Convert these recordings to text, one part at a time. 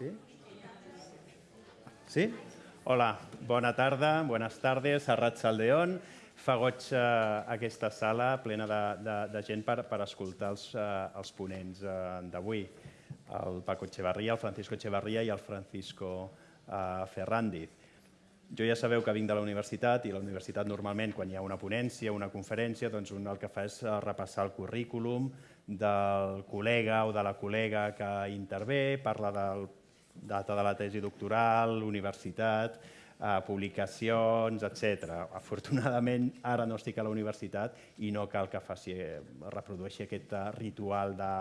Sí? Sí? Hola, bona tarda, bones tardes, Serrat Saldeón. Fa goig eh, aquesta sala plena de, de, de gent per, per escoltar els, eh, els ponents eh, d'avui. El Paco Echevarria, el Francisco Echevarria i el Francisco eh, Ferrandiz. Jo ja sabeu que vinc de la universitat i la universitat normalment quan hi ha una ponència, una conferència, doncs un el que fa és eh, repassar el currículum del col·lega o de la col·lega que intervé, parla del data de la tesi doctoral, universitat, eh, publicacions, etc. Afortunadament, ara no estic a la universitat i no cal que faci, reprodueixi aquest eh, ritual de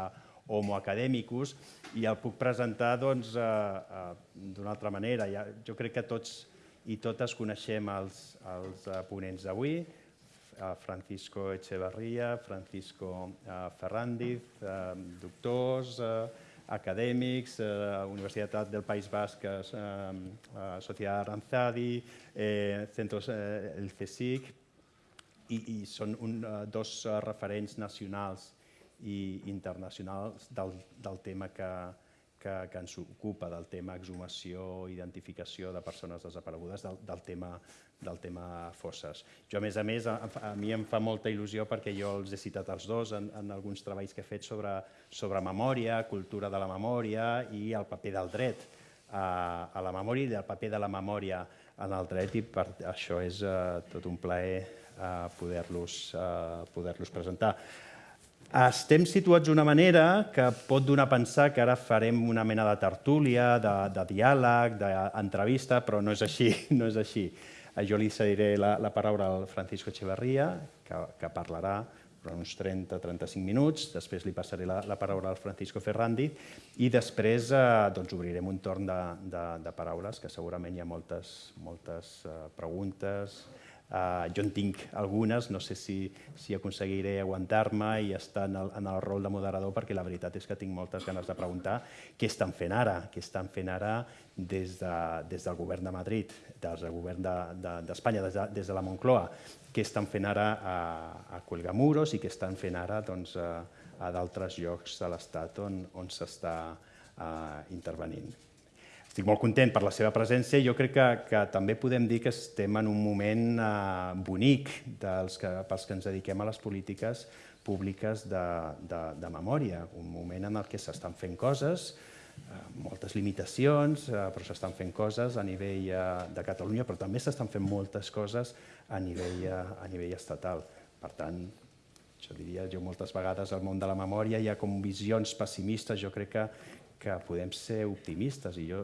homo academicus i el puc presentar doncs, eh, eh, d'una altra manera. Ja, jo crec que tots i totes coneixem els, els eh, ponents d'avui, eh, Francisco Echevarria, Francisco eh, Ferrandiz, doctors, acadèmics, Universitat del País Basc, Societat Aranzadi, Centros, el CSIC, i, i són un, dos referents nacionals i internacionals del, del tema que, que, que ens ocupa del tema exhumació, identificació de persones desaparegudes, del, del, tema, del tema fosses. Jo, a més a més, a, a mi em fa molta il·lusió perquè jo els he citat els dos en, en alguns treballs que he fet sobre, sobre memòria, cultura de la memòria i el paper del dret a, a la memòria i el paper de la memòria en el dret i per això és uh, tot un plaer uh, poder-los uh, poder presentar. Estem situats d'una manera que pot donar a pensar que ara farem una mena de tertúlia, de, de diàleg, d'entrevista, però no és així. No és així. Jo li cediré la, la paraula al Francisco Echeverría, que, que parlarà per uns 30-35 minuts, després li passaré la, la paraula al Francisco Ferrandi i després eh, doncs, obrirem un torn de, de, de paraules, que segurament hi ha moltes, moltes eh, preguntes, Uh, jo en tinc algunes, no sé si, si aconseguiré aguantar-me i estar en el, en el rol de moderador, perquè la veritat és que tinc moltes ganes de preguntar què estan fent ara, què estan fent ara des, de, des del govern de Madrid, des del govern d'Espanya, de, de, des, de, des de la Moncloa, què estan fent ara a, a Cuelgamuros i què estan fent ara doncs, a, a d'altres llocs de l'Estat on, on s'està intervenint. Estic molt content per la seva presència i jo crec que, que també podem dir que estem en un moment eh, bonic dels que, pels que ens dediquem a les polítiques públiques de, de, de memòria, un moment en el que s'estan fent coses, eh, moltes limitacions, eh, però s'estan fent coses a nivell eh, de Catalunya, però també s'estan fent moltes coses a nivell, eh, a nivell estatal. Per tant, jo diria, jo moltes vegades al món de la memòria hi ha com visions pessimistes, jo crec que que podem ser optimistes i jo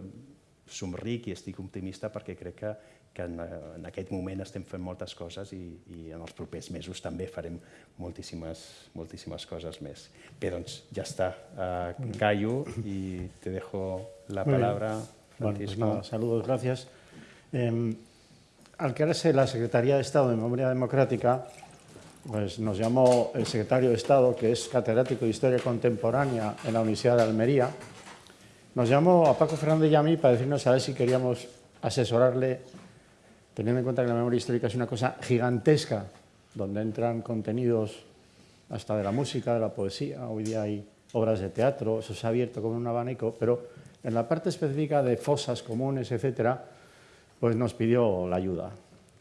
somric i estic optimista perquè crec que, que en, en aquest moment estem fent moltes coses i, i en els propers mesos també farem moltíssimes, moltíssimes coses més. Bé, doncs ja està. Uh, callo y te dejo la palabra, Francisco. Bueno, pues nada, saludos, gracias. Eh, al crearse la Secretaría de Estado de Memoria Democrática, pues nos llamó el secretario de Estado, que es catedrático de Historia Contemporánea en la Universidad de Almería, nos llamó a Paco Fernández y a mí para decirnos a ver si queríamos asesorarle, teniendo en cuenta que la memoria histórica es una cosa gigantesca, donde entran contenidos hasta de la música, de la poesía, hoy día hay obras de teatro, eso se ha abierto como un abanico, pero en la parte específica de fosas comunes, etcétera, pues nos pidió la ayuda.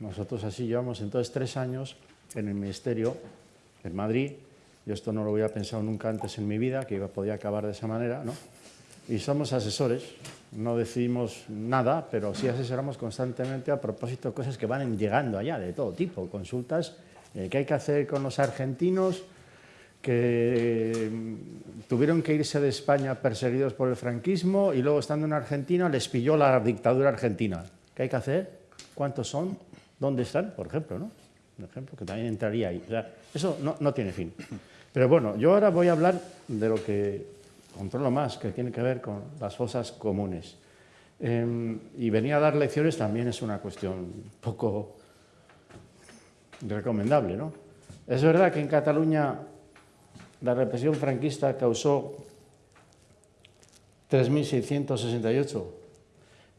Nosotros así llevamos entonces tres años en el Ministerio, en Madrid, yo esto no lo había pensado nunca antes en mi vida, que podía acabar de esa manera, ¿no? Y somos asesores, no decidimos nada, pero sí asesoramos constantemente a propósito de cosas que van llegando allá, de todo tipo, consultas eh, que hay que hacer con los argentinos que mm, tuvieron que irse de España perseguidos por el franquismo y luego estando en Argentina les pilló la dictadura argentina. ¿Qué hay que hacer? ¿Cuántos son? ¿Dónde están? Por ejemplo, ¿no? Un ejemplo que también entraría ahí. O sea, eso no, no tiene fin. Pero bueno, yo ahora voy a hablar de lo que controlo más, que tiene que ver con las fosas comunes. Em, y venir a dar lecciones también es una cuestión poco recomendable. ¿no? Es verdad que en Cataluña la represión franquista causó 3.668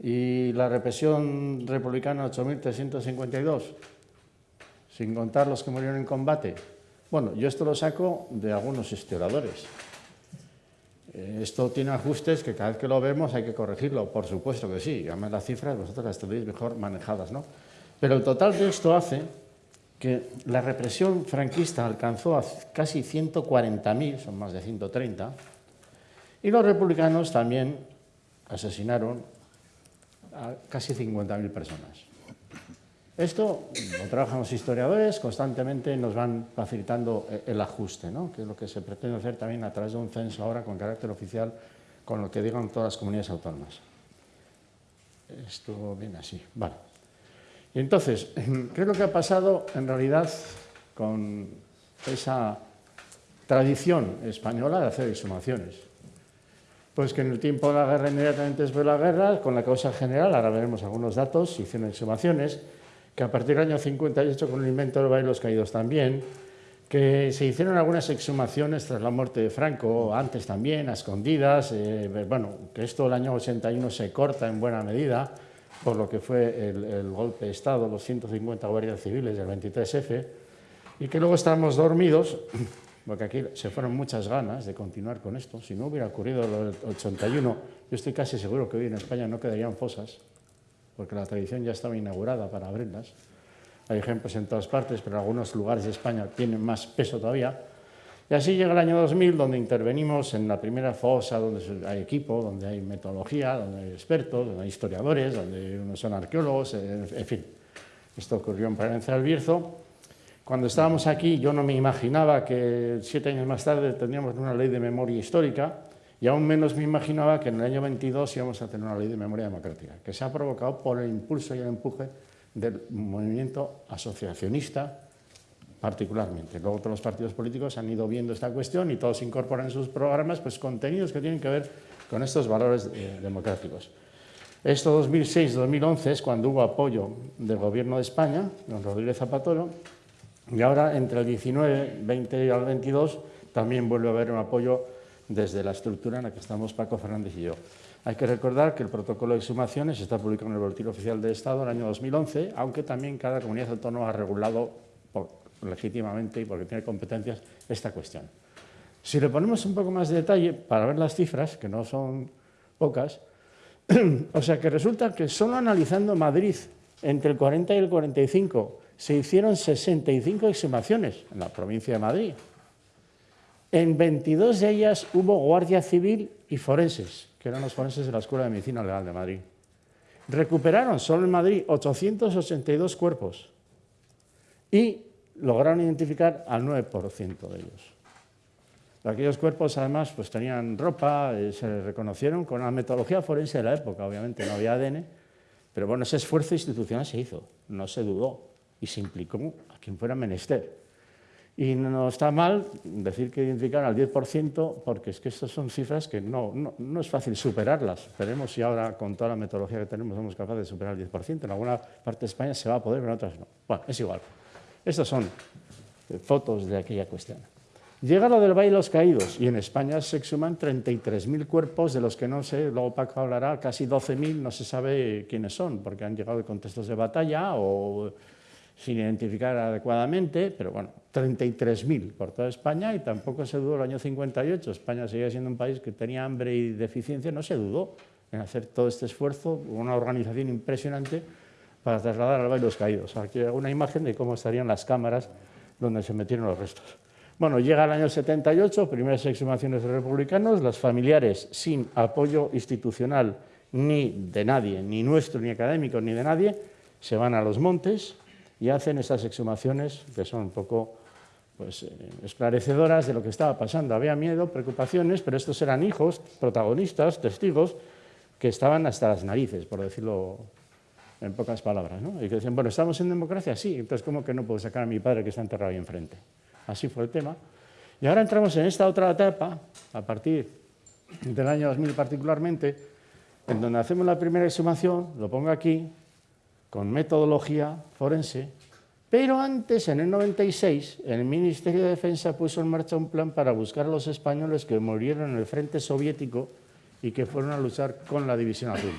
y la represión republicana 8.352, sin contar los que murieron en combate. Bueno, yo esto lo saco de algunos historiadores. Esto tiene ajustes que cada vez que lo vemos hay que corregirlo, por supuesto que sí, además las cifras vosotros las tenéis mejor manejadas, ¿no? Pero el total de esto hace que la represión franquista alcanzó a casi 140.000, son más de 130, y los republicanos también asesinaron a casi 50.000 personas. Esto lo trabajan los historiadores, constantemente nos van facilitando eh, el ajuste, ¿no? que es lo que se pretende hacer también a través de un censo ahora con carácter oficial, con lo que digan todas las comunidades autónomas. Esto viene así. Vale. Y entonces, ¿qué es lo que ha pasado en realidad con esa tradición española de hacer exhumaciones? Pues que en el tiempo de la guerra, inmediatamente después de la guerra, con la causa general, ahora veremos algunos datos, se hicieron exhumaciones, que a partir del año 58, con el invento del baile los caídos también, que se hicieron algunas exhumaciones tras la muerte de Franco, antes también, a escondidas, eh, bueno, que esto el año 81 se corta en buena medida, por lo que fue el, golpe de Estado, los 150 guardias civiles del 23F, y que luego estábamos dormidos, porque aquí se fueron muchas ganas de continuar con esto. Si no hubiera ocurrido del 81, yo estoy casi seguro que hoy en España no quedarían fosas, porque la tradición ya estaba inaugurada para abrirlas. Hay ejemplos en todas partes, pero en algunos lugares de España tienen más peso todavía. Y así llega el año 2000, donde intervenimos en la primera fosa, donde hay equipo, donde hay metodología, donde hay expertos, donde hay historiadores, donde unos son arqueólogos, en fin. Esto ocurrió en Palencia del Bierzo. Cuando estábamos aquí, yo no me imaginaba que siete años más tarde tendríamos una ley de memoria histórica, y aún menos me imaginaba que en el año 22 íbamos a tener una ley de memoria democrática, que se ha provocado por el impulso y el empuje del movimiento asociacionista particularmente. Luego todos los partidos políticos han ido viendo esta cuestión y todos incorporan en sus programas pues, contenidos que tienen que ver con estos valores eh, democráticos. Esto 2006-2011 es cuando hubo apoyo del Gobierno de España, don Rodríguez Zapatero, y ahora entre el 19, 20 y el 22 también vuelve a haber un apoyo desde la estructura en la que estamos Paco Fernández y yo. Hay que recordar que el protocolo de exhumaciones está publicado en el Boletín Oficial de Estado en el año 2011, aunque también cada comunidad autónoma ha regulado legítimamente y porque tiene competencias esta cuestión. Si le ponemos un poco más de detalle para ver las cifras, que no son pocas, o sea que resulta que solo analizando Madrid entre el 40 y el 45 se hicieron 65 exhumaciones en la provincia de Madrid. En 22 de ellas hubo guardia civil y forenses, que eran los forenses de la Escuela de Medicina Legal de Madrid. Recuperaron solo en Madrid 882 cuerpos y lograron identificar al 9% de ellos. Aquellos cuerpos, además, pues tenían ropa, eh, se reconocieron con la metodología forense de la época, obviamente no había ADN, pero bueno, ese esfuerzo institucional se hizo, no se dudó y se implicó a quien fuera menester. Y no está mal decir que identificar al 10%, porque es que estas son cifras que no, no, no, es fácil superarlas. Veremos si ahora, con toda la metodología que tenemos, somos capaces de superar el 10%. En alguna parte de España se va a poder, pero en otras no. Bueno, es igual. Estas son eh, fotos de aquella cuestión. Llega lo del baile de los caídos y en España se exhuman 33.000 cuerpos, de los que no sé, luego Paco hablará, casi 12.000 no se sabe quiénes son, porque han llegado de contextos de batalla o sin identificar adecuadamente, pero bueno, 33.000 por toda España y tampoco se dudó el año 58. España seguía siendo un país que tenía hambre y deficiencia, no se dudó en hacer todo este esfuerzo, una organización impresionante para trasladar al baile los caídos. Aquí hay una imagen de cómo estarían las cámaras donde se metieron los restos. Bueno, llega el año 78, primeras exhumaciones de republicanos, los familiares sin apoyo institucional ni de nadie, ni nuestro, ni académico, ni de nadie, se van a los montes y hacen estas exhumaciones que son un poco pues, eh, esclarecedoras de lo que estaba pasando. Había miedo, preocupaciones, pero estos eran hijos, protagonistas, testigos, que estaban hasta las narices, por decirlo en pocas palabras, ¿no? Y que dicen, bueno, ¿estamos en democracia? Sí, entonces ¿cómo que no puedo sacar a mi padre que está enterrado ahí enfrente? Así fue el tema. Y ahora entramos en esta otra etapa, a partir del año 2000 particularmente, en donde hacemos la primera exhumación, lo pongo aquí, con metodología forense, pero antes, en el 96, el Ministerio de Defensa puso en marcha un plan para buscar a los españoles que murieron en el frente soviético y que fueron a luchar con la División Azul.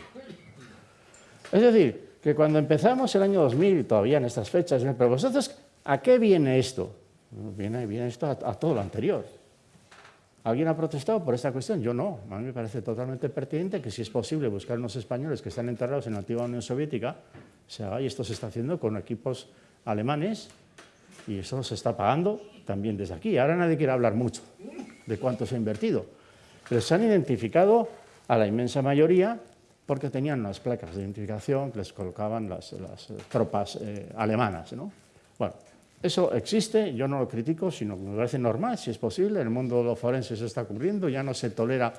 Es decir, que cuando empezamos el año 2000, todavía en estas fechas, pero vosotros, ¿a qué viene esto? Viene, viene esto a, todo lo anterior. ¿Alguien ha protestado por esta cuestión? Yo no. A mí me parece totalmente pertinente que si es posible buscar unos españoles que están enterrados en la antigua Unión Soviética, se haga, y esto se está haciendo con equipos alemanes, y eso se está pagando también desde aquí. Ahora nadie quiere hablar mucho de cuánto se ha invertido, pero se han identificado a la inmensa mayoría porque tenían unas placas de identificación que les colocaban las, tropas eh, alemanas. ¿no? Bueno, eso existe, yo no lo critico, sino que me parece normal, si es posible, el mundo de los forenses se está ocurriendo, ya no se tolera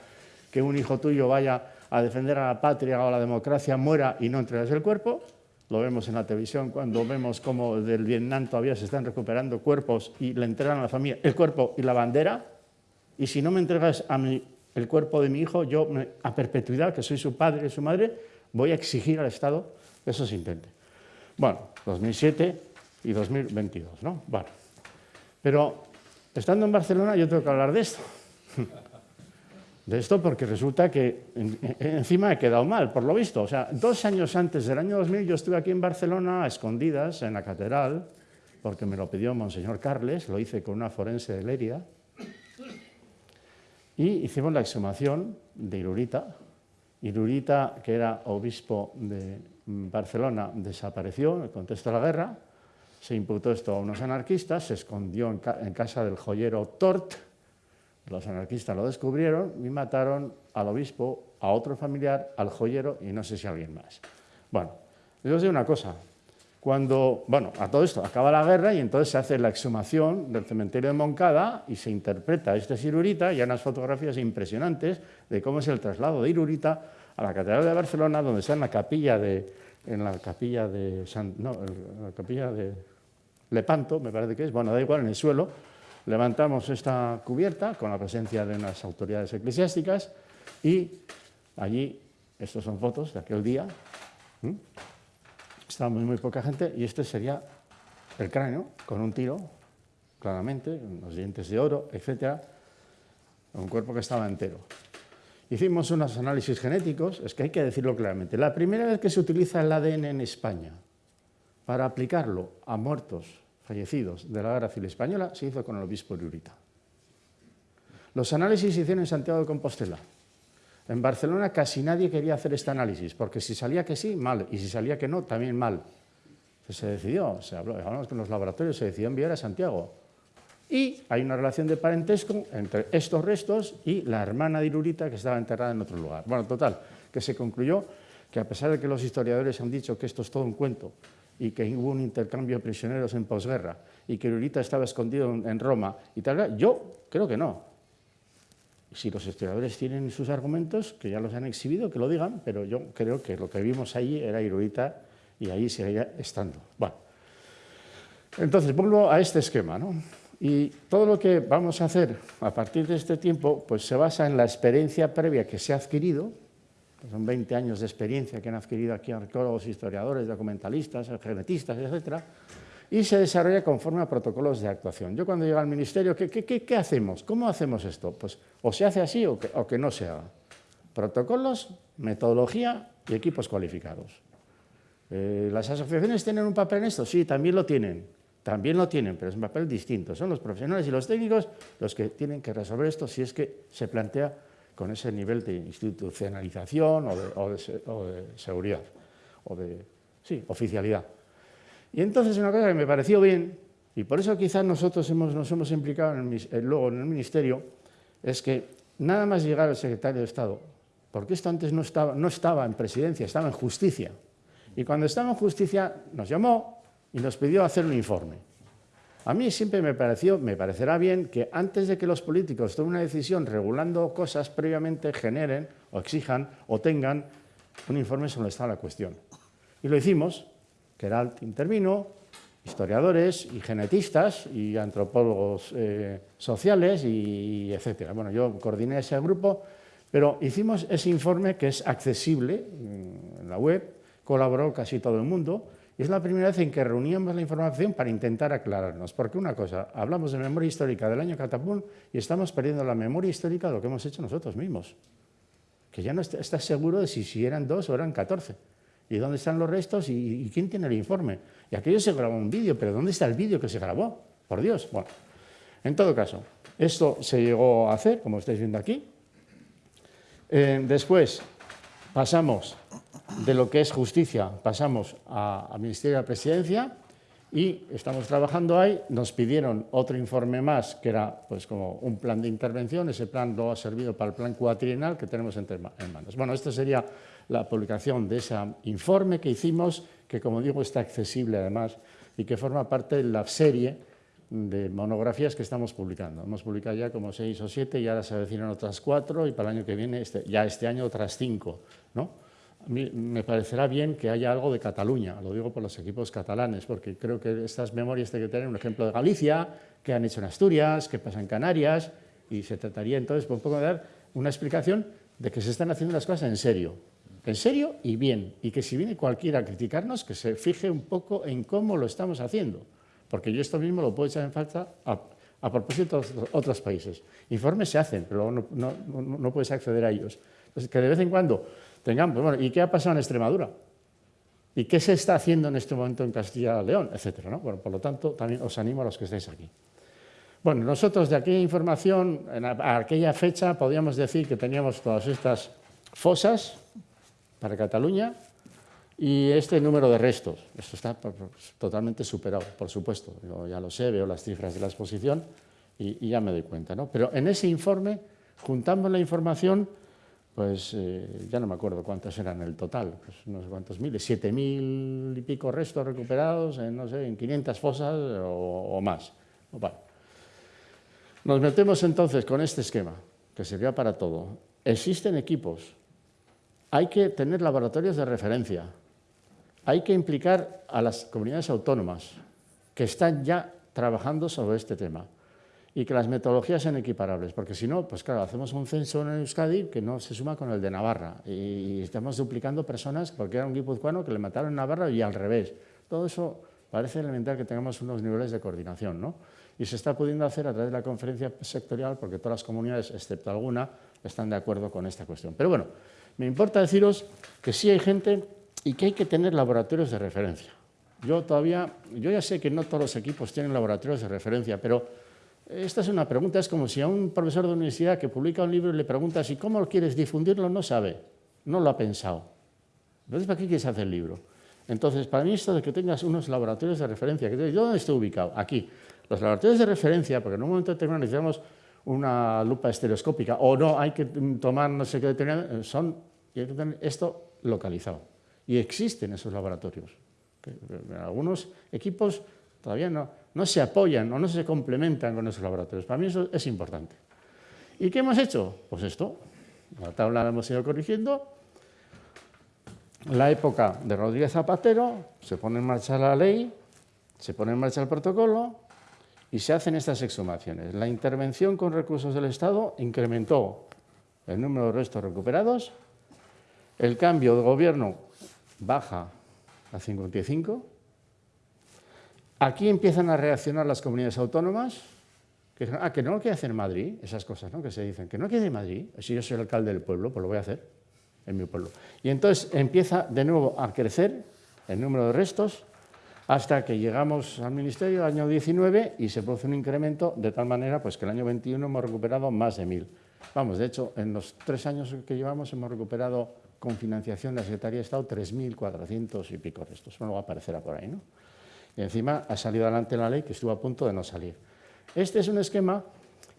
que un hijo tuyo vaya a defender a la patria o a la democracia, muera y no entregas el cuerpo, lo vemos en la televisión cuando vemos cómo del Vietnam todavía se están recuperando cuerpos y le entregan a la familia el cuerpo y la bandera, y si no me entregas el cuerpo de mi hijo, yo a perpetuidad, que soy su padre y su madre, voy a exigir al Estado que eso se intente. Bueno, 2007 y 2022, ¿no? Bueno, pero estando en Barcelona yo tengo que hablar de esto. De esto porque resulta que encima he quedado mal, por lo visto. O sea, dos años antes del año 2000 yo estuve aquí en Barcelona a escondidas en la catedral, porque me lo pidió Monseñor Carles, lo hice con una forense de Lérida, y hicimos la exhumación de Irurita. Irurita, que era obispo de Barcelona, desapareció en el contexto de la guerra, se imputó esto a unos anarquistas, se escondió en, casa del joyero Tort, los anarquistas lo descubrieron y mataron al obispo, a otro familiar, al joyero y no sé si a alguien más. Bueno, les os digo una cosa. Cuando, bueno, a todo esto acaba la guerra y entonces se hace la exhumación del cementerio de Moncada y se interpreta este Irurita y hay unas fotografías impresionantes de cómo es el traslado de Irurita a la Catedral de Barcelona, donde está en la capilla de, en la capilla de, no, en la capilla de Lepanto, me parece que es, bueno, da igual, en el suelo, levantamos esta cubierta con la presencia de unas autoridades eclesiásticas y allí, estos son fotos de aquel día, estaba muy, poca gente y este sería el cráneo con un tiro, claramente, unos dientes de oro, etcétera, un cuerpo que estaba entero. Hicimos unos análisis genéticos, es que hay que decirlo claramente. La primera vez que se utiliza el ADN en España para aplicarlo a muertos fallecidos de la Guerra Civil Española se hizo con el obispo de Los análisis se hicieron en Santiago de Compostela. En Barcelona casi nadie quería hacer este análisis, porque si salía que sí, mal, y si salía que no, también mal. se decidió, se habló, hablamos con los laboratorios, se decidió enviar a Santiago. Y hay una relación de parentesco entre estos restos y la hermana de Irurita que estaba enterrada en otro lugar. Bueno, total, que se concluyó que a pesar de que los historiadores han dicho que esto es todo un cuento y que hubo un intercambio de prisioneros en posguerra y que Irurita estaba escondido en Roma y tal, yo creo que no. Si los historiadores tienen sus argumentos, que ya los han exhibido, que lo digan, pero yo creo que lo que vimos allí era Irurita y ahí seguía estando. Bueno, entonces vuelvo a este esquema, ¿no? Y todo lo que vamos a hacer a partir de este tiempo pues se basa en la experiencia previa que se ha adquirido, son 20 años de experiencia que han adquirido aquí arqueólogos, historiadores, documentalistas, genetistas, etc., y se desarrolla conforme a protocolos de actuación. Yo cuando llego al ministerio, ¿qué, qué, hacemos? ¿Cómo hacemos esto? Pues o se hace así o que, o que no se haga. Protocolos, metodología y equipos cualificados. Eh, ¿Las asociaciones tienen un papel en esto? Sí, también lo tienen. También lo tienen, pero es un papel distinto. Son los profesionales y los técnicos los que tienen que resolver esto si es que se plantea con ese nivel de institucionalización o de, seguridad, o de sí, oficialidad. Y entonces una cosa que me pareció bien, y por eso quizás nosotros nos hemos implicado en el, luego en el Ministerio, es que nada más llegar al secretario de Estado, porque esto antes no estaba en presidencia, estaba en justicia, y cuando estaba en justicia nos llamó y nos pidió hacer un informe. A mí siempre me, pareció, me parecerá bien que antes de que los políticos tomen una decisión regulando cosas, previamente generen o exijan o tengan un informe sobre está la cuestión. Y lo hicimos, Keralt intervino, historiadores y genetistas y antropólogos eh, sociales y, etcétera. Bueno, yo coordiné ese grupo, pero hicimos ese informe que es accesible mm, en la web, colaboró casi todo el mundo, y es la primera vez en que reuníamos la información para intentar aclararnos. Porque una cosa, hablamos de memoria histórica del año Catapún y estamos perdiendo la memoria histórica de lo que hemos hecho nosotros mismos. Que ya no estás seguro de si, eran dos o eran catorce. ¿Y dónde están los restos? ¿Y, quién tiene el informe? Y aquello se grabó un vídeo, pero ¿dónde está el vídeo que se grabó? Por Dios. Bueno, en todo caso, Esto se llegó a hacer, como estáis viendo aquí. Eh, después pasamos de lo que es justicia, pasamos al Ministerio de la Presidencia y estamos trabajando ahí. Nos pidieron otro informe más, que era pues, como un plan de intervención. Ese plan no ha servido para el plan cuatrienal que tenemos entre manos. Bueno, esta sería la publicación de ese informe que hicimos, que como digo está accesible además y que forma parte de la serie de monografías que estamos publicando. Hemos publicado ya como seis o siete y ahora se avecinan otras cuatro y para el año que viene, este, ya este año otras cinco. ¿no? Me parecerá bien que haya algo de Cataluña, lo digo por los equipos catalanes, porque creo que estas memorias tienen que tener un ejemplo de Galicia, que han hecho en Asturias, que pasa en Canarias, y se trataría entonces por poco de dar una explicación de que se están haciendo las cosas en serio, en serio y bien, y que si viene cualquiera a criticarnos, que se fije un poco en cómo lo estamos haciendo porque yo esto mismo lo puedo echar en falta a, propósito de otros países. Informes se hacen, pero no, no, puedes acceder a ellos. Entonces, que de vez en cuando tengamos, bueno, ¿y qué ha pasado en Extremadura? ¿Y qué se está haciendo en este momento en Castilla y León? Etcétera, ¿no? Bueno, por lo tanto, también os animo a los que estéis aquí. Bueno, nosotros de aquella información, en aquella fecha, podíamos decir que teníamos todas estas fosas para Cataluña, y este número de restos, esto está totalmente superado, por supuesto, yo ya lo sé, veo las cifras de la exposición y, ya me doy cuenta. ¿no? Pero en ese informe, juntamos la información, pues eh, ya no me acuerdo cuántos eran el total, pues no sé cuántos miles, siete mil y pico restos recuperados en, no sé, en 500 fosas o, más. Nos metemos entonces con este esquema, que sería para todo. Existen equipos, hay que tener laboratorios de referencia, hay que implicar a las comunidades autónomas que están ya trabajando sobre este tema y que las metodologías sean equiparables, porque si no, pues claro, hacemos un censo en Euskadi que no se suma con el de Navarra y estamos duplicando personas porque era un guipuzcoano que le mataron en Navarra y al revés. Todo eso parece elemental que tengamos unos niveles de coordinación, ¿no? Y se está pudiendo hacer a través de la conferencia sectorial porque todas las comunidades, excepto alguna, están de acuerdo con esta cuestión. Pero bueno, me importa deciros que sí hay gente y que hay que tener laboratorios de referencia. Yo todavía, yo ya sé que no todos los equipos tienen laboratorios de referencia, pero esta es una pregunta, es como si a un profesor de universidad que publica un libro y le preguntas, ¿y cómo quieres difundirlo? No sabe, no lo ha pensado. Entonces, ¿para qué quieres hacer el libro? Entonces, para mí esto de que tengas unos laboratorios de referencia, ¿yo dónde estoy ubicado? Aquí. Los laboratorios de referencia, porque en un momento determinado necesitamos una lupa estereoscópica, o no, hay que tomar no sé qué determinado, son, y hay que tener esto localizado. Y existen esos laboratorios. Algunos equipos todavía no, no se apoyan o no se complementan con esos laboratorios. Para mí eso es importante. ¿Y qué hemos hecho? Pues esto. La tabla la hemos ido corrigiendo. La época de Rodríguez Zapatero, se pone en marcha la ley, se pone en marcha el protocolo y se hacen estas exhumaciones. La intervención con recursos del Estado incrementó el número de restos recuperados, el cambio de gobierno baja a 55. Aquí empiezan a reaccionar las comunidades autónomas, que ah, que no lo quiere hacer Madrid, esas cosas ¿no? que se dicen, que no quiere Madrid, si yo soy el alcalde del pueblo, pues lo voy a hacer en mi pueblo. Y entonces empieza de nuevo a crecer el número de restos hasta que llegamos al Ministerio el año 19 y se produce un incremento de tal manera pues, que el año 21 hemos recuperado más de mil. Vamos, de hecho, en los tres años que llevamos hemos recuperado con financiación de la Secretaría de Estado 3.400 y pico restos. Bueno, aparecerá por ahí, ¿no? Y encima ha salido adelante la ley que estuvo a punto de no salir. Este es un esquema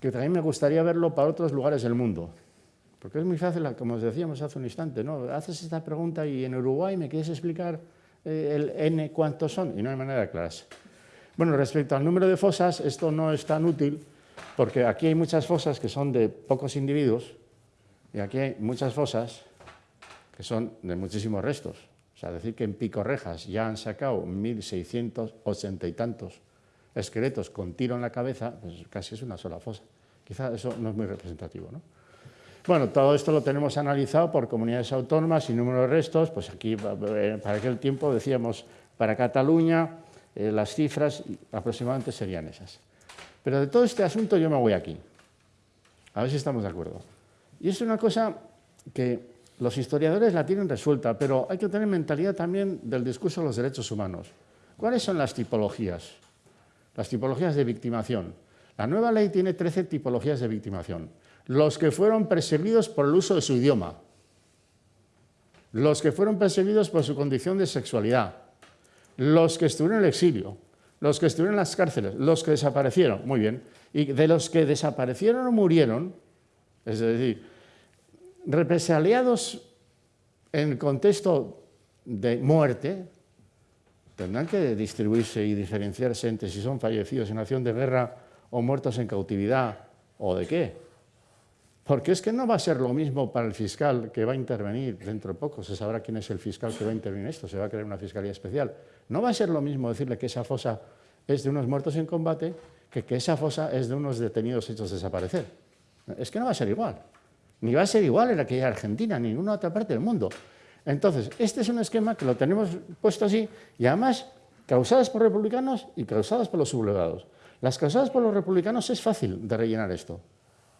que también me gustaría verlo para otros lugares del mundo. Porque es muy fácil, como os decíamos hace un instante, ¿no? Haces esta pregunta y en Uruguay me quieres explicar eh, el N cuántos son y no hay manera de aclararse. Bueno, respecto al número de fosas, esto no es tan útil porque aquí hay muchas fosas que son de pocos individuos y aquí hay muchas fosas que son de muchísimos restos. O sea, decir que en Pico Rejas ya han sacado 1.680 y tantos esqueletos con tiro en la cabeza, pues casi es una sola fosa. Quizá eso no es muy representativo. ¿no? Bueno, todo esto lo tenemos analizado por comunidades autónomas y número de restos. Pues aquí, eh, para aquel tiempo, decíamos, para Cataluña, eh, las cifras aproximadamente serían esas. Pero de todo este asunto yo me voy aquí. A ver si estamos de acuerdo. Y es una cosa que los historiadores la tienen resuelta, pero hay que tener mentalidad también del discurso de los derechos humanos. ¿Cuáles son las tipologías? Las tipologías de victimación. La nueva ley tiene 13 tipologías de victimación. Los que fueron perseguidos por el uso de su idioma, los que fueron perseguidos por su condición de sexualidad, los que estuvieron en el exilio, los que estuvieron en las cárceles, los que desaparecieron, muy bien, y de los que desaparecieron o murieron, es decir, represaliados en el contexto de muerte, tendrán que distribuirse y diferenciarse entre si son fallecidos en acción de guerra o muertos en cautividad o de qué. Porque es que no va a ser lo mismo para el fiscal que va a intervenir dentro de poco, se sabrá quién es el fiscal que va a intervenir en esto, se va a crear una fiscalía especial. No va a ser lo mismo decirle que esa fosa es de unos muertos en combate que que esa fosa es de unos detenidos hechos desaparecer. Es que no va a ser igual. Ni va a ser igual en aquella Argentina, ni en ninguna otra parte del mundo. Entonces, este es un esquema que lo tenemos puesto así y además causadas por republicanos y causadas por los sublevados. Las causadas por los republicanos es fácil de rellenar esto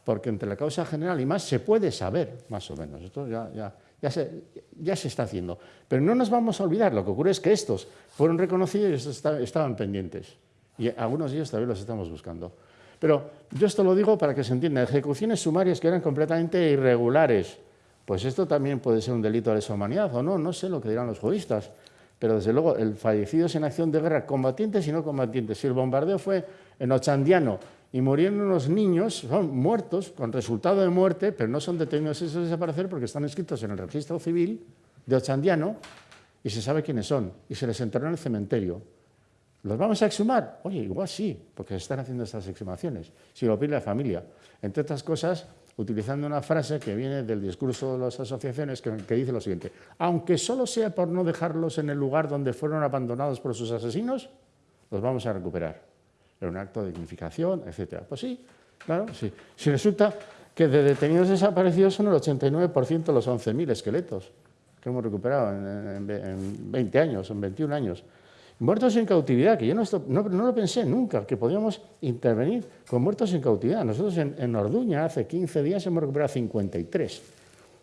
porque entre la causa general y más se puede saber, más o menos. Esto ya, ya, ya, se, ya, se, está haciendo. Pero no nos vamos a olvidar, lo que ocurre es que estos fueron reconocidos y estos estaban pendientes. Y algunos de ellos todavía los estamos buscando. Pero yo esto lo digo para que se entienda. Ejecuciones sumarias que eran completamente irregulares. Pues esto también puede ser un delito de lesa humanidad o no, no sé lo que dirán los juristas. Pero desde luego, el fallecidos en acción de guerra, combatientes y no combatientes. Si el bombardeo fue en Ochandiano y murieron unos niños, son muertos con resultado de muerte, pero no son detenidos y desaparecer porque están escritos en el registro civil de Ochandiano y se sabe quiénes son y se les enterró en el cementerio. ¿Los vamos a exhumar? Oye, igual sí, porque se están haciendo estas exhumaciones, si lo pide la familia. Entre otras cosas, utilizando una frase que viene del discurso de las asociaciones que, que dice lo siguiente, aunque solo sea por no dejarlos en el lugar donde fueron abandonados por sus asesinos, los vamos a recuperar era un acto de dignificación, etc. Pues sí, claro, sí. Si resulta que de detenidos desaparecidos son el 89% de los 11.000 esqueletos que hemos recuperado en, 20 años, en 21 años. Muertos en cautividad, que yo no, lo pensé nunca, que podíamos intervenir con muertos en cautividad. Nosotros en, en Orduña hace 15 días hemos recuperado 53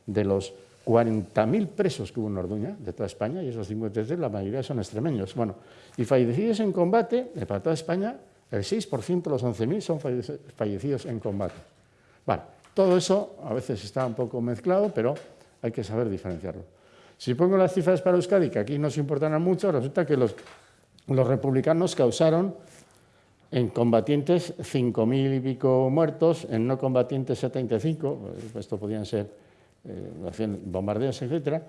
de los 40.000 presos que hubo en Orduña, de toda España, y esos 53 la mayoría son extremeños. Bueno, y fallecidos en combate, para toda España, el 6% de los 11.000 son fallecidos en combate. Vale, todo eso a veces está un poco mezclado, pero hay que saber diferenciarlo. Si pongo las cifras para Euskadi, que aquí nos importan mucho, resulta que los, los republicanos causaron en combatientes 5.000 y pico muertos, en no combatientes 75, esto podían ser eh, bombardeos, etc.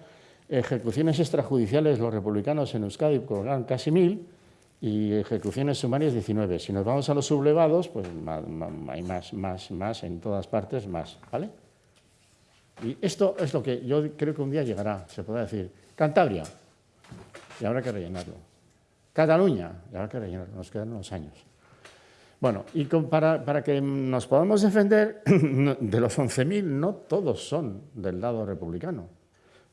Ejecuciones extrajudiciales, los republicanos en Euskadi colocaron casi 1.000, y ejecuciones sumarias 19. Si nos vamos a los sublevados, pues hay más, más, más, en todas partes, más, ¿vale? Y esto es lo que yo creo que un día llegará, se podrá decir. Cantabria, y habrá que rellenarlo. Cataluña, y habrá que nos quedan unos años. Bueno, y para, para, que nos podamos defender, de los 11.000 no todos son del lado republicano,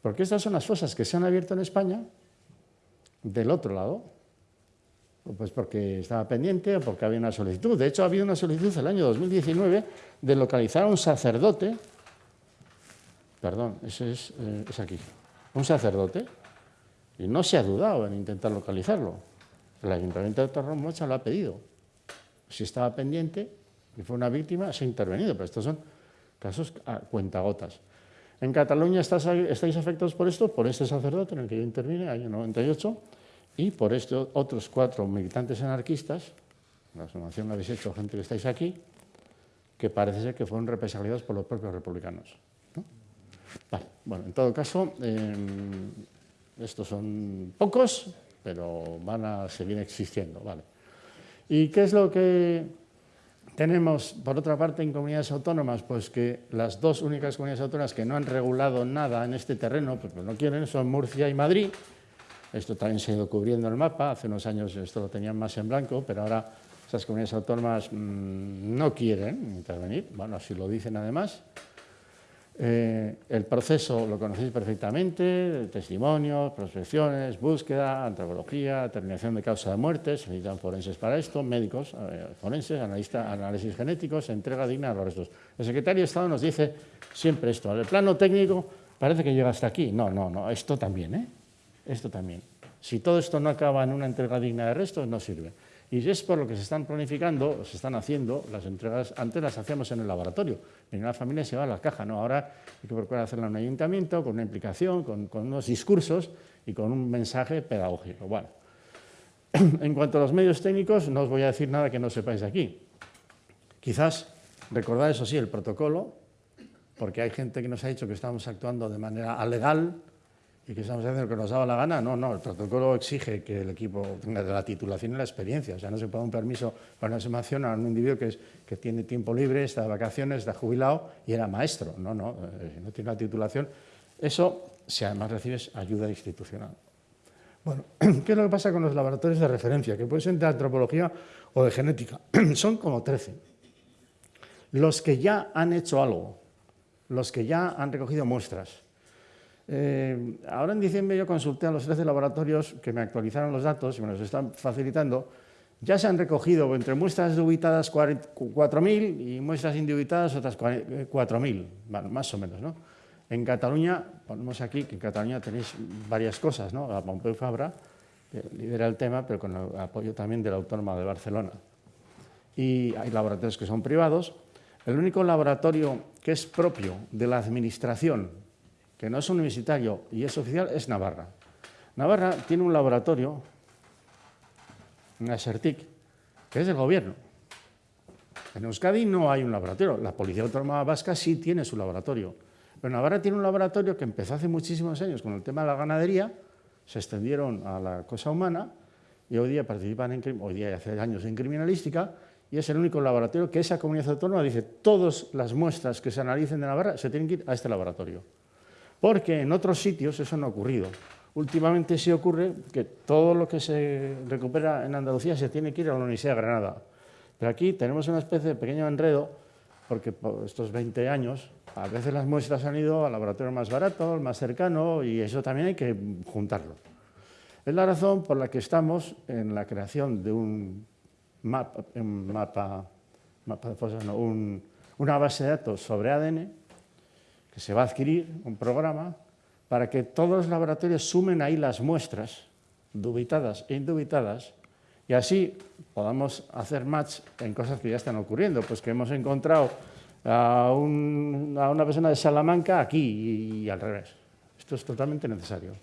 porque estas son las fosas que se han abierto en España del otro lado, pues porque estaba pendiente o porque había una solicitud. De hecho, ha habido una solicitud el año 2019 de localizar a un sacerdote, perdón, ese es, eh, es aquí, un sacerdote, y no se ha dudado en intentar localizarlo. El Ayuntamiento de Torremocha lo ha pedido. Si estaba pendiente y fue una víctima, se ha intervenido, pero estos son casos a cuentagotas. En Cataluña estáis afectados por esto, por este sacerdote en el que yo intervine, año 98, y por estos otros cuatro militantes anarquistas, la asociación habéis hecho gente que estáis aquí, que parece ser que fueron represaliados por los propios republicanos. Vale, bueno, en todo caso, em, estos son pocos, pero van a seguir existiendo. Vale. ¿Y qué es lo que tenemos, por otra parte, en comunidades autónomas? Pues que las dos únicas comunidades autónomas que no han regulado nada en este terreno, pues no quieren, son Murcia y Madrid, esto también se ha ido cubriendo el mapa, hace unos años esto lo tenían más en blanco, pero ahora esas comunidades autónomas mmm, no quieren intervenir, bueno, así lo dicen además. Eh, el proceso lo conocéis perfectamente, testimonios, prospecciones, búsqueda, antropología, determinación de causa de muerte, se necesitan forenses para esto, médicos, eh, forenses, analistas, análisis genéticos, entrega digna de los restos. El secretario de Estado nos dice siempre esto, el plano técnico parece que llega hasta aquí, no, no, no, esto también, ¿eh? Esto también. Si todo esto no acaba en una entrega digna de restos, no sirve. Y es por lo que se están planificando, se están haciendo las entregas, antes las hacíamos en el laboratorio, venía la familia y se va a la caja, ¿no? ahora hay que procurar hacerla en un ayuntamiento, con una implicación, con, unos discursos y con un mensaje pedagógico. Bueno, en cuanto a los medios técnicos, no os voy a decir nada que no sepáis aquí. Quizás recordad, eso sí, el protocolo, porque hay gente que nos ha dicho que estamos actuando de manera alegal y que estamos haciendo que nos daba la gana. No, no, el protocolo exige que el equipo tenga la titulación y la experiencia. O sea, no se puede dar un permiso para una sumación a un individuo que, es, que tiene tiempo libre, está de vacaciones, está jubilado y era maestro. No, no, eh, no tiene la titulación. Eso, si además recibes ayuda institucional. Bueno, ¿qué es lo que pasa con los laboratorios de referencia? Que pueden ser de antropología o de genética. Son como 13. Los que ya han hecho algo, los que ya han recogido muestras. Eh, ahora en diciembre yo consulté a los 13 laboratorios que me actualizaron los datos y me los están facilitando. Ya se han recogido entre muestras dubitadas 4.000 y muestras indubitadas otras 4.000, bueno, más o menos. ¿no? En Cataluña, ponemos aquí que en Cataluña tenéis varias cosas, ¿no? La Pompeu Fabra, lidera el tema, pero con el apoyo también de la Autónoma de Barcelona. Y hay laboratorios que son privados. El único laboratorio que es propio de la administración, que no es universitario y es oficial, es Navarra. Navarra tiene un laboratorio, una SERTIC, que es del gobierno. En Euskadi no hay un laboratorio, la Policía Autónoma Vasca sí tiene su laboratorio. Pero Navarra tiene un laboratorio que empezó hace muchísimos años con el tema de la ganadería, se extendieron a la cosa humana y hoy día participan en, hoy día hace años en criminalística y es el único laboratorio que esa comunidad autónoma dice todas las muestras que se analicen de Navarra se tienen que ir a este laboratorio. Porque en otros sitios eso no ha ocurrido. Últimamente sí ocurre que todo lo que se recupera en Andalucía se tiene que ir a la Universidad de Granada. Pero aquí tenemos una especie de pequeño enredo porque por estos 20 años a veces las muestras han ido al laboratorio más barato, al más cercano, y eso también hay que juntarlo. Es la razón por la que estamos en la creación de un mapa, un mapa, una base de datos sobre ADN, que se va a adquirir, un programa, para que todos los laboratorios sumen ahí las muestras, dubitadas e indubitadas, y así podamos hacer match en cosas que ya están ocurriendo, pues que hemos encontrado a, una persona de Salamanca aquí y, al revés. Esto es totalmente necesario.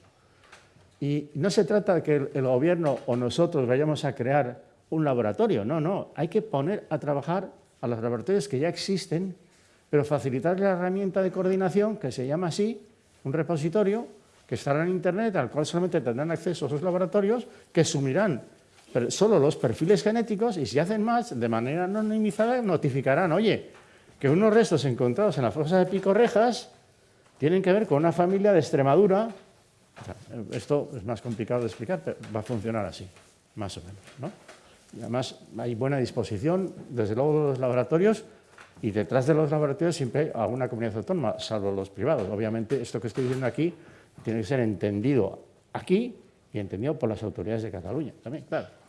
Y no se trata de que el, gobierno o nosotros vayamos a crear un laboratorio, no, no, hay que poner a trabajar a los laboratorios que ya existen, pero facilitarle la herramienta de coordinación que se llama así, un repositorio que estará en Internet, al cual solamente tendrán acceso esos laboratorios, que sumirán solo los perfiles genéticos y si hacen más, de manera anonimizada, notificarán, oye, que unos restos encontrados en la fosa de Picorrejas tienen que ver con una familia de Extremadura. esto es más complicado de explicar, pero va a funcionar así, más o menos. ¿no? Y además hay buena disposición, desde luego, de los laboratorios, y detrás de los laboratorios siempre hay alguna comunidad autónoma, salvo los privados. Obviamente, esto que estoy diciendo aquí tiene que ser entendido aquí y entendido por las autoridades de Cataluña también, claro.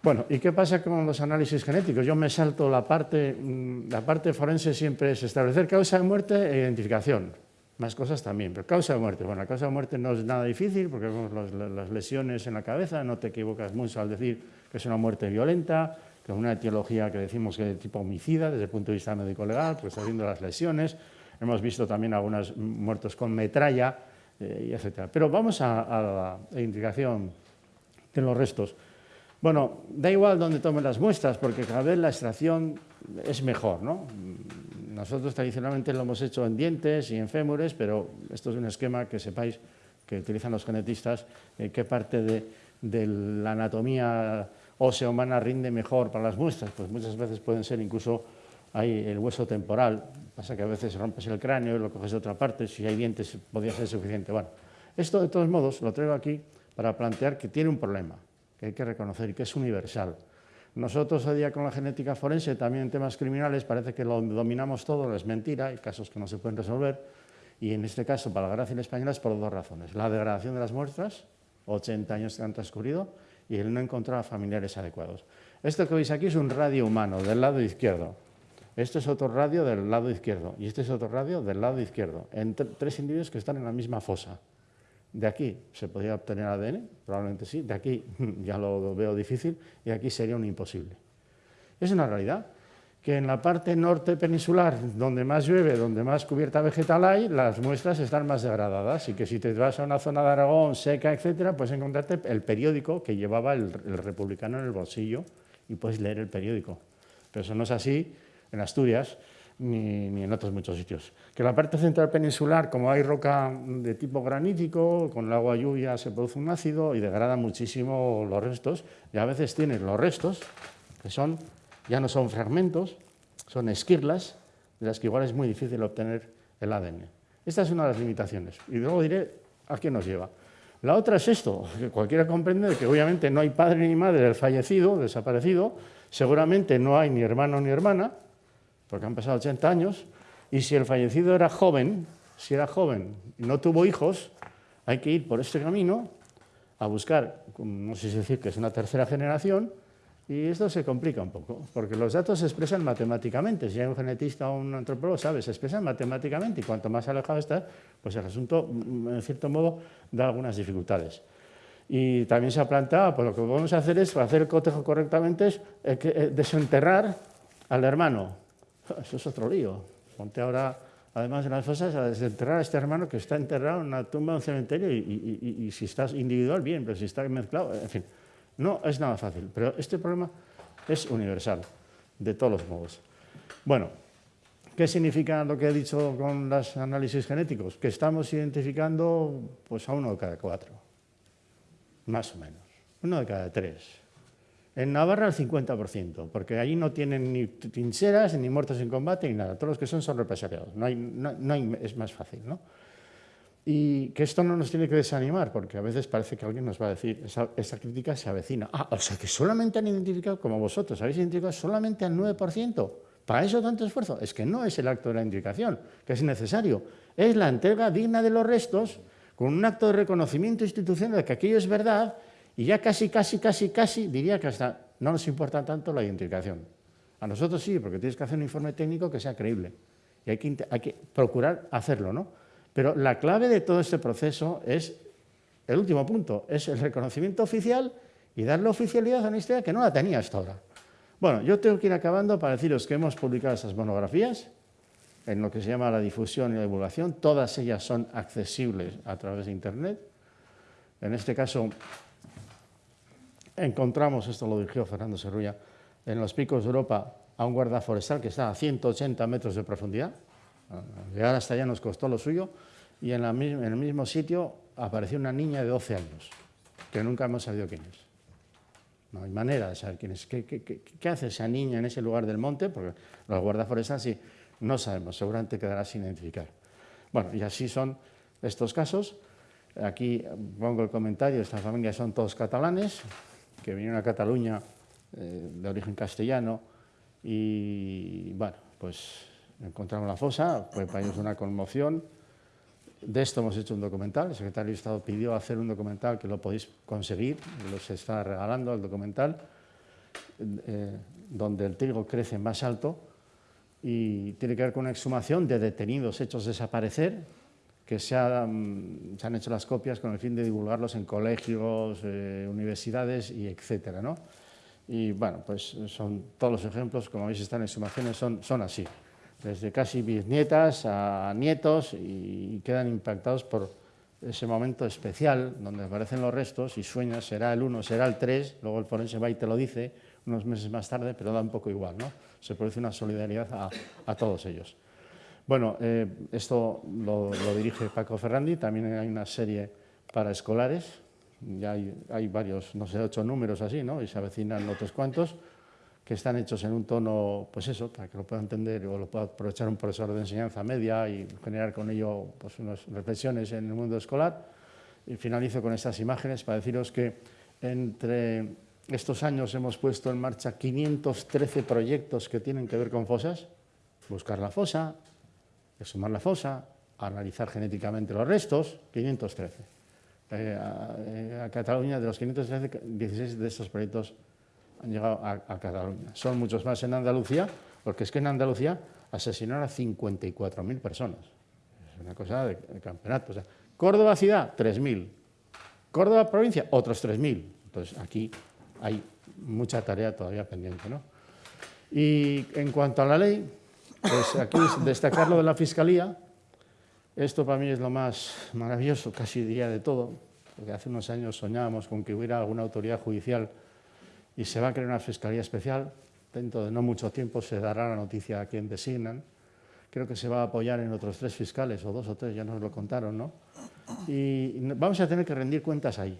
Bueno, ¿y qué pasa con los análisis genéticos? Yo me salto la parte, mm, la parte forense siempre es establecer causa de muerte e identificación. Más cosas también, pero causa de muerte. Bueno, la causa de muerte no es nada difícil porque vemos las lesiones en la cabeza, no te equivocas mucho al decir que es una muerte violenta, es una etiología que decimos que es de tipo homicida desde el punto de vista médico-legal, pues está viendo las lesiones. Hemos visto también algunos muertos con metralla, eh, etc. Pero vamos a, a la identificación de los restos. Bueno, da igual dónde tomen las muestras, porque cada vez la extracción es mejor. ¿no? Nosotros tradicionalmente lo hemos hecho en dientes y en fémures, pero esto es un esquema que sepáis que utilizan los genetistas, eh, qué parte de, de, la anatomía ósea humana rinde mejor para las muestras. Pues muchas veces pueden ser incluso hay el hueso temporal, pasa que a veces rompes el cráneo y lo coges de otra parte, si hay dientes podría ser suficiente. Bueno, esto de todos modos lo traigo aquí para plantear que tiene un problema que hay que reconocer y que es universal. Nosotros hoy día con la genética forense, también en temas criminales, parece que lo dominamos todo, es mentira, hay casos que no se pueden resolver, y en este caso, para la Guardia Española, es por dos razones. La degradación de las muestras, 80 años que han transcurrido, y el no encontrar a familiares adecuados. Esto que veis aquí es un radio humano, del lado izquierdo. Este es otro radio del lado izquierdo, y este es otro radio del lado izquierdo, entre tres individuos que están en la misma fosa. De aquí se podría obtener ADN, probablemente sí, de aquí ya lo veo difícil y aquí sería un imposible. Es una realidad que en la parte norte peninsular, donde más llueve, donde más cubierta vegetal hay, las muestras están más degradadas y que si te vas a una zona de Aragón seca, etcétera, puedes encontrarte el periódico que llevaba el, republicano en el bolsillo y puedes leer el periódico. Pero eso no es así en Asturias, ni, en otros muchos sitios. Que la parte central peninsular, como hay roca de tipo granítico, con el agua lluvia se produce un ácido y degrada muchísimo los restos, y a veces tienes los restos, que son, ya no son fragmentos, son esquirlas, de las que igual es muy difícil obtener el ADN. Esta es una de las limitaciones, y luego diré a qué nos lleva. La otra es esto, que cualquiera comprende que obviamente no hay padre ni madre del fallecido, desaparecido, seguramente no hay ni hermano ni hermana, porque han pasado 80 años, y si el fallecido era joven, si era joven y no tuvo hijos, hay que ir por este camino a buscar, no sé si decir que es una tercera generación, y esto se complica un poco, porque los datos se expresan matemáticamente. Si hay un genetista o un antropólogo, sabe, se expresan matemáticamente, y cuanto más alejado está, pues el asunto, en cierto modo, da algunas dificultades. Y también se ha planteado, pues lo que vamos a hacer es, para hacer el cotejo correctamente, es eh, eh, desenterrar al hermano, Eso es otro lío. Ponte ahora, además de las fosas, a desenterrar a este hermano que está enterrado en una tumba, en un cementerio, y, si estás individual, bien, pero si está mezclado, en fin, no es nada fácil. Pero este problema es universal, de todos los modos. Bueno, ¿qué significa lo que he dicho con los análisis genéticos? Que estamos identificando pues, a uno de cada cuatro, más o menos, uno de cada tres. En Navarra el 50%, porque allí no tienen ni trincheras, ni muertos en combate, ni nada. Todos los que son son represaliados. No hay, no, hay, es más fácil. ¿no? Y que esto no nos tiene que desanimar, porque a veces parece que alguien nos va a decir, esa, crítica se avecina. Ah, o sea, que solamente han identificado, como vosotros, habéis identificado solamente al 9%. ¿Para eso tanto esfuerzo? Es que no es el acto de la identificación, que es necesario. Es la entrega digna de los restos, con un acto de reconocimiento institucional de que aquello es verdad, y ya casi, casi, casi, casi, diría que hasta no nos importa tanto la identificación. A nosotros sí, porque tienes que hacer un informe técnico que sea creíble. Y hay que procurar hacerlo, ¿no? Pero la clave de todo este proceso es, el último punto, es el reconocimiento oficial y darle oficialidad a una historia que no la tenía hasta ahora. Bueno, yo tengo que ir acabando para deciros que hemos publicado esas monografías en lo que se llama la difusión y la divulgación. Todas ellas son accesibles a través de Internet. En este caso, encontramos, esto lo dirigió Fernando Serrulla, en los picos de Europa a un guarda forestal que está a 180 metros de profundidad. Llegar hasta allá nos costó lo suyo y en, el mismo sitio apareció una niña de 12 años, que nunca hemos sabido quién es. No hay manera de saber quién es. ¿Qué, hace esa niña en ese lugar del monte? Porque los guardas forestales sí, no sabemos, seguramente quedará sin identificar. Bueno, y así son estos casos. Aquí pongo el comentario, esta familia son todos catalanes, que vinieron a Cataluña eh, de origen castellano y, bueno, pues encontramos la fosa, fue para ellos una conmoción. De esto hemos hecho un documental, el secretario de Estado pidió hacer un documental que lo podéis conseguir, los está regalando el documental, eh, donde el trigo crece más alto y tiene que ver con una exhumación de detenidos hechos desaparecer que se, han hecho las copias con el fin de divulgarlos en colegios, eh, universidades y etcétera, ¿no? Y bueno, pues son todos los ejemplos, como veis están en sumaciones, son, son así, desde casi bisnietas a nietos y quedan impactados por ese momento especial donde aparecen los restos y sueñas, será el 1, será el 3, luego el forense va y te lo dice unos meses más tarde, pero da un poco igual, ¿no? Se produce una solidaridad a, a todos ellos. Bueno, eh, esto lo, dirige Paco Ferrandi, también hay una serie para escolares, ya hay, varios, no sé, ocho números así, ¿no? Y se avecinan otros cuantos, que están hechos en un tono, pues eso, para que lo pueda entender o lo pueda aprovechar un profesor de enseñanza media y generar con ello pues, unas reflexiones en el mundo escolar. Y finalizo con estas imágenes para deciros que entre estos años hemos puesto en marcha 513 proyectos que tienen que ver con fosas, buscar la fosa, exhumar la fosa, analizar genéticamente los restos, 513. Eh, eh, a, Cataluña, de los 513, 16 de estos proyectos han llegado a, Cataluña. Son muchos más en Andalucía, porque es que en Andalucía asesinaron a 54.000 personas. Es una cosa de, campeonato. Córdoba ciudad, 3.000. Córdoba provincia, otros 3.000. Entonces, aquí hay mucha tarea todavía pendiente. ¿no? Y en cuanto a la ley, pues aquí destacar lo de la Fiscalía. Esto para mí es lo más maravilloso, casi diría de todo, porque hace unos años soñábamos con que hubiera alguna autoridad judicial y se va a crear una Fiscalía Especial. Dentro de no mucho tiempo se dará la noticia a quien designan. Creo que se va a apoyar en otros tres fiscales, o dos o tres, ya nos lo contaron, ¿no? Y vamos a tener que rendir cuentas ahí.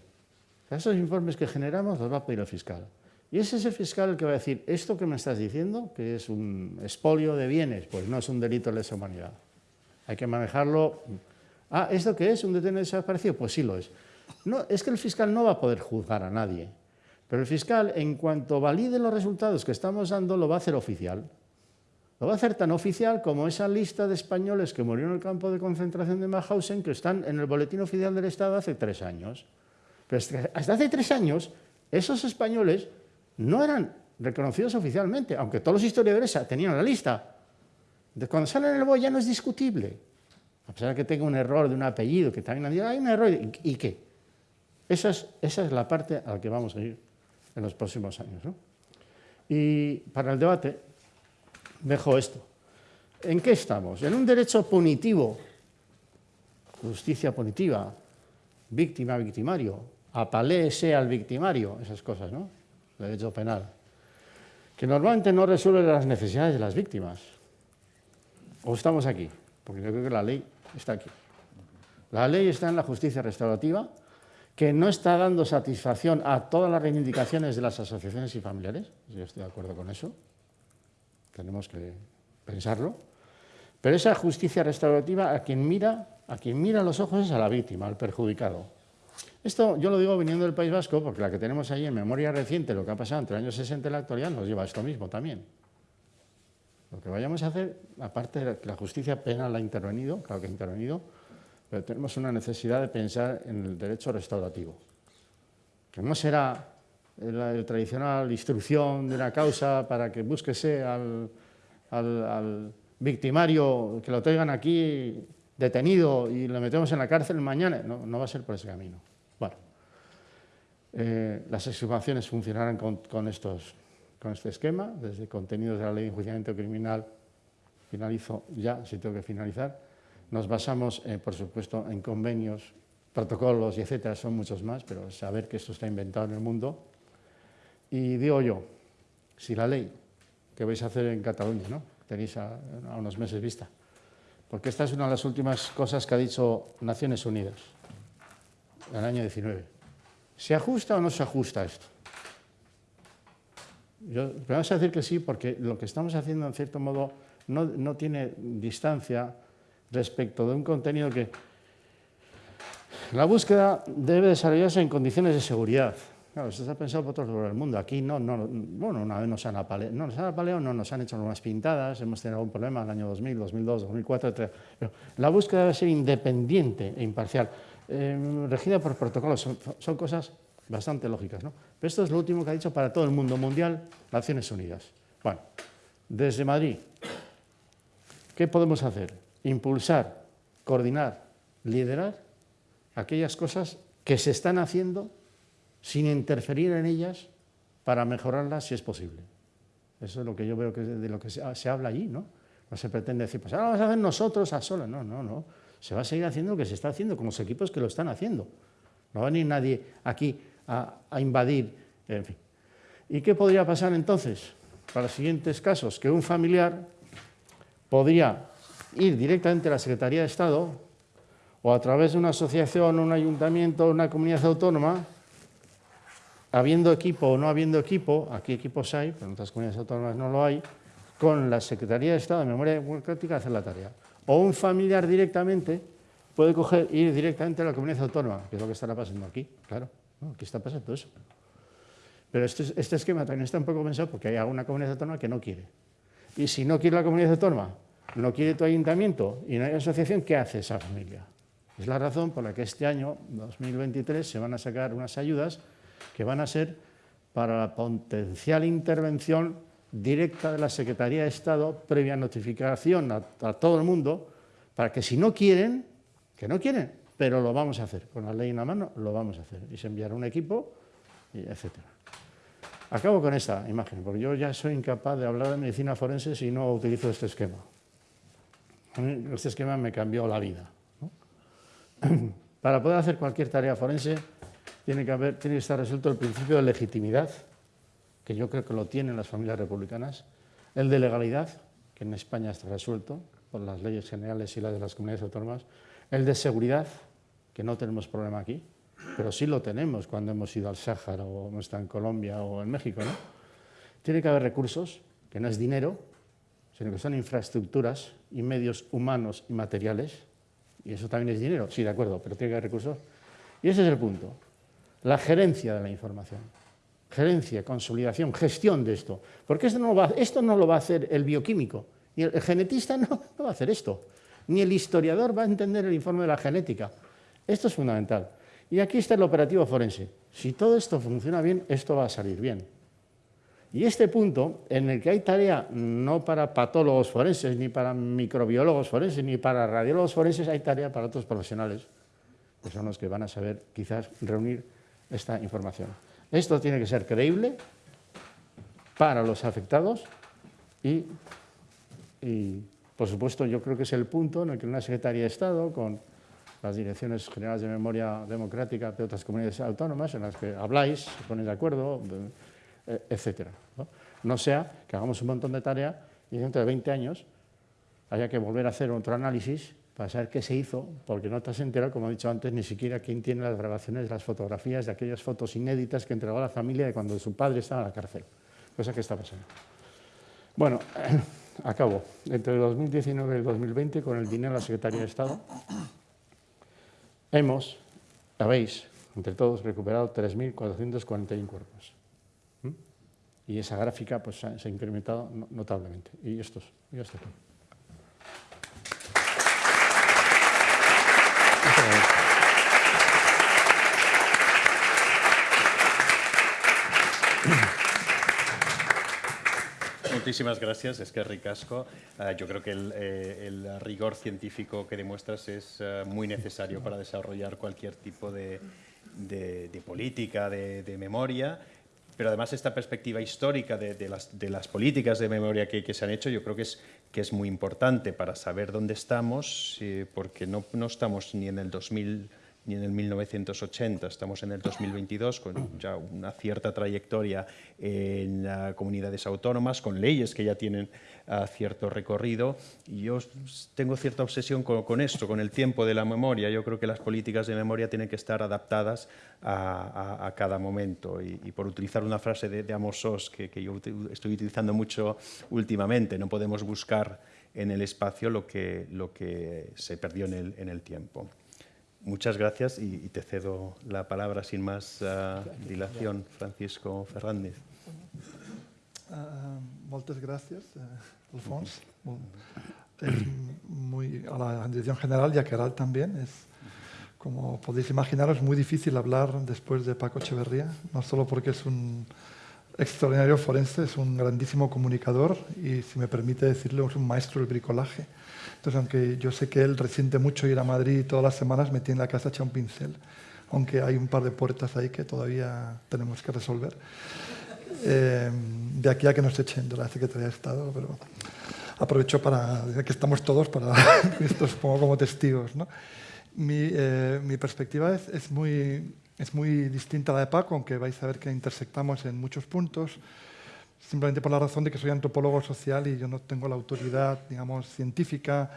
Esos informes que generamos los va a pedir el fiscal. Y ese es el fiscal el que va a decir, esto que me estás diciendo, que es un expolio de bienes, pues no es un delito de lesa humanidad. Hay que manejarlo. Ah, ¿esto qué es? ¿Un detenido desaparecido? Pues sí lo es. No, es que el fiscal no va a poder juzgar a nadie, pero el fiscal, en cuanto valide los resultados que estamos dando, lo va a hacer oficial. Lo va a hacer tan oficial como esa lista de españoles que murieron en el campo de concentración de Mauthausen, que están en el Boletín Oficial del Estado hace tres años. Pero hasta hace tres años, esos españoles no eran reconocidos oficialmente, aunque todos los historiadores tenían la lista. Cuando sale en el BOE ya no es discutible, a pesar de que tenga un error de un apellido, que también hay un error, ¿y qué? Esa es, esa es la parte a la que vamos a ir en los próximos años. Y para el debate dejo esto. ¿En qué estamos? En un derecho punitivo, justicia punitiva, víctima, victimario, apalé al victimario, esas cosas, ¿no? derecho penal, que normalmente no resuelve las necesidades de las víctimas. O estamos aquí, porque yo creo que la ley está aquí. La ley está en la justicia restaurativa, que no está dando satisfacción a todas las reivindicaciones de las asociaciones y familiares, yo estoy de acuerdo con eso, tenemos que pensarlo, pero esa justicia restaurativa a quien mira, a quien mira los ojos es a la víctima, al perjudicado. Esto yo lo digo viniendo del País Vasco, porque la que tenemos ahí en memoria reciente, lo que ha pasado entre el año 60 y la actualidad, nos lleva a esto mismo también. Lo que vayamos a hacer, aparte de que la justicia penal ha intervenido, claro que ha intervenido, pero tenemos una necesidad de pensar en el derecho restaurativo, que no será la tradicional instrucción de una causa para que búsquese al, al victimario, que lo traigan aquí detenido y lo metemos en la cárcel mañana, no, no va a ser por ese camino. Bueno, eh, las exhumaciones funcionarán con, estos, con este esquema, desde contenidos de la ley de enjuiciamiento criminal, finalizo ya, si tengo que finalizar, nos basamos, eh, por supuesto, en convenios, protocolos y etcétera, son muchos más, pero saber que esto está inventado en el mundo. Y digo yo, si la ley que vais a hacer en Cataluña, ¿no? tenéis a unos meses vista, porque esta es una de las últimas cosas que ha dicho Naciones Unidas en el año 19. ¿Se ajusta o no se ajusta esto? Yo, vamos a decir que sí, porque lo que estamos haciendo, en cierto modo, no, no tiene distancia respecto de un contenido que... La búsqueda debe desarrollarse en condiciones de seguridad. Claro, esto está pensado por otros lugares del mundo. Aquí no, no, bueno, una vez nos han apaleado, no nos han apaleado, no nos han hecho unas pintadas, hemos tenido algún problema en el año 2000, 2002, 2004, etc. La búsqueda debe ser independiente e imparcial, eh, regida por protocolos, son, cosas bastante lógicas. ¿no? Pero esto es lo último que ha dicho para todo el mundo mundial Naciones Unidas. Bueno, desde Madrid, ¿qué podemos hacer? Impulsar, coordinar, liderar aquellas cosas que se están haciendo sin interferir en ellas para mejorarlas si es posible. Eso es lo que yo veo que de lo que se, habla allí, ¿no? No se pretende decir, pues ahora vamos a hacer nosotros a solas. No, no, no. Se va a seguir haciendo lo que se está haciendo con los equipos que lo están haciendo. No va a venir nadie aquí a, a invadir, en fin. ¿Y qué podría pasar entonces? Para los siguientes casos, que un familiar podría ir directamente a la Secretaría de Estado o a través de una asociación, un ayuntamiento, una comunidad autónoma, habiendo equipo o no habiendo equipo, aquí equipos hay, pero en otras comunidades autónomas no lo hay, con la Secretaría de Estado de Memoria Democrática hacer la tarea. O un familiar directamente puede coger, ir directamente a la comunidad autónoma, que es lo que estará pasando aquí, claro, aquí está pasando eso. Pero este, este, esquema también está un poco pensado porque hay alguna comunidad autónoma que no quiere. Y si no quiere la comunidad autónoma, no quiere tu ayuntamiento y no hay asociación, ¿qué hace esa familia? Es la razón por la que este año, 2023, se van a sacar unas ayudas que van a ser para la potencial intervención directa de la Secretaría de Estado previa notificación a, todo el mundo para que si no quieren, que no quieren, pero lo vamos a hacer. Con la ley en la mano lo vamos a hacer. Y se enviará un equipo, etcétera. Acabo con esta imagen, porque yo ya soy incapaz de hablar de medicina forense si no utilizo este esquema. Este esquema me cambió la vida. Para poder hacer cualquier tarea forense tiene que, haber, tiene que estar resuelto el principio de legitimidad, que yo creo que lo tienen las familias republicanas, el de legalidad, que en España está resuelto por las leyes generales y las de las comunidades autónomas, el de seguridad, que no tenemos problema aquí, pero sí lo tenemos cuando hemos ido al Sáhara o hemos estado en Colombia o en México. ¿no? Tiene que haber recursos, que no es dinero, sino que son infraestructuras y medios humanos y materiales, y eso también es dinero, sí, de acuerdo, pero tiene que haber recursos. Y ese es el punto, la gerencia de la información. Gerencia, consolidación, gestión de esto. Porque esto no, lo va a hacer el bioquímico, y el, genetista no, no va a hacer esto, ni el historiador va a entender el informe de la genética. Esto es fundamental. Y aquí está el operativo forense. Si todo esto funciona bien, esto va a salir bien. Y este punto, en el que hay tarea no para patólogos forenses, ni para microbiólogos forenses, ni para radiólogos forenses, hay tarea para otros profesionales, que son los que van a saber quizás reunir esta información. Esto tiene que ser creíble para los afectados y, y por supuesto, yo creo que es el punto en el que una Secretaría de Estado, con las direcciones generales de memoria democrática de otras comunidades autónomas en las que habláis, se ponéis de acuerdo, eh, etcétera. ¿no? sea que hagamos un montón de tareas y dentro de 20 años haya que volver a hacer otro análisis para saber qué se hizo, porque no te has enterado, como he dicho antes, ni siquiera quién tiene las grabaciones las fotografías de aquellas fotos inéditas que entregó a la familia de cuando su padre estaba en la cárcel. Cosa que está pasando. Bueno, acabo. Entre el 2019 y el 2020, con el dinero de la Secretaría de Estado, hemos, habéis, entre todos, recuperado 3.441 cuerpos. Y esa gráfica pues, se ha incrementado notablemente. Y esto es, y esto es todo. Muchísimas gracias, es que ricasco. Uh, yo creo que el, eh, el, rigor científico que demuestras es uh, muy necesario para desarrollar cualquier tipo de, política, de, memoria, pero además esta perspectiva histórica de, las, políticas de memoria que, se han hecho yo creo que es, que es muy importante para saber dónde estamos, eh, porque no, no estamos ni en el 2000 ni en el 1980, estamos en el 2022 con ya una cierta trayectoria en las comunidades autónomas, con leyes que ya tienen uh, cierto recorrido. Y yo tengo cierta obsesión con, con, esto, con el tiempo de la memoria. Yo creo que las políticas de memoria tienen que estar adaptadas a, a, a cada momento. Y, y, por utilizar una frase de, de Amos Oz que, que yo estoy utilizando mucho últimamente, no podemos buscar en el espacio lo que, lo que se perdió en el, en el tiempo. Muchas gracias y, y, te cedo la palabra sin más uh, dilación, Francisco Fernández. Uh, moltes gràcies, uh, Alfons. Es muy, a la dirección general y a Keral también. Es, como podéis imaginaros, muy difícil hablar después de Paco Echeverría, no solo porque es un extraordinario forense, es un grandísimo comunicador y, si me permite decirlo, es un maestro del bricolaje. Entonces, aunque yo sé que él resiente mucho ir a Madrid todas las semanas me tiene la casa hecha un pincel, aunque hay un par de puertas ahí que todavía tenemos que resolver. Eh, de aquí a que nos echen de la Secretaría de Estado, pero aprovecho para, que estamos todos, para esto supongo como testigos. eh, mi, perspectiva es, muy, es muy distinta a la de Paco, aunque vais a ver que intersectamos en muchos puntos simplemente por la razón de que soy antropólogo social y yo no tengo la autoridad, digamos, científica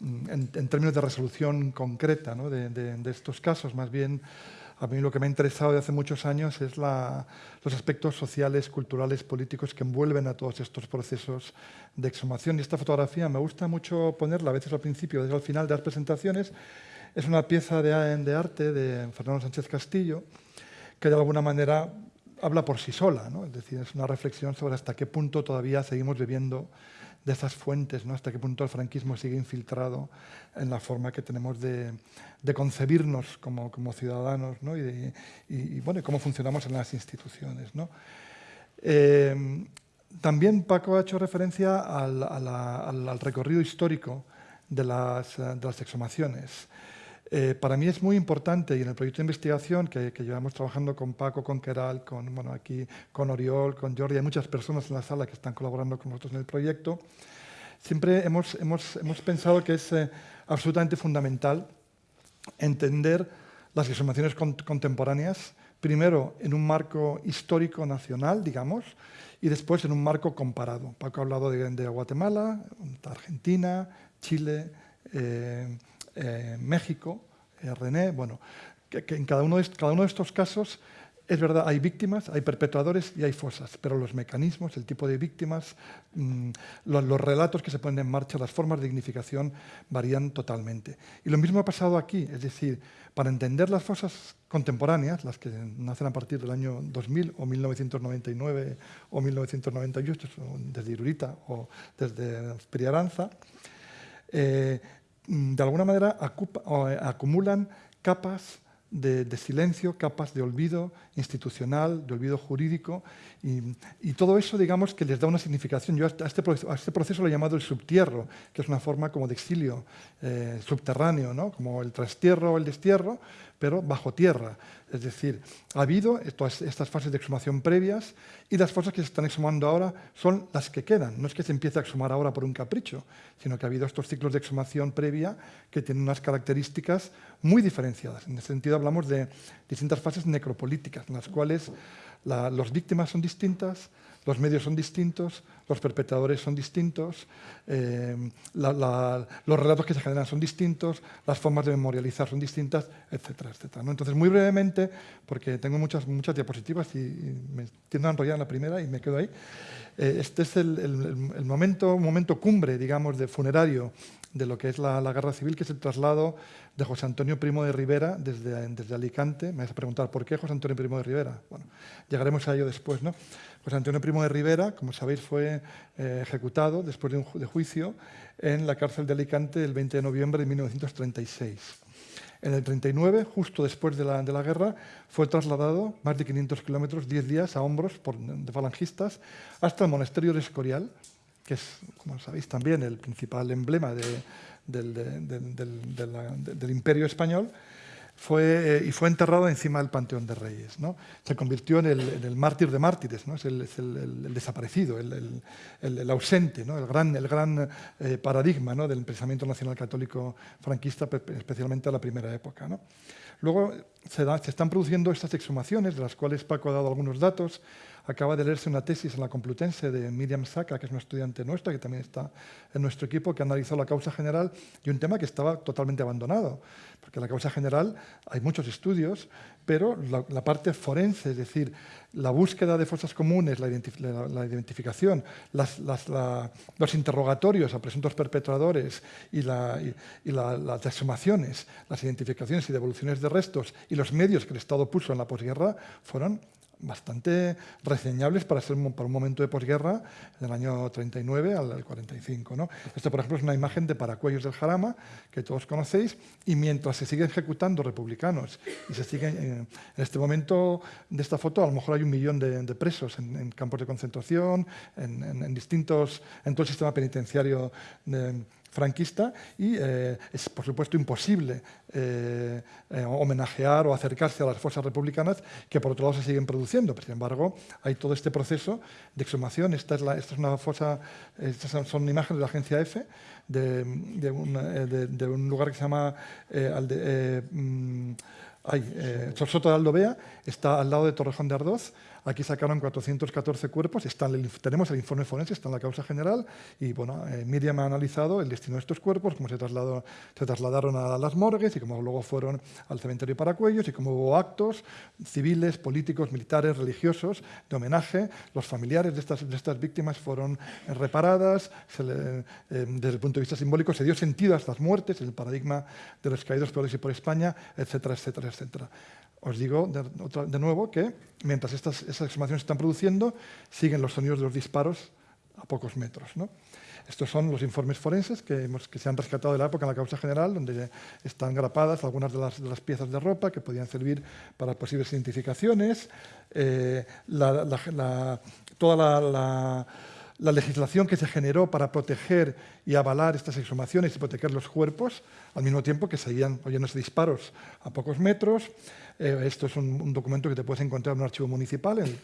mm, en, términos de resolución concreta ¿no? de, estos casos. Más bien, a mí lo que me ha interesado de hace muchos años es los aspectos sociales, culturales, políticos que envuelven a todos estos procesos de exhumación. Y esta fotografía me gusta mucho ponerla, a veces al principio, a veces al final de las presentaciones. Es una pieza de arte de Fernando Sánchez Castillo, que de alguna manera habla por sí sola, ¿no? es decir, es una reflexión sobre hasta qué punto todavía seguimos viviendo de esas fuentes, ¿no? hasta qué punto el franquismo sigue infiltrado en la forma que tenemos de, de concebirnos como, como ciudadanos ¿no? y, de, y, y, bueno, cómo funcionamos en las instituciones. ¿no? Eh, también Paco ha hecho referencia al, la, al, al recorrido histórico de las, de las exhumaciones. Eh, para mí es muy importante, y en el proyecto de investigación que, llevamos trabajando con Paco, con Keral, con, bueno, aquí, con Oriol, con Jordi, hay muchas personas en la sala que están colaborando con nosotros en el proyecto, siempre hemos, hemos, hemos pensado que es eh, absolutamente fundamental entender las exhumaciones contemporáneas, primero en un marco histórico nacional, digamos, y después en un marco comparado. Paco ha hablado de, Guatemala, Argentina, Chile, eh, eh, México, eh, René, bueno, que, en cada uno, de, estos casos es verdad, hay víctimas, hay perpetuadores y hay fosas, pero los mecanismos, el tipo de víctimas, mm, los, relatos que se ponen en marcha, las formas de dignificación varían totalmente. Y lo mismo ha pasado aquí, es decir, para entender las fosas contemporáneas, las que nacen a partir del año 2000 o 1999 o 1998, desde Irurita o desde Priaranza, eh, de alguna manera eh, acumulan capas de, silencio, capas de olvido institucional, de olvido jurídico, y, todo eso, digamos, que les da una significación. Yo a este, proceso, a este proceso lo he llamado el subtierro, que es una forma como de exilio eh, subterráneo, ¿no? como el trastierro o el destierro, pero bajo tierra. Es decir, ha habido estas fases de exhumación previas y las fosas que se están exhumando ahora son las que quedan. No es que se empiece a exhumar ahora por un capricho, sino que ha habido estos ciclos de exhumación previa que tienen unas características muy diferenciadas. En ese sentido hablamos de distintas fases necropolíticas, en las cuales las víctimas son distintas, los medios son distintos, los perpetradores son distintos, eh, los relatos que se generan son distintos, las formas de memorializar son distintas, etcétera, etcétera. Entonces, muy brevemente, porque tengo muchas, muchas diapositivas y, me tiendo a enrollar en la primera y me quedo ahí, eh, este es el, momento, momento cumbre, digamos, de funerario de lo que es la, guerra civil, que es el traslado de José Antonio Primo de Rivera desde, desde Alicante. Me vas a preguntar, ¿por qué José Antonio Primo de Rivera? Bueno, llegaremos a ello después, ¿no? José Antonio Primo de Rivera, como sabéis, fue eh, ejecutado después de un de juicio en la cárcel de Alicante el 20 de noviembre de 1936. En el 39, justo después de la, de la guerra, fue trasladado más de 500 kilómetros, 10 días a hombros por, de falangistas, hasta el monasterio de Escorial, que es, como sabéis también, el principal emblema de, del, del imperio español, fue, eh, y fue enterrado encima del Panteón de Reyes. ¿no? Se convirtió en el, mártir de mártires, ¿no? es, el, el, desaparecido, el, ausente, ¿no? el gran, el gran eh, paradigma ¿no? del pensamiento nacional católico franquista, especialmente a la primera época. Luego se, se están produciendo estas exhumaciones, de las cuales Paco ha dado algunos datos, Acaba de leerse una tesis en la Complutense de Miriam Saca, que es una estudiante nuestra, que también está en nuestro equipo, que analizó la causa general y un tema que estaba totalmente abandonado. Porque la causa general hay muchos estudios, pero la, parte forense, es decir, la búsqueda de fosas comunes, la, identificación, los interrogatorios a presuntos perpetradores y, las exhumaciones, las identificaciones y devoluciones de restos y los medios que el Estado puso en la posguerra fueron bastante reseñables para ser para un momento de posguerra del año 39 al 45. ¿no? Esto, por ejemplo, es una imagen de Paracuellos del Jarama, que todos conocéis, y mientras se siguen ejecutando republicanos y se siguen, eh, en este momento de esta foto, a lo mejor hay un millón de, presos en, campos de concentración, en, en, distintos, en todo el sistema penitenciario de, franquista y eh, es, por supuesto, imposible eh, eh, homenajear o acercarse a las fuerzas republicanas que, por otro lado, se siguen produciendo. Pero, sin embargo, hay todo este proceso de exhumación. Esta es, la, esta es una fosa, estas son imágenes de la agencia EFE de, un, lugar que se llama Alde, mm, de Aldovea, está al lado de Torrejón de Ardoz, Aquí sacaron 414 cuerpos, tenemos el informe forense, está en la causa general, y bueno, eh, Miriam ha analizado el destino de estos cuerpos, cómo se, trasladaron a las morgues y cómo luego fueron al cementerio Paracuellos y cómo hubo actos civiles, políticos, militares, religiosos de homenaje. Los familiares de estas, víctimas fueron reparadas, eh, desde el punto de vista simbólico se dio sentido a estas muertes, el paradigma de los caídos por por España, etcétera, etcétera, etcétera. Os digo de, nuevo que mientras estas, exhumaciones se están produciendo, siguen los sonidos de los disparos a pocos metros. Estos son los informes forenses que, se han rescatado de la época en la causa general, donde están grapadas algunas de las, piezas de ropa que podían servir para posibles identificaciones. Eh, toda la legislación que se generó para proteger y avalar estas exhumaciones y proteger los cuerpos, al mismo tiempo que seguían oyéndose disparos a pocos metros, eh, esto es un, documento que te puedes encontrar en un archivo municipal, en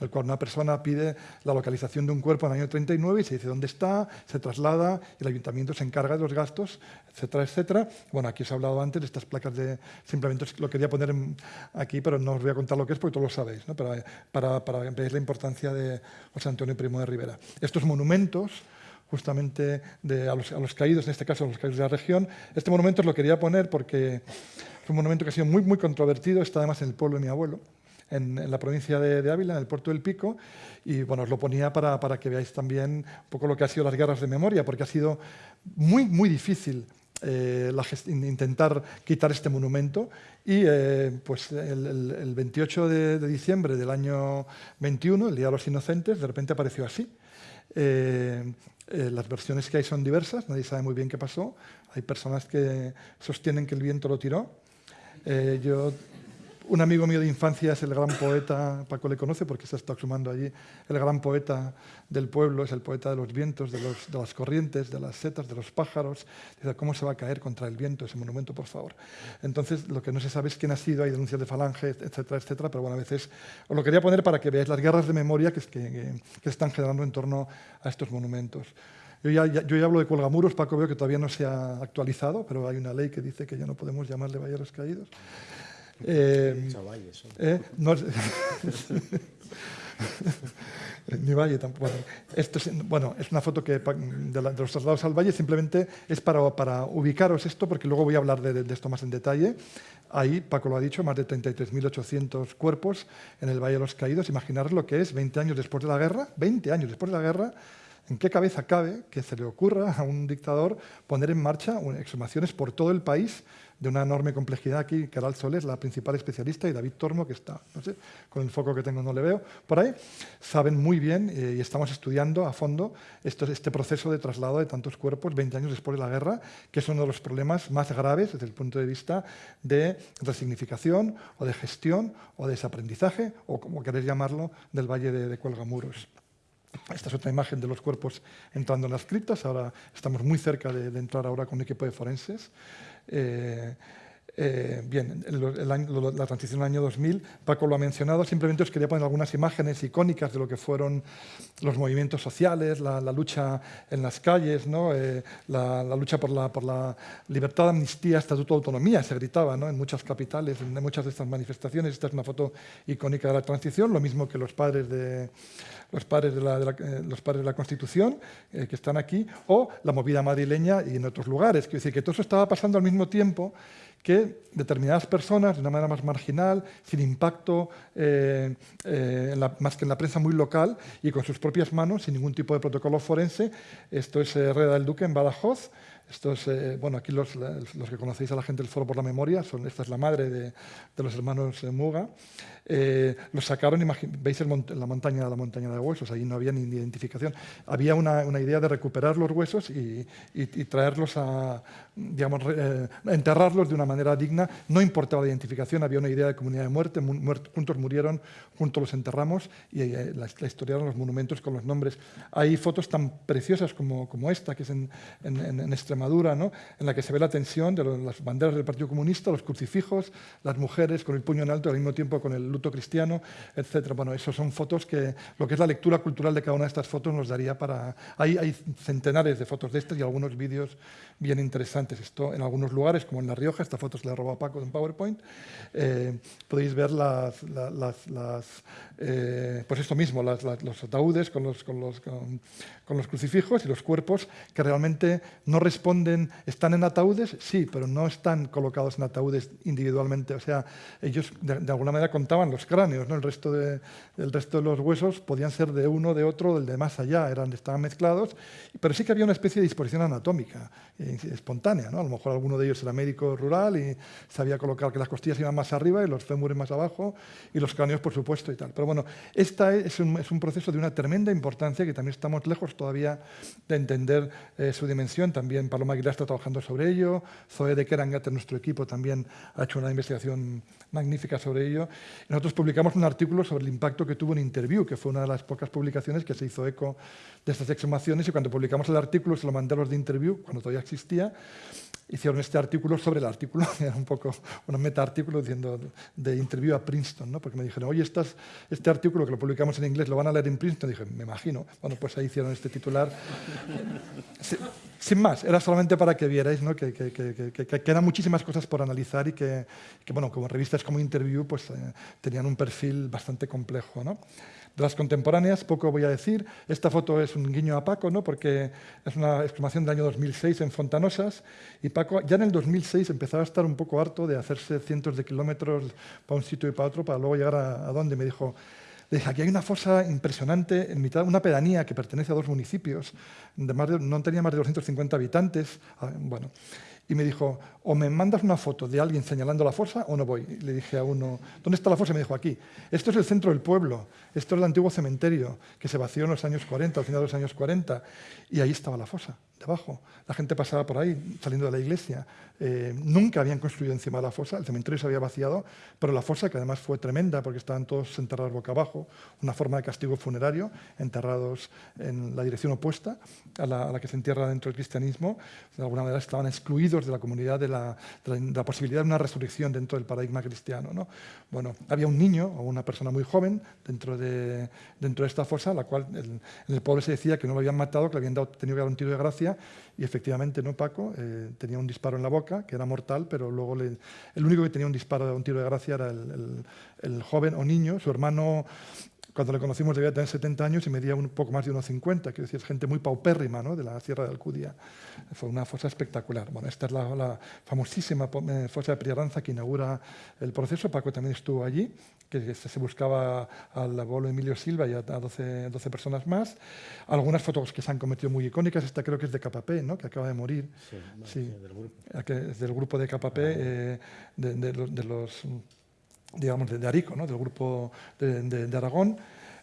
el, cual una persona pide la localización de un cuerpo en el año 39 y se dice dónde está, se traslada, y el ayuntamiento se encarga de los gastos, etcétera, etcétera. Bueno, aquí os he hablado antes de estas placas de... Simplemente lo quería poner aquí, pero no os voy a contar lo que es porque todos lo sabéis, ¿no? para, para, ver la importancia de José Antonio Primo de Rivera. Estos monumentos justamente a, los, caídos, en este caso a los caídos de la región. Este monumento os lo quería poner porque es un monumento que ha sido muy, muy controvertido, está además en el pueblo de mi abuelo, en, la provincia de, Ávila, en el puerto del Pico, y bueno, os lo ponía para, para, que veáis también un poco lo que ha sido las guerras de memoria, porque ha sido muy, muy difícil eh, intentar quitar este monumento y eh, pues el, el, 28 de, de, diciembre del año 21, el Día de los Inocentes, de repente apareció así. Eh, eh, las versiones que hay son diversas, nadie sabe muy bien qué pasó. Hay personas que sostienen que el viento lo tiró. Eh, yo un amigo mío de infancia es el gran poeta, Paco le conoce porque se está exhumando allí, el gran poeta del pueblo, es el poeta de los vientos, de, las corrientes, de las setas, de los pájaros. Dice, ¿cómo se va a caer contra el viento ese monumento, por favor? Entonces, lo que no se sabe es quién ha sido, hay denuncias de falange, etcétera, etcétera, pero bueno, a veces os lo quería poner para que veáis las guerras de memoria que, están generando en torno a estos monumentos. Yo ya, ya, hablo de cuelgamuros, Paco veo que todavía no se ha actualizado, pero hay una ley que dice que ya no podemos llamarle valleros caídos. Eh, eh, no, ni valle tampoco. Bueno, esto es, bueno, es una foto que de, los traslados al valle, simplemente es para, para ubicaros esto, porque luego voy a hablar de, de, esto más en detalle. Ahí, Paco lo ha dicho, más de 33.800 cuerpos en el Valle de los Caídos. Imaginaros lo que es 20 años después de la guerra, 20 años después de la guerra, ¿En qué cabeza cabe que se le ocurra a un dictador poner en marcha exhumaciones por todo el país de una enorme complejidad aquí? Caral Soles, la principal especialista, y David Tormo, que está, no sé, con el foco que tengo no le veo, por ahí, saben muy bien eh, y estamos estudiando a fondo este proceso de traslado de tantos cuerpos 20 años después de la guerra, que es uno de los problemas más graves desde el punto de vista de resignificación o de gestión o de desaprendizaje, o como queréis llamarlo, del Valle de, de Cuelgamuros. Esta es otra imagen de los cuerpos entrando en las criptas. Ahora estamos muy cerca de, entrar ahora con un equipo de forenses. Eh, eh, bien, la transición al año 2000, Paco lo ha mencionado, simplemente os quería poner algunas imágenes icónicas de lo que fueron los movimientos sociales, la, lucha en las calles, ¿no? Eh, la, lucha por la, por la libertad, amnistía, estatuto de autonomía, se gritaba ¿no? en muchas capitales, en muchas de estas manifestaciones. Esta es una foto icónica de la transición, lo mismo que los padres de, los padres de la, eh, los padres de la Constitución, que están aquí, o la movida madrileña y en otros lugares. Quiero decir que todo eso estaba pasando al mismo tiempo que determinadas personas, de una manera más marginal, sin impacto, eh, eh, más que en la prensa muy local, y con sus propias manos, sin ningún tipo de protocolo forense, esto es eh, Reda del Duque en Badajoz, esto es, bueno, aquí los, los, que conocéis a la gente del Foro por la Memoria, son, esta es la madre de, de los hermanos Muga, eh, los sacaron, veis la, montaña, la montaña de huesos, ahí no había ni identificación. Había una, idea de recuperar los huesos y, traerlos a, digamos, eh, enterrarlos de una manera digna. No importaba la identificación, había una idea de comunidad de muerte, juntos murieron, juntos los enterramos y eh, la, historiaron los monumentos con los nombres. Hay fotos tan preciosas como, como esta, que es en, Extremadura, ¿no? en la que se ve la tensión de las banderas del Partido Comunista, los crucifijos, las mujeres con el puño en alto al mismo tiempo con el luto cristiano, etc. Bueno, eso son fotos que lo que es la lectura cultural de cada una de estas fotos nos daría para... Hay, hay centenares de fotos de estas y algunos vídeos bien interesantes. Esto en algunos lugares, como en La Rioja, esta foto se la robó a Paco en PowerPoint, eh, podéis ver las, las, las eh, pues esto mismo, los ataúdes con los, con, los, con, los crucifijos y los cuerpos que realmente no responden, están en ataúdes, sí, pero no están colocados en ataúdes individualmente. O sea, ellos de, de alguna manera contaban los cráneos, ¿no? el, resto de, el resto de los huesos podían ser de uno, de otro, del de más allá, eran, estaban mezclados, pero sí que había una especie de disposición anatómica eh, espontánea. ¿No? A lo mejor alguno de ellos era médico rural y sabía colocar que las costillas iban más arriba y los fémures más abajo y los cráneos, por supuesto, y tal. Pero bueno, este es un, es un proceso de una tremenda importancia que también estamos lejos todavía de entender eh, su dimensión. También Paloma Aguilar está trabajando sobre ello, Zoe de Kerangat, nuestro equipo, también ha hecho una investigación magnífica sobre ello. Nosotros publicamos un artículo sobre el impacto que tuvo en Interview, que fue una de las pocas publicaciones que se hizo eco de estas exhumaciones, y cuando publicamos el artículo se lo mandé los de Interview, cuando todavía existía, hicieron este artículo sobre el artículo, era un poco un meta-artículo diciendo de interview a Princeton, ¿no? porque me dijeron, oye, este artículo que lo publicamos en inglés, ¿lo van a leer en Princeton? Y dije, me imagino. Bueno, pues ahí hicieron este titular. Sin más, era solamente para que vierais ¿no? que, que, que, que, quedan muchísimas cosas por analizar y que, bueno, como revistas como Interview pues, eh, tenían un perfil bastante complejo. ¿no? De las contemporáneas, poco voy a decir. Esta foto es un guiño a Paco, ¿no? porque es una exclamación del año 2006 en Fontanosas, y Paco ya en el 2006 empezaba a estar un poco harto de hacerse cientos de kilómetros para un sitio y para otro, para luego llegar a, a donde me dijo, le dije, aquí hay una fosa impresionante en mitad una pedanía que pertenece a dos municipios, de más no tenía más de 250 habitantes. Ah, bueno, y me dijo, o me mandas una foto de alguien señalando la fosa o no voy. Y le dije a uno, ¿dónde está la fosa? Y me dijo, aquí. Esto es el centro del pueblo, esto es el antiguo cementerio que se vació en los años 40, al final de los años 40, y ahí estaba la fosa, debajo. La gente pasaba por ahí, saliendo de la iglesia. Eh, nunca habían construido encima de la fosa, el cementerio se había vaciado, pero la fosa, que además fue tremenda porque estaban todos enterrados boca abajo, una forma de castigo funerario, enterrados en la dirección opuesta a la, que se entierra dentro del cristianismo, de alguna manera estaban excluidos de la comunidad de la, de de posibilidad de una resurrección dentro del paradigma cristiano. ¿no? Bueno, había un niño o una persona muy joven dentro de, dentro de esta fosa, la cual en el pueblo se decía que no lo habían matado, que le habían dado, tenido que dar un tiro de gracia, y efectivamente, ¿no, Paco? Eh, tenía un disparo en la boca, que era mortal, pero luego el único que tenía un disparo, un tiro de gracia era el joven o niño, su hermano cuando le conocimos debía tener 70 años y medía un poco más de 1,50, quiero decir, es gente muy paupérrima ¿no? de la Sierra de Alcudia. Fue una fosa espectacular. Bueno, esta es la, la famosísima eh, fosa de Priaranza que inaugura el proceso. Paco también estuvo allí, que se buscaba al abuelo Emilio Silva y a 12, 12, personas más. Algunas fotos que se han cometido muy icónicas, esta creo que es de KP, ¿no? que acaba de morir. Sí, sí. del grupo. Es del grupo de KP, eh, de, de, de los digamos, de, Arico, ¿no? del grupo de, Aragón.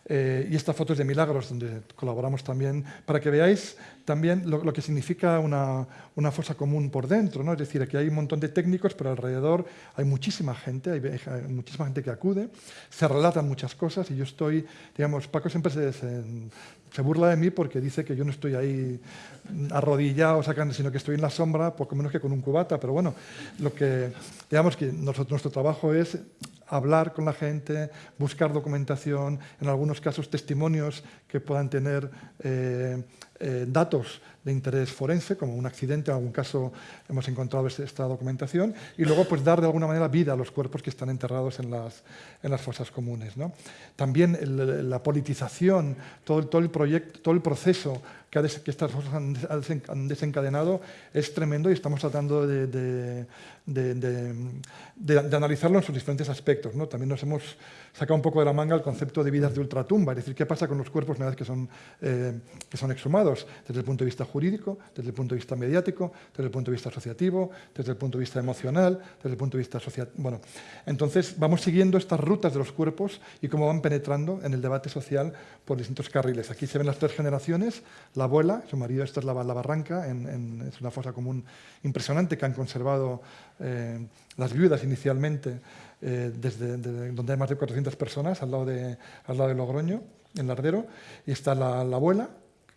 Eh, y esta foto es de Milagros, donde colaboramos también, para que veáis también lo, que significa una, una, fosa común por dentro. ¿no? Es decir, aquí hay un montón de técnicos, pero alrededor hay muchísima gente, hay, muchísima gente que acude, se relatan muchas cosas y yo estoy, digamos, Paco siempre se, burla de mí porque dice que yo no estoy ahí arrodillado, sacando, sino que estoy en la sombra, poco menos que con un cubata. Pero bueno, lo que, digamos que nuestro trabajo es hablar con la gente, buscar documentación, en algunos casos testimonios que puedan tener eh, eh, datos de interés forense, como un accidente, en algún caso hemos encontrado esta documentación, y luego pues dar de alguna manera vida a los cuerpos que están enterrados en las, en las fosas comunes. ¿no? También la politización, todo todo el proyecto, todo el proceso que, estas cosas han, han, desencadenado es tremendo y estamos tratando de, de, de, de, analizarlo en sus diferentes aspectos. ¿no? También nos hemos sacado un poco de la manga el concepto de vidas de ultratumba, es decir, qué pasa con los cuerpos una vez que son, eh, que son exhumados, desde el punto de vista jurídico, desde el punto de vista mediático, desde el punto de vista asociativo, desde el punto de vista emocional, desde el punto de vista social. Bueno, entonces vamos siguiendo estas rutas de los cuerpos y cómo van penetrando en el debate social por distintos carriles. Aquí se ven las tres generaciones, la abuela, su marido, esta es la, barranca, en, es una fosa común impresionante que han conservado eh, las viudas inicialmente, eh, desde, donde hay más de 400 personas, al lado de, al lado de Logroño, en Lardero, y está la, la abuela,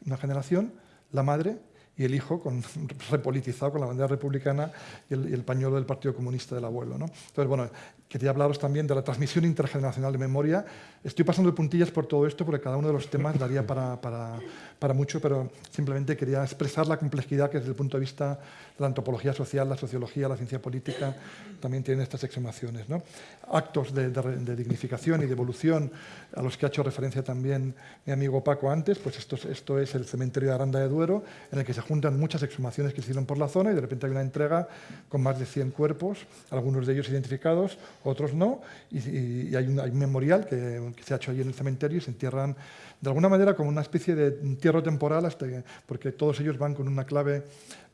una generación, la madre y el hijo con, repolitizado con la bandera republicana y el, y el, pañuelo del Partido Comunista del abuelo. ¿no? Entonces, bueno, quería hablaros también de la transmisión intergeneracional de memoria. Estoy pasando de puntillas por todo esto porque cada uno de los temas daría para, para, para mucho, pero simplemente quería expresar la complejidad que desde el punto de vista de la antropología social, la sociología, la ciencia política, también tienen estas exhumaciones. ¿no? Actos de, de, de, dignificación y de evolución a los que ha hecho referencia también mi amigo Paco antes, pues esto, esto es el cementerio de Aranda de Duero, en el que se juntan muchas exhumaciones que se hicieron por la zona y de repente hay una entrega con más de 100 cuerpos, algunos de ellos identificados, otros no, y, hay, un, memorial que, se ha hecho allí en el cementerio y se entierran de alguna manera como una especie de entierro temporal, porque todos ellos van con una clave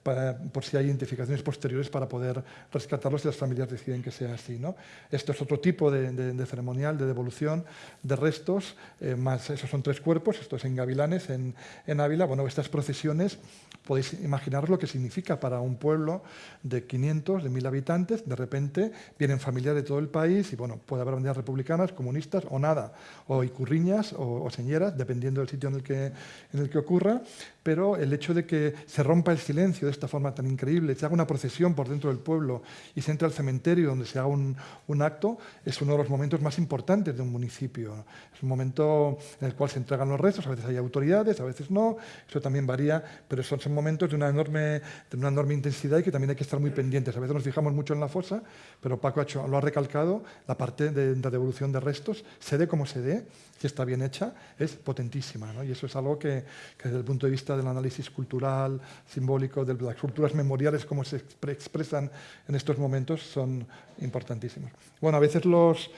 por si hay identificaciones posteriores para poder rescatarlos si las familias deciden que sea así. ¿no? Esto es otro tipo de, ceremonial de devolución de restos, eh, más esos son tres cuerpos, esto es en Gavilanes, en, Ávila. Bueno, estas procesiones podéis imaginaros lo que significa para un pueblo de 500, de 1000 habitantes, de repente vienen familias de todo el país y bueno, puede haber banderas republicanas, comunistas o nada, o icurriñas o, o señeras, dependiendo del sitio en el, que, en el que ocurra, pero el hecho de que se rompa el silencio esta forma tan increíble, se haga una procesión por dentro del pueblo y se entre al cementerio donde se haga un, un acto, es uno de los momentos más importantes de un municipio. Es un momento en el cual se entregan los restos, a veces hay autoridades, a veces no, eso también varía, pero son, son momentos de una, enorme, de una enorme intensidad y que también hay que estar muy pendientes. A veces nos fijamos mucho en la fosa, pero Paco ha hecho, lo ha recalcado, la parte de, de devolución de restos, se dé como se dé, si está bien hecha, es potentísima. ¿no? Y eso es algo que, que desde el punto de vista del análisis cultural, simbólico, de las culturas memoriales, como se expresan en estos momentos, son importantísimos. Bueno, a veces los,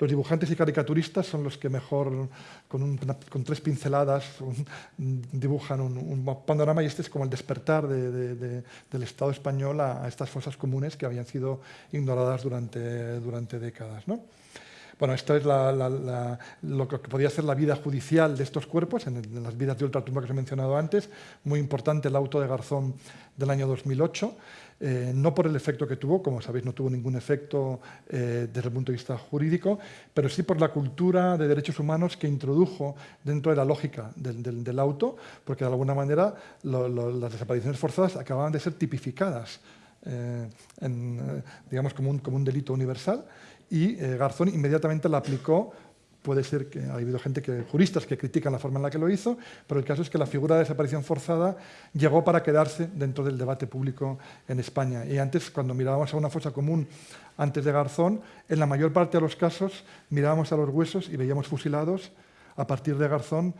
dibujantes y caricaturistas son los que mejor, con, tres pinceladas, dibujan un, panorama y este es como el despertar de, del Estado español a, a, estas fosas comunes que habían sido ignoradas durante, durante décadas. ¿no? Bueno, esto es lo que podía ser la vida judicial de estos cuerpos, en, las vidas de ultratumba que os he mencionado antes. Muy importante el auto de Garzón del año 2008. Eh, no por el efecto que tuvo, como sabéis no tuvo ningún efecto eh, desde el punto de vista jurídico, pero sí por la cultura de derechos humanos que introdujo dentro de la lógica del, auto, porque de alguna manera las desapariciones forzadas acababan de ser tipificadas eh, digamos, como como un delito universal y eh, Garzón inmediatamente la aplicó puede ser que ha habido gente que juristas que critican la forma en la que lo hizo, pero el caso es que la figura de desaparición forzada llegó para quedarse dentro del debate público en España. Y antes, cuando mirábamos a una fosa común antes de Garzón, en la mayor parte de los casos mirábamos a los huesos y veíamos fusilados. A partir de Garzón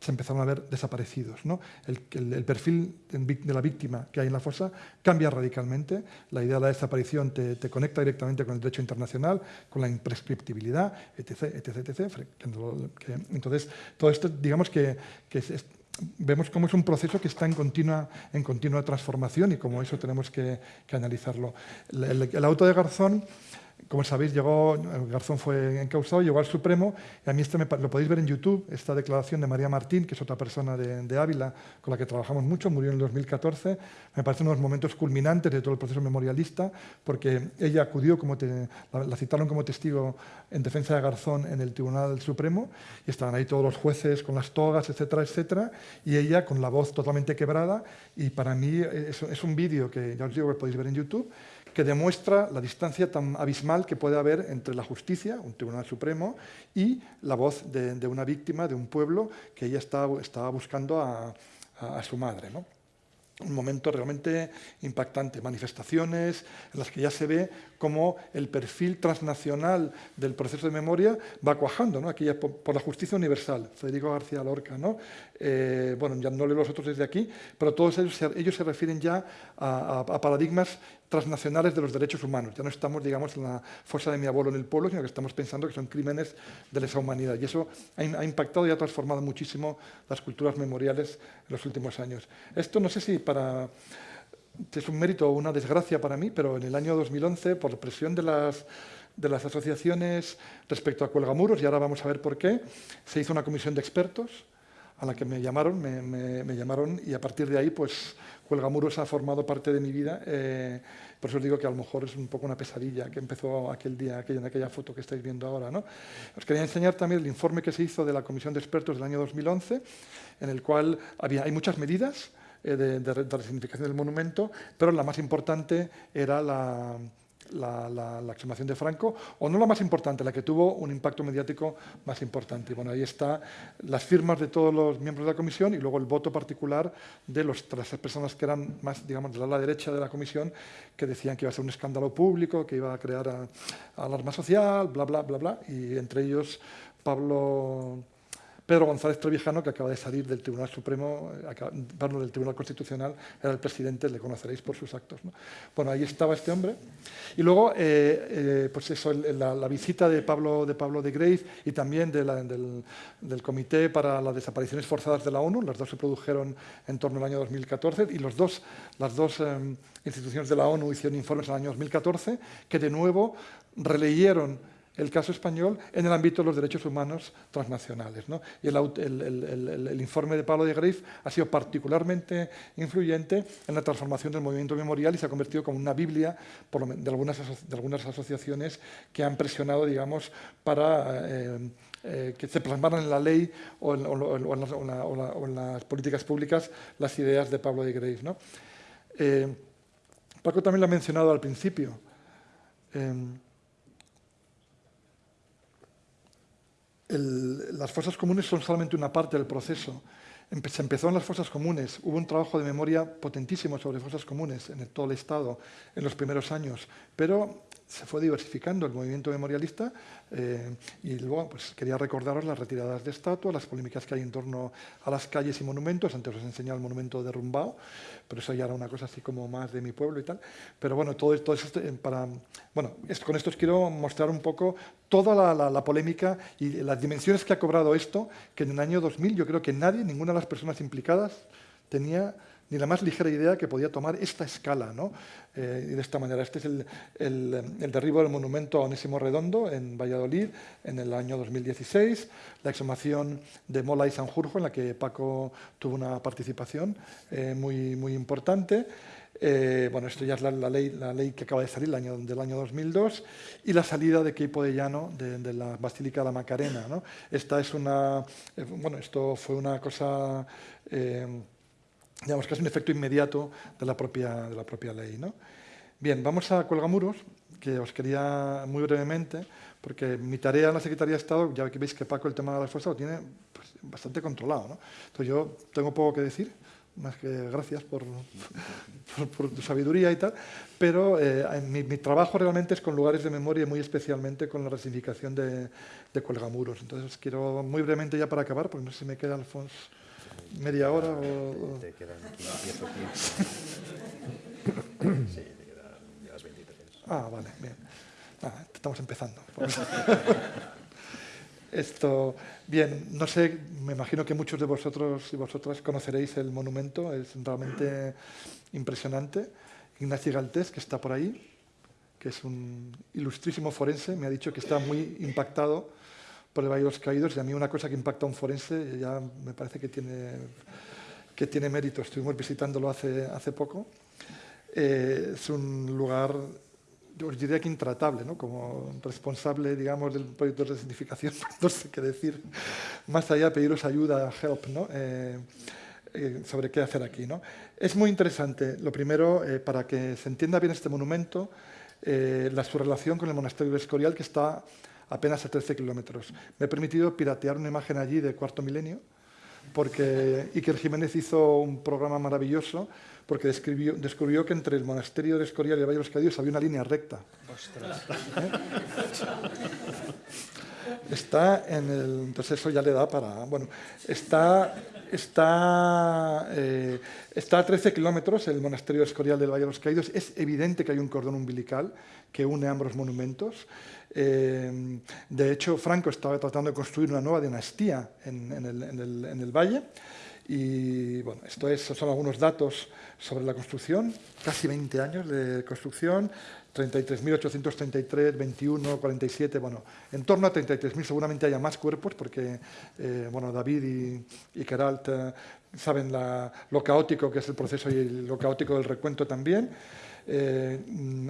se empezaron a ver desaparecidos. ¿no? El, perfil de la víctima que hay en la fosa cambia radicalmente. La idea de la desaparición te, conecta directamente con el derecho internacional, con la imprescriptibilidad, etc. etc, etc entonces, todo esto, digamos que, vemos cómo es un proceso que está en continua, en continua transformación y como eso tenemos que, analizarlo. El, auto de Garzón como sabéis, llegó, Garzón fue encausado, llegó al Supremo, y a mí este lo podéis ver en YouTube, esta declaración de María Martín, que es otra persona de, Ávila con la que trabajamos mucho, murió en el 2014, me parece uno de los momentos culminantes de todo el proceso memorialista, porque ella acudió, como la, citaron como testigo en defensa de Garzón en el Tribunal Supremo, y estaban ahí todos los jueces con las togas, etcétera, etcétera, y ella con la voz totalmente quebrada, y para mí es, es un vídeo que ya os digo que podéis ver en YouTube, que demuestra la distancia tan abismal que puede haber entre la justicia, un tribunal supremo, y la voz de, de una víctima, de un pueblo que ella estaba, estaba buscando a, su madre. ¿no? un momento realmente impactante, manifestaciones en las que ya se ve cómo el perfil transnacional del proceso de memoria va cuajando, ¿no? aquí ya por, la justicia universal, Federico García Lorca, ¿no? Eh, bueno, ya no leo los otros desde aquí, pero todos ellos ellos se refieren ya a, paradigmas transnacionales de los derechos humanos. Ya no estamos, digamos, en la fosa de mi abuelo en el pueblo, sino que estamos pensando que son crímenes de lesa humanidad. Y eso ha, impactado y ha transformado muchísimo las culturas memoriales en los últimos años. Esto no sé si para es un mérito o una desgracia para mí, pero en el año 2011, por presión de las, de las asociaciones respecto a Cuelgamuros, y ahora vamos a ver por qué, se hizo una comisión de expertos a la que me llamaron, me, llamaron y a partir de ahí, pues Cuelgamuros ha formado parte de mi vida. Eh, por eso os digo que a lo mejor es un poco una pesadilla que empezó aquel día, aquella, en aquella foto que estáis viendo ahora. ¿no? Os quería enseñar también el informe que se hizo de la comisión de expertos del año 2011, en el cual había, hay muchas medidas, eh, de, de, de resignificación del monumento, pero la más importante era la, la, la, la, exhumación de Franco, o no la más importante, la que tuvo un impacto mediático más importante. Bueno, ahí está las firmas de todos los miembros de la comisión y luego el voto particular de, los, las personas que eran más, digamos, de la derecha de la comisión, que decían que iba a ser un escándalo público, que iba a crear a alarma social, bla, bla, bla, bla, y entre ellos Pablo Pedro González Trevijano, que acaba de salir del Tribunal Supremo, perdón, del Tribunal Constitucional, era el presidente, le conoceréis por sus actos. Bueno, ahí estaba este hombre. Y luego, pues eso, la, visita de Pablo de, Pablo de Grave y también del, del Comité para las Desapariciones Forzadas de la ONU, las dos se produjeron en torno al año 2014 y los dos, las dos em, instituciones de la ONU hicieron informes en el año 2014 que de nuevo releyeron el caso español en el ámbito de los derechos humanos transnacionales. Y el, informe de Pablo de Greif ha sido particularmente influyente en la transformación del movimiento memorial y se ha convertido como una biblia de, algunas, de algunas asociaciones que han presionado digamos, para eh, eh, que se plasmaran en la ley o en, las, políticas públicas las ideas de Pablo de Greif. Eh, Paco también lo ha mencionado al principio. Las fuerzas comunes son solamente una parte del proceso. Se empezó en las fuerzas comunes, hubo un trabajo de memoria potentísimo sobre fuerzas comunes en todo el Estado en los primeros años, pero se fue diversificando el movimiento memorialista eh, y luego pues, quería recordaros las retiradas de estatuas, las polémicas que hay en torno a las calles y monumentos. Antes os he enseñado el monumento derrumbado, pero eso ya era una cosa así como más de mi pueblo y tal. Pero bueno, todo, todo esto eh, para... Bueno, con esto os quiero mostrar un poco toda la, la, polémica y las dimensiones que ha cobrado esto, que en el año 2000 yo creo que nadie, ninguna de las personas implicadas tenía ni la más ligera idea que podía tomar esta escala. ¿no? Eh, y de esta manera, este es el, derribo del monumento a Onésimo Redondo en Valladolid en el año 2016, la exhumación de Mola y Sanjurjo, en la que Paco tuvo una participación eh, muy, muy importante. Eh, bueno, esto ya es la, ley, la ley que acaba de salir el año, del año 2002 y la salida de Queipo de Llano de, la Basílica de la Macarena. ¿no? Esta es una, bueno, esto fue una cosa digamos que es un efecto inmediato de la propia, de la propia ley. ¿no? Bien, vamos a Cuelgamuros, que os quería muy brevemente, porque mi tarea en la Secretaría de Estado, ya que veis que Paco el tema de las fuerzas lo tiene pues, bastante controlado. ¿no? Entonces yo tengo poco que decir, más que gracias por, tu sabiduría y tal, pero eh, mi, trabajo realmente es con lugares de memoria, muy especialmente con la resignificación de, de Cuelgamuros. Entonces quiero muy brevemente ya para acabar, porque no sé si me queda, Alfonso, media hora o... Te quedan 10 o 15. sí, te quedan las 23. Ah, vale, bien. Ah, estamos empezando. Esto, bien, no sé, me imagino que muchos de vosotros y vosotras conoceréis el monumento, es realmente impresionante. Ignacio Galtés, que está por ahí, que es un ilustrísimo forense, me ha dicho que está muy impactado de los Caídos y a mí una cosa que impacta a un forense ya me parece que tiene, que tiene mérito. Estuvimos visitándolo hace, hace poco. Eh, es un lugar, yo diría que intratable, ¿no? como responsable digamos, del proyecto de resignificación, no sé qué decir, más allá de pediros ayuda, help, ¿no? Eh, eh, sobre qué hacer aquí. ¿no? Es muy interesante, lo primero, para que se entienda bien este monumento, la, su relación con el monasterio de Escorial, que está apenas a 13 kilómetros. Me he permitido piratear una imagen allí de cuarto milenio, porque Iker Jiménez hizo un programa maravilloso porque descubrió que entre el monasterio de Escorial y el Valle de los Caídos había una línea recta. Está en el... Entonces eso ya le da para... Bueno, está, está, eh, está a 13 kilómetros el monasterio de Escorial del Valle de los Caídos. Es evidente que hay un cordón umbilical que une ambos monumentos. Eh, de hecho, Franco estaba tratando de construir una nueva dinastía en, el, valle. Y bueno, esto es, son algunos datos sobre la construcción, casi 20 años de construcción, 33.833, 21, 47, bueno, en torno a 33.000 seguramente haya más cuerpos porque, eh, bueno, David y, y Keralt eh, saben lo caótico que es el proceso y lo caótico del recuento también. Eh,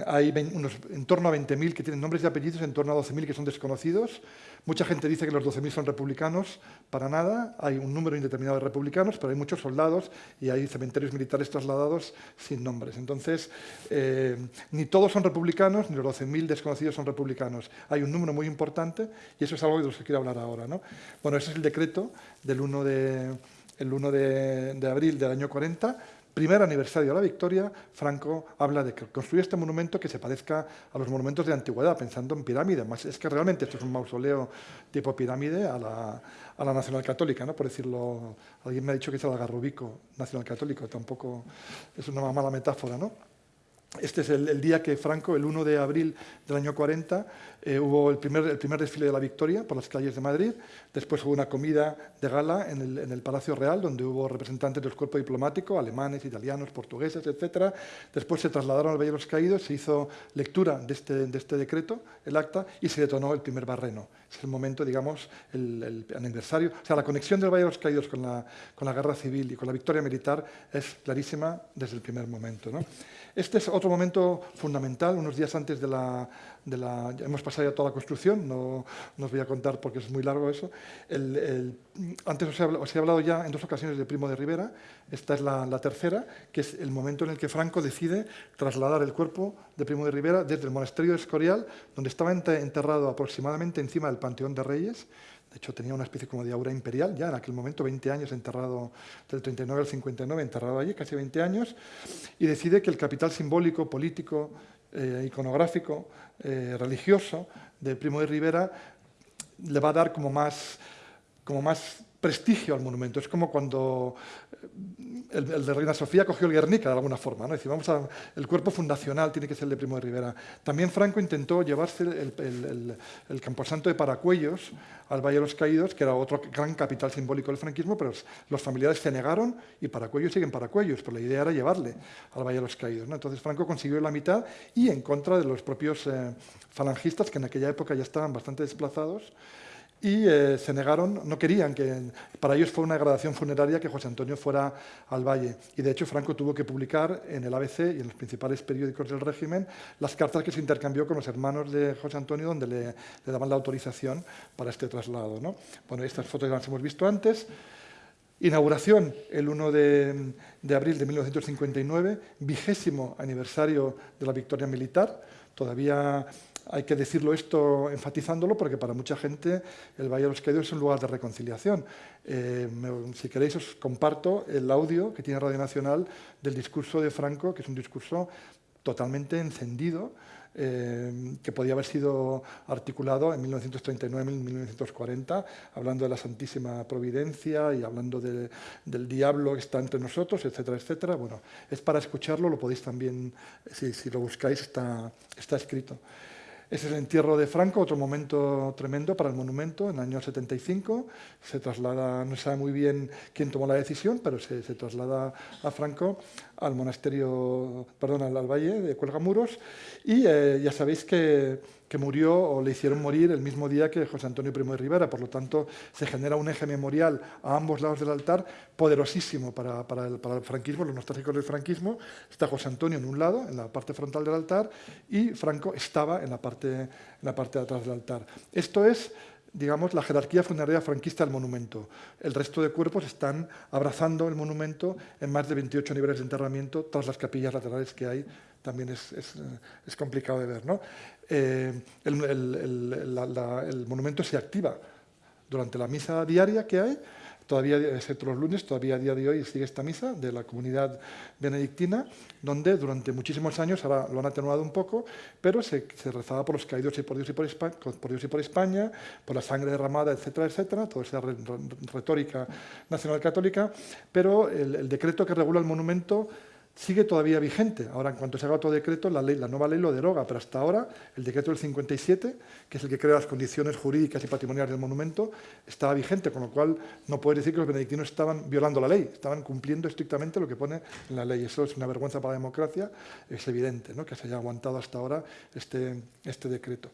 hay unos, en torno a 20.000 que tienen nombres y apellidos, en torno a 12.000 que son desconocidos. Mucha gente dice que los 12.000 son republicanos, para nada. Hay un número indeterminado de republicanos, pero hay muchos soldados y hay cementerios militares trasladados sin nombres. Entonces, eh, ni todos son republicanos, ni los 12.000 desconocidos son republicanos. Hay un número muy importante y eso es algo de lo que quiero hablar ahora. ¿no? Bueno, ese es el decreto del 1 de, el 1 de, de abril del año 40 primer aniversario de la victoria, Franco habla de construir este monumento que se parezca a los monumentos de antigüedad, pensando en pirámides. Es que realmente esto es un mausoleo tipo pirámide a la, Nacional Católica, ¿no? por decirlo, alguien me ha dicho que es el Agarrubico Nacional Católico, tampoco es una mala metáfora, ¿no? Este es el, día que Franco, el 1 de abril del año 40, eh, hubo el primer, desfile de la victoria por las calles de Madrid. Después hubo una comida de gala en el, Palacio Real, donde hubo representantes del cuerpo diplomático, alemanes, italianos, portugueses, etc. Después se trasladaron al Valle de los Caídos, se hizo lectura de este, de este decreto, el acta, y se detonó el primer barreno. Es el momento, digamos, el, aniversario. O sea, la conexión del Valle de los Caídos con la, con la guerra civil y con la victoria militar es clarísima desde el primer momento. ¿no? Este es otro momento fundamental, unos días antes de la... De la hemos pasado ya toda la construcción, no, no, os voy a contar porque es muy largo eso. Antes os he, hablado, os he, hablado, ya en dos ocasiones de Primo de Rivera, esta es la, la, tercera, que es el momento en el que Franco decide trasladar el cuerpo de Primo de Rivera desde el monasterio de Escorial, donde estaba enterrado aproximadamente encima del Panteón de Reyes, de hecho, tenía una especie como de aura imperial, ya en aquel momento, 20 años enterrado, del 39 al 59, enterrado allí, casi 20 años, y decide que el capital simbólico, político, eh, iconográfico, eh, religioso de Primo de Rivera le va a dar como más, como más prestigio al monumento. Es como cuando el, de Reina Sofía cogió el Guernica de alguna forma. ¿no? El cuerpo fundacional tiene que ser el de Primo de Rivera. También Franco intentó llevarse el, Camposanto de Paracuellos al Valle de los Caídos, que era otro gran capital simbólico del franquismo, pero los familiares se negaron y Paracuellos siguen Paracuellos, pero la idea era llevarle al Valle de los Caídos. ¿no? Entonces Franco consiguió la mitad y en contra de los propios eh, falangistas, que en aquella época ya estaban bastante desplazados, y eh, se negaron, no querían que, para ellos fue una degradación funeraria que José Antonio fuera al valle. Y de hecho Franco tuvo que publicar en el ABC y en los principales periódicos del régimen las cartas que se intercambió con los hermanos de José Antonio donde le, le daban la autorización para este traslado. ¿no? Bueno, estas fotos las hemos visto antes. Inauguración el 1 de, de abril de 1959, vigésimo aniversario de la victoria militar. Todavía hay que decirlo esto enfatizándolo porque para mucha gente el Valle de los Caídos es un lugar de reconciliación. Eh, si queréis os comparto el audio que tiene Radio Nacional del discurso de Franco, que es un discurso totalmente encendido, eh, que podía haber sido articulado en 1939-1940, hablando de la Santísima Providencia y hablando de, del diablo que está entre nosotros, etcétera, etcétera. Bueno, es para escucharlo, lo podéis también, si, si lo buscáis, está, está escrito. Es el entierro de Franco, otro momento tremendo para el monumento, en el año 75. Se traslada, no se sabe muy bien quién tomó la decisión, pero se, traslada a Franco al monasterio, perdón, al, al valle de Cuelgamuros. Y eh, ya sabéis que, que, murió o le hicieron morir el mismo día que José Antonio Primo de Rivera. Por lo tanto, se genera un eje memorial a ambos lados del altar poderosísimo para, para, el, franquismo, los nostálgicos del franquismo. Está José Antonio en un lado, en la parte frontal del altar, y Franco estaba en la parte, en la parte de atrás del altar. Esto es digamos, la jerarquía funeraria franquista del monumento. El resto de cuerpos están abrazando el monumento en más de 28 niveles de enterramiento, tras las capillas laterales que hay, también es, es, es complicado de ver. ¿no? Eh, el, monumento se activa durante la misa diaria que hay, todavía, excepto los lunes, todavía a día de hoy sigue esta misa de la comunidad benedictina, donde durante muchísimos años, ahora lo han atenuado un poco, pero se, rezaba por los caídos y por Dios y por, España, por Dios por España, por la sangre derramada, etcétera, etcétera, toda esa retórica nacional católica, pero el decreto que regula el monumento sigue todavía vigente. Ahora, en cuanto se haga otro decreto, la, ley, la nueva ley lo deroga, pero hasta ahora el decreto del 57, que es el que crea las condiciones jurídicas y patrimoniales del monumento, estaba vigente, con lo cual no puedes decir que los benedictinos estaban violando la ley, estaban cumpliendo estrictamente lo que pone en la ley. Eso es una vergüenza para la democracia, es evidente ¿no? que se haya aguantado hasta ahora este, este decreto.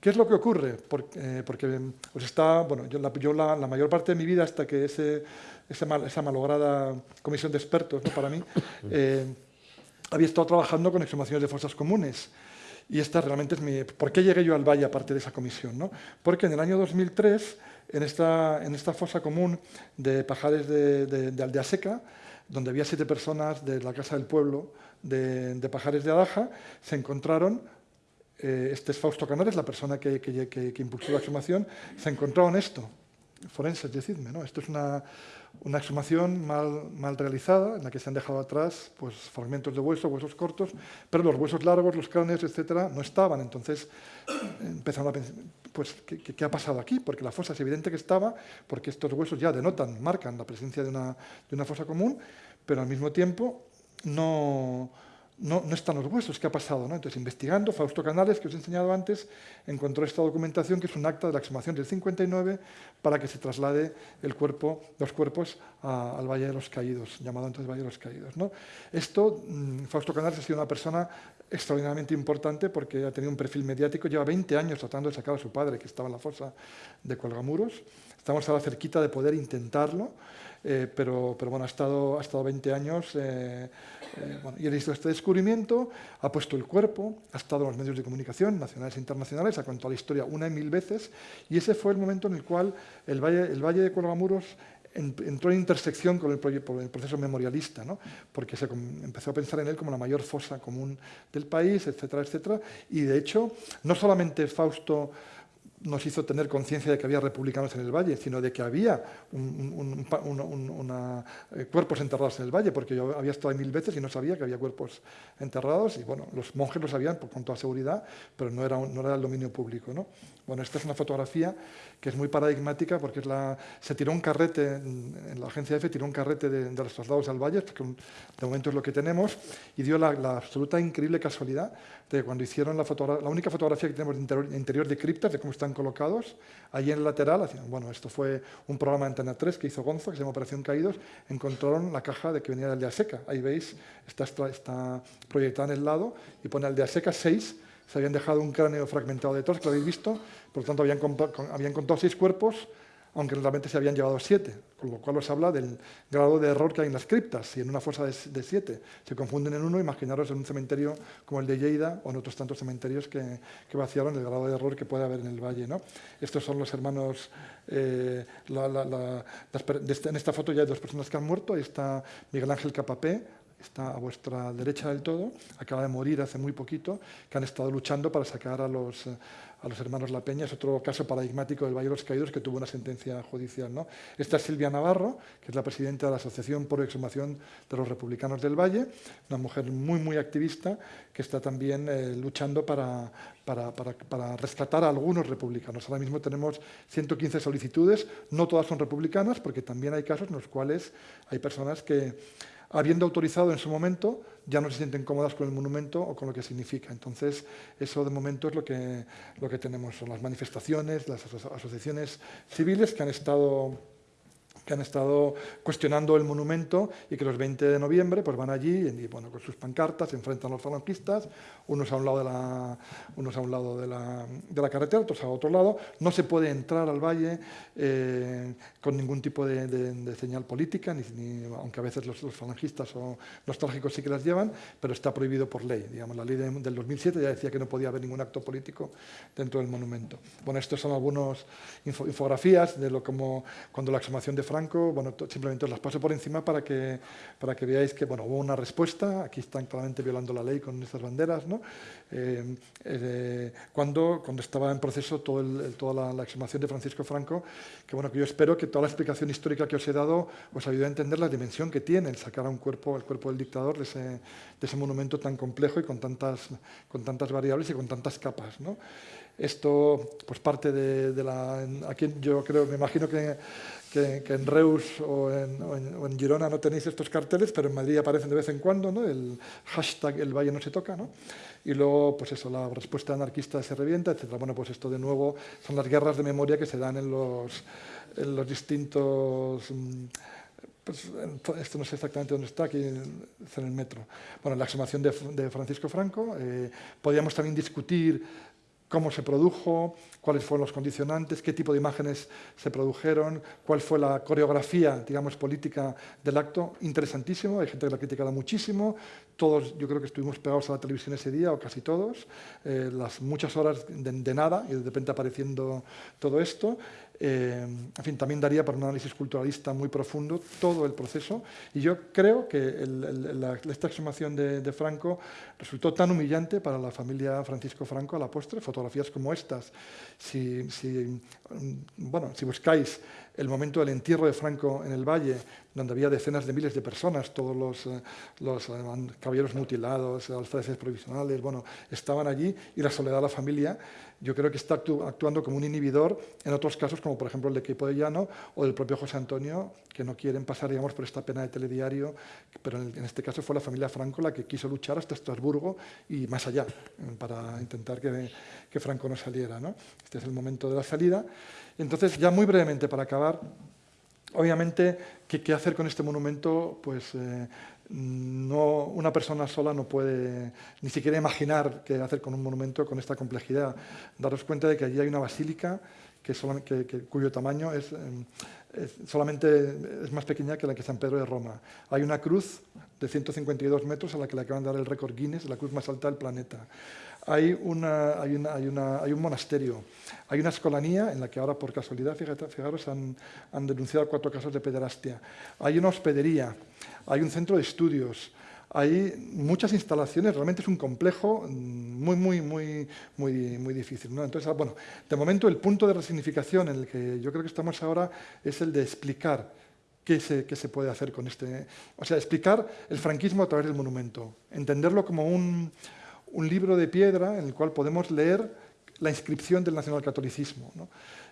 ¿Qué es lo que ocurre? Porque, eh, porque pues está, bueno, yo, la, yo la, la, mayor parte de mi vida hasta que ese, esa, mal, esa malograda comisión de expertos ¿no? para mí, eh, había estado trabajando con exhumaciones de fosas comunes. Y esta realmente es mi... ¿Por qué llegué yo al Valle aparte de esa comisión? ¿no? Porque en el año 2003, en esta, en esta fosa común de Pajares de, de, de Aldea Seca, donde había siete personas de la Casa del Pueblo de, de Pajares de Adaja, se encontraron eh, este es Fausto Canares, la persona que, impulsó la exhumación, se encontró en esto. forenses, decidme, ¿no? Esto es una, exhumación mal, realizada, en la que se han dejado atrás pues, fragmentos de hueso, huesos cortos, pero los huesos largos, los cráneos, etcétera, no estaban. Entonces empezaron a pensar, pues, ¿qué, ¿qué, ha pasado aquí? Porque la fosa es evidente que estaba, porque estos huesos ya denotan, marcan la presencia de una fosa común, pero al mismo tiempo no, no, están los huesos, ¿qué ha pasado? ¿no? Entonces, investigando, Fausto Canales, que os he enseñado antes, encontró esta documentación, que es un acta de la exhumación del 59, para que se traslade el cuerpo, los cuerpos al Valle de los Caídos, llamado entonces Valle de los Caídos. ¿no? Esto, mmm, Fausto Canales ha sido una persona extraordinariamente importante porque ha tenido un perfil mediático, lleva 20 años tratando de sacar a su padre, que estaba en la fosa de Colgamuros. Estamos ahora cerquita de poder intentarlo, eh, pero, pero, bueno, ha estado, ha estado 20 años eh, eh, bueno, y ha visto este descubrimiento, ha puesto el cuerpo, ha estado en los medios de comunicación nacionales e internacionales, ha contado la historia una y mil veces y ese fue el momento en el cual el Valle, el valle de Colgamuros entró en intersección con el, el proceso memorialista, ¿no? porque se empezó a pensar en él como la mayor fosa común del país, etcétera, etcétera. Y de hecho, no solamente Fausto nos hizo tener conciencia de que había republicanos en el valle, sino de que había un, un, un, eh, cuerpos enterrados en el valle, porque yo había estado ahí mil veces y no sabía que había cuerpos enterrados, y bueno, los monjes lo sabían con toda seguridad, pero no era, no era el dominio público. ¿no? Bueno, esta es una fotografía que es muy paradigmática porque se tiró un carrete, en la agencia EFE tiró un carrete de, los traslados al valle, que de momento es lo que tenemos, y dio la, la absoluta increíble casualidad de cuando hicieron la, única fotografía que tenemos de interior, interior de criptas, de cómo están colocados, allí en el lateral, bueno, esto fue un programa de Antena 3 que hizo Gonzo, que se llama Operación Caídos, encontraron la caja de que venía de Aldea Seca. Ahí veis, está, está proyectada en el lado y pone Aldea Seca 6, se habían dejado un cráneo fragmentado de todos, que lo habéis visto, por lo tanto habían, habían contado seis cuerpos, aunque realmente se habían llevado siete, con lo cual os habla del grado de error que hay en las criptas. Si en una fosa de, siete se confunden en uno, imaginaros en un cementerio como el de Lleida o en otros tantos cementerios que, vaciaron el grado de error que puede haber en el valle. ¿no? Estos son los hermanos, eh, este, en esta foto ya hay dos personas que han muerto, ahí está Miguel Ángel Capapé, está a vuestra derecha del todo, acaba de morir hace muy poquito, que han estado luchando para sacar a los, a los hermanos La Peña. Es otro caso paradigmático del Valle de los Caídos que tuvo una sentencia judicial. ¿no? Esta es Silvia Navarro, que es la presidenta de la Asociación por Exhumación de los Republicanos del Valle, una mujer muy, muy activista que está también eh, luchando para, para, para, rescatar a algunos republicanos. Ahora mismo tenemos 115 solicitudes, no todas son republicanas, porque también hay casos en los cuales hay personas que habiendo autorizado en su momento, ya no se sienten cómodas con el monumento o con lo que significa. Entonces, eso de momento es lo que, lo que tenemos, son las manifestaciones, las asociaciones civiles que han estado que han estado cuestionando el monumento y que los 20 de noviembre pues van allí y bueno, con sus pancartas se enfrentan a los falangistas, unos a un lado de la, unos a un lado de la, de la carretera, otros a otro lado. No se puede entrar al valle eh, con ningún tipo de, señal política, ni, aunque a veces los, los, falangistas o los trágicos sí que las llevan, pero está prohibido por ley. Digamos, la ley de, del 2007 ya decía que no podía haber ningún acto político dentro del monumento. Bueno, estos son algunas info, infografías de lo como cuando la exhumación de Francia Franco, bueno, simplemente os las paso por encima para que, para que veáis que bueno, hubo una respuesta, aquí están claramente violando la ley con estas banderas, ¿no? eh, eh, cuando, cuando estaba en proceso todo el, toda la, la, exhumación de Francisco Franco, que bueno, que yo espero que toda la explicación histórica que os he dado os ayude a entender la dimensión que tiene el sacar a un cuerpo, el cuerpo del dictador de ese, de ese monumento tan complejo y con tantas, con tantas variables y con tantas capas, ¿no? Esto, pues parte de, de la... Aquí yo creo, me imagino que que, en Reus o en, Girona no tenéis estos carteles, pero en Madrid aparecen de vez en cuando, ¿no? el hashtag el valle no se toca, ¿no? y luego pues eso, la respuesta anarquista se revienta, etc. Bueno, pues esto de nuevo son las guerras de memoria que se dan en los, distintos... Mm, pues, esto no sé exactamente dónde está, aquí en el metro. Bueno, la exhumación de, Francisco Franco. Eh, podríamos también discutir cómo se produjo, cuáles fueron los condicionantes, qué tipo de imágenes se produjeron, cuál fue la coreografía, digamos, política del acto. Interesantísimo, hay gente que lo ha criticado muchísimo. Todos, yo creo que estuvimos pegados a la televisión ese día, o casi todos. Eh, las muchas horas de, de, nada y de repente apareciendo todo esto. Eh, en fin, también daría para un análisis culturalista muy profundo todo el proceso y yo creo que la, esta exhumación de, Franco resultó tan humillante para la familia Francisco Franco a la postre, fotografías como estas. Si, si, bueno, si buscáis el momento del entierro de Franco en el Valle, donde había decenas de miles de personas, todos los, eh, los eh, caballeros mutilados, alféreces provisionales, bueno, estaban allí y la soledad de la familia, yo creo que está actuando como un inhibidor en otros casos, como por ejemplo el de Equipo de Llano o del propio José Antonio, que no quieren pasar digamos, por esta pena de telediario, pero en, este caso fue la familia Franco la que quiso luchar hasta Estrasburgo y más allá, eh, para intentar que, que Franco no saliera. ¿no? Este es el momento de la salida. Entonces, ya muy brevemente para acabar, obviamente, ¿qué, hacer con este monumento? Pues eh, no, una persona sola no puede ni siquiera imaginar qué hacer con un monumento con esta complejidad. Daros cuenta de que allí hay una basílica que, cuyo tamaño es, eh, solamente es más pequeña que la que San Pedro de Roma. Hay una cruz de 152 metros a la que le acaban de dar el récord Guinness, la cruz más alta del planeta hay, un monasterio, hay una escolanía en la que ahora por casualidad, fijaros, han, denunciado cuatro casos de pederastia, hay una hospedería, hay un centro de estudios, hay muchas instalaciones, realmente es un complejo muy, muy, muy, muy, muy difícil. Entonces, bueno, de momento el punto de resignificación en el que yo creo que estamos ahora es el de explicar qué se, qué se puede hacer con este... O sea, explicar el franquismo a través del monumento, entenderlo como un, un libro de piedra en el cual podemos leer la inscripción del nacionalcatolicismo. ¿no?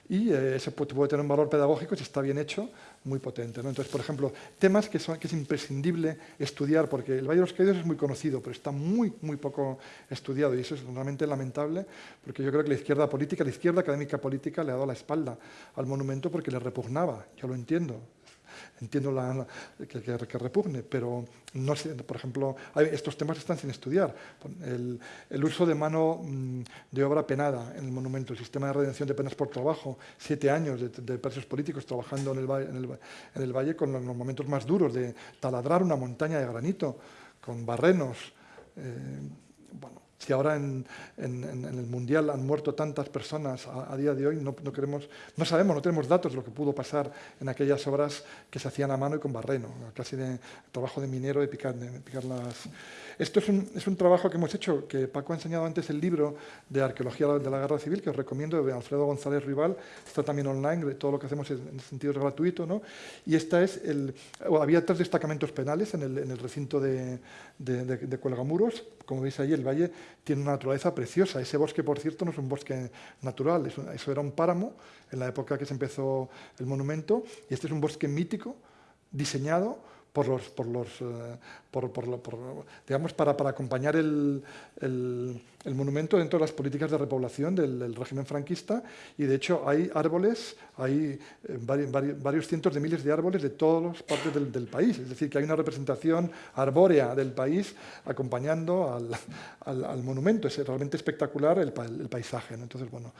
Y eh, ese puede, tener un valor pedagógico, si está bien hecho, muy potente. Entonces, por ejemplo, temas que, son, que es imprescindible estudiar, porque el Valle de los Caídos es muy conocido, pero está muy, muy poco estudiado, y eso es realmente lamentable, porque yo creo que la izquierda política, la izquierda académica política le ha dado la espalda al monumento porque le repugnaba, yo lo entiendo, entiendo la, que, repugne, pero no por ejemplo, estos temas están sin estudiar. El, el, uso de mano mm, de obra penada en el monumento, el sistema de redención de penas por trabajo, siete años de, de presos políticos trabajando en el, en, el, en el, valle con los, momentos más duros de taladrar una montaña de granito, con barrenos. Eh, bueno, si ahora en, el Mundial han muerto tantas personas a, día de hoy, no, queremos, no sabemos, no tenemos datos de lo que pudo pasar en aquellas obras que se hacían a mano y con barreno, casi de trabajo de minero de picar, de picar las, esto es un, trabajo que hemos hecho, que Paco ha enseñado antes el libro de Arqueología de la Guerra Civil, que os recomiendo, de Alfredo González Rival, está también online, todo lo que hacemos en ese sentido es gratuito, ¿no? Y esta es el... había tres destacamentos penales en el, recinto de, de, Cuelgamuros, como veis ahí el valle tiene una naturaleza preciosa, ese bosque, por cierto, no es un bosque natural, eso era un páramo en la época que se empezó el monumento, y este es un bosque mítico, diseñado por los, por los, eh, por, digamos, para, acompañar el, el, monumento dentro de las políticas de repoblación del, régimen franquista. Y de hecho hay árboles, hay eh, varios, cientos de miles de árboles de todas las partes del, país, es decir, que hay una representación arbórea del país acompañando al, al, al monumento, es realmente espectacular el, paisaje. Entonces, bueno,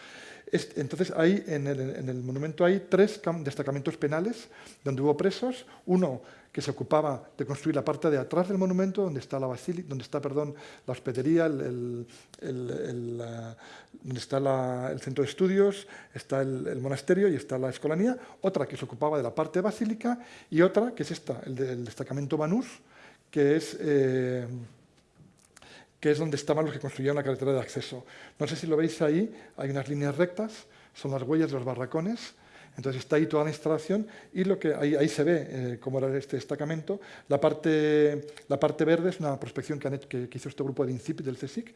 entonces hay, en el, en el monumento hay tres destacamentos penales donde hubo presos, uno que se ocupaba de construir la parte de atrás del monumento, donde está la donde está, perdón, la hospedería, el, donde está el centro de estudios, está el, monasterio y está la escolanía, otra que se ocupaba de la parte basílica. Y otra que es esta, el destacamento Banús, que es... Eh, que es donde estaban los que construyeron la carretera de acceso. No sé si lo veis ahí, hay unas líneas rectas, son las huellas de los barracones, entonces está ahí toda la instalación y lo que ahí, se ve eh, cómo era este destacamento. La parte, verde es una prospección que, hizo este grupo de INCIP del CSIC.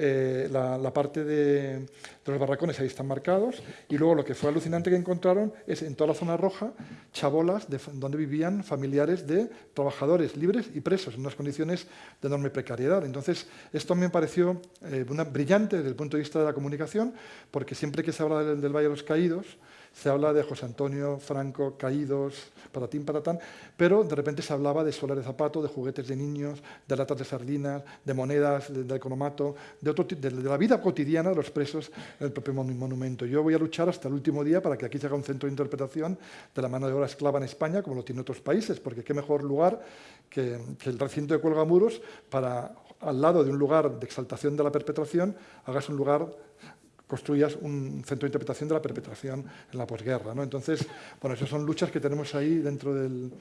Eh, la, parte de, los barracones ahí están marcados y luego lo que fue alucinante que encontraron es en toda la zona roja chabolas de, donde vivían familiares de trabajadores libres y presos en unas condiciones de enorme precariedad. Entonces esto me pareció eh, una, brillante desde el punto de vista de la comunicación porque siempre que se habla del Valle de los Caídos se habla de José Antonio Franco, caídos, patatín, patatán, pero de repente se hablaba de solar de zapato, de juguetes de niños, de latas de sardinas, de monedas, de, otro, de, la vida cotidiana de los presos en el propio monumento. Yo voy a luchar hasta el último día para que aquí se haga un centro de interpretación de la mano de obra esclava en España, como lo tiene otros países, porque qué mejor lugar que, que el recinto de Cuelgamuros para, al lado de un lugar de exaltación de la perpetración, hagas un lugar construyas un centro de interpretación de la perpetración en la posguerra. ¿no? Entonces, bueno, esas son luchas que tenemos ahí dentro del...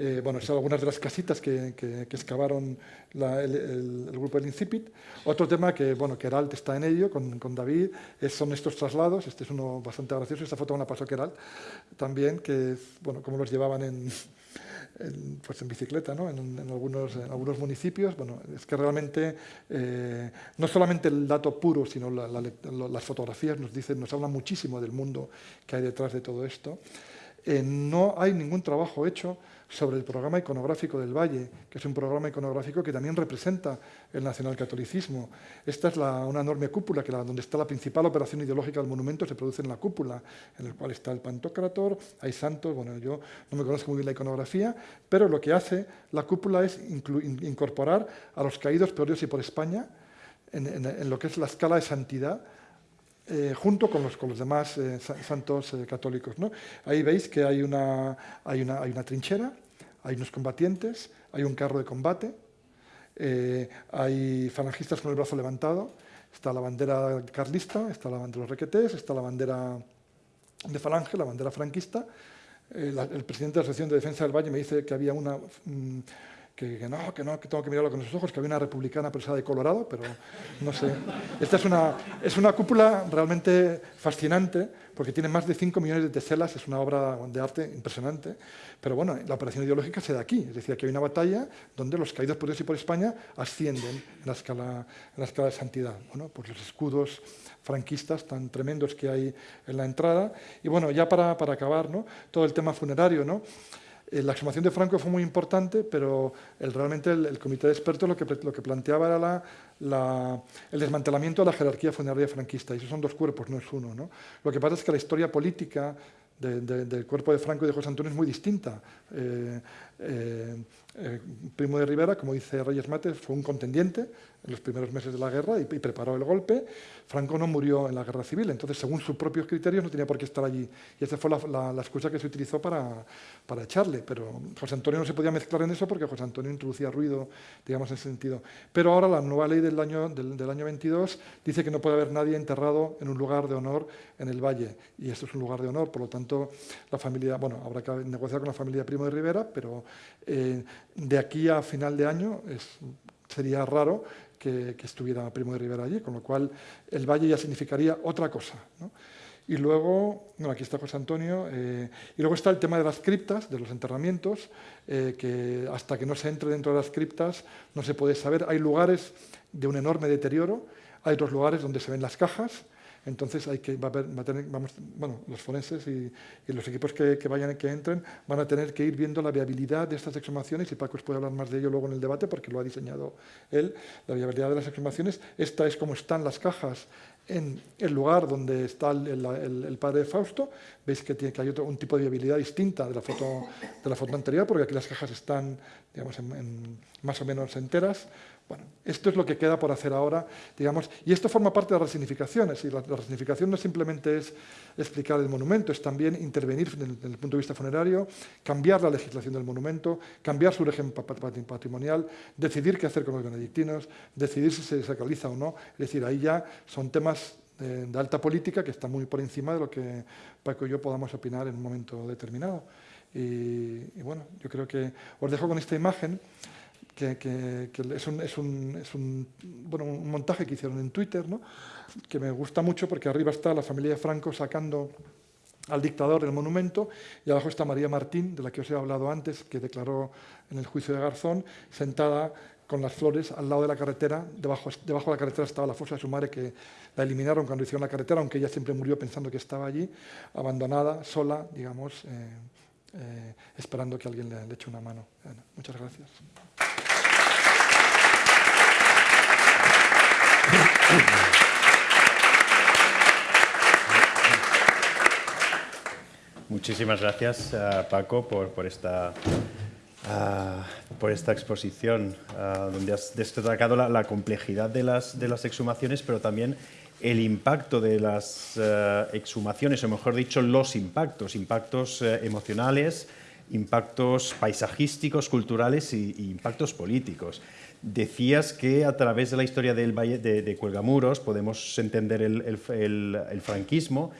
Eh, bueno, son algunas de las casitas que, excavaron el, grupo del Incipit. Otro tema que, bueno, Keralt está en ello, con, David, son estos traslados. Este es uno bastante gracioso, esta foto me la pasó Keralt también, que bueno, cómo los llevaban en, en, pues en bicicleta ¿no? en, algunos, municipios. Bueno, es que realmente eh, no solamente el dato puro, sino las fotografías nos dicen, nos hablan muchísimo del mundo que hay detrás de todo esto. Eh, no hay ningún trabajo hecho sobre el programa iconográfico del Valle, que es un programa iconográfico que también representa el nacionalcatolicismo. Esta es una enorme cúpula, que donde está la principal operación ideológica del monumento, se produce en la cúpula, en el cual está el Pantocrator, hay santos, bueno, yo no me conozco muy bien la iconografía, pero lo que hace la cúpula es incorporar a los caídos por y por España en, lo que es la escala de santidad eh, junto con los, con los demás eh, santos eh, católicos. ¿no? Ahí veis que hay una, hay, una, hay una, trinchera, hay unos combatientes, hay un carro de combate, hay falangistas con el brazo levantado, está la bandera carlista, está la bandera de los requetés, está la bandera de falange, la bandera franquista. el presidente de la Asociación de Defensa del Valle me dice que había una... Mm, que, no, que no, que tengo que mirarlo con los ojos, que había una republicana presa de Colorado, pero no sé. Esta es una, es una cúpula realmente fascinante, porque tiene más de 5 millones de teselas, es una obra de arte impresionante, pero bueno, la operación ideológica se da aquí, es decir, aquí hay una batalla donde los caídos por Dios y por España ascienden en la escala, en la escala de santidad. Bueno, pues los escudos franquistas tan tremendos que hay en la entrada. Y bueno, ya para, para acabar, ¿no? todo el tema funerario, ¿no? Eh, la exhumación de Franco fue muy importante, pero realmente el, comité de expertos lo que, planteaba era el desmantelamiento de la jerarquía funeraria franquista. Y esos son dos cuerpos, no es uno. ¿no? Lo que pasa es que la historia política del cuerpo de Franco y de José Antonio es muy distinta. Eh, eh, Primo de Rivera, como dice Reyes Mates, fue un contendiente en los primeros meses de la guerra y, preparó el golpe. Franco no murió en la guerra civil, entonces según sus propios criterios no tenía por qué estar allí. Y esa fue la, excusa que se utilizó para, para, echarle. Pero José Antonio no se podía mezclar en eso porque José Antonio introducía ruido, digamos, en ese sentido. Pero ahora la nueva ley del año, del, del año 22 dice que no puede haber nadie enterrado en un lugar de honor en el Valle. Y esto es un lugar de honor, por lo tanto, la familia, bueno, habrá que negociar con la familia Primo de Rivera, pero eh, de aquí a final de año sería raro que, estuviera Primo de Rivera allí, con lo cual el valle ya significaría otra cosa. Y luego, bueno, aquí está José Antonio, eh, y luego está el tema de las criptas, de los enterramientos, eh, que hasta que no se entre dentro de las criptas no se puede saber. Hay lugares de un enorme deterioro, hay otros lugares donde se ven las cajas, entonces hay que, bueno, los forenses y, los equipos que, vayan que entren van a tener que ir viendo la viabilidad de estas exhumaciones y Paco os puede hablar más de ello luego en el debate porque lo ha diseñado él, la viabilidad de las exhumaciones. Esta es como están las cajas en el lugar donde está el, padre de Fausto. Veis que, que hay un tipo de viabilidad distinta de la foto, de la foto anterior porque aquí las cajas están digamos, más o menos enteras. Bueno, esto es lo que queda por hacer ahora, digamos, y esto forma parte de la resignificación, es decir, la, resignificación no simplemente es explicar el monumento, es también intervenir desde el, punto de vista funerario, cambiar la legislación del monumento, cambiar su régimen patrimonial, decidir qué hacer con los benedictinos, decidir si se sacraliza o no, es decir, ahí ya son temas de, alta política que están muy por encima de lo que Paco y yo podamos opinar en un momento determinado. y bueno, yo creo que os dejo con esta imagen que, es, un, montaje que hicieron en Twitter, ¿no? que me gusta mucho porque arriba está la familia Franco sacando al dictador del monumento y abajo está María Martín, de la que os he hablado antes, que declaró en el juicio de Garzón, sentada con las flores al lado de la carretera, debajo, de la carretera estaba la fosa de su madre que la eliminaron cuando hicieron la carretera, aunque ella siempre murió pensando que estaba allí, abandonada, sola, digamos, eh, eh, esperando que alguien le eche una mano. muchas gracias. Muchísimas gracias, Paco, por, esta, por esta exposición, donde has destacado la, complejidad de las, exhumaciones, pero también el impacto de las exhumaciones, o mejor dicho, los impactos, impactos emocionales, impactos paisajísticos, culturales y impactos políticos. Decías que a través de la historia del Valle de, Cuelgamuros podemos entender el, franquismo.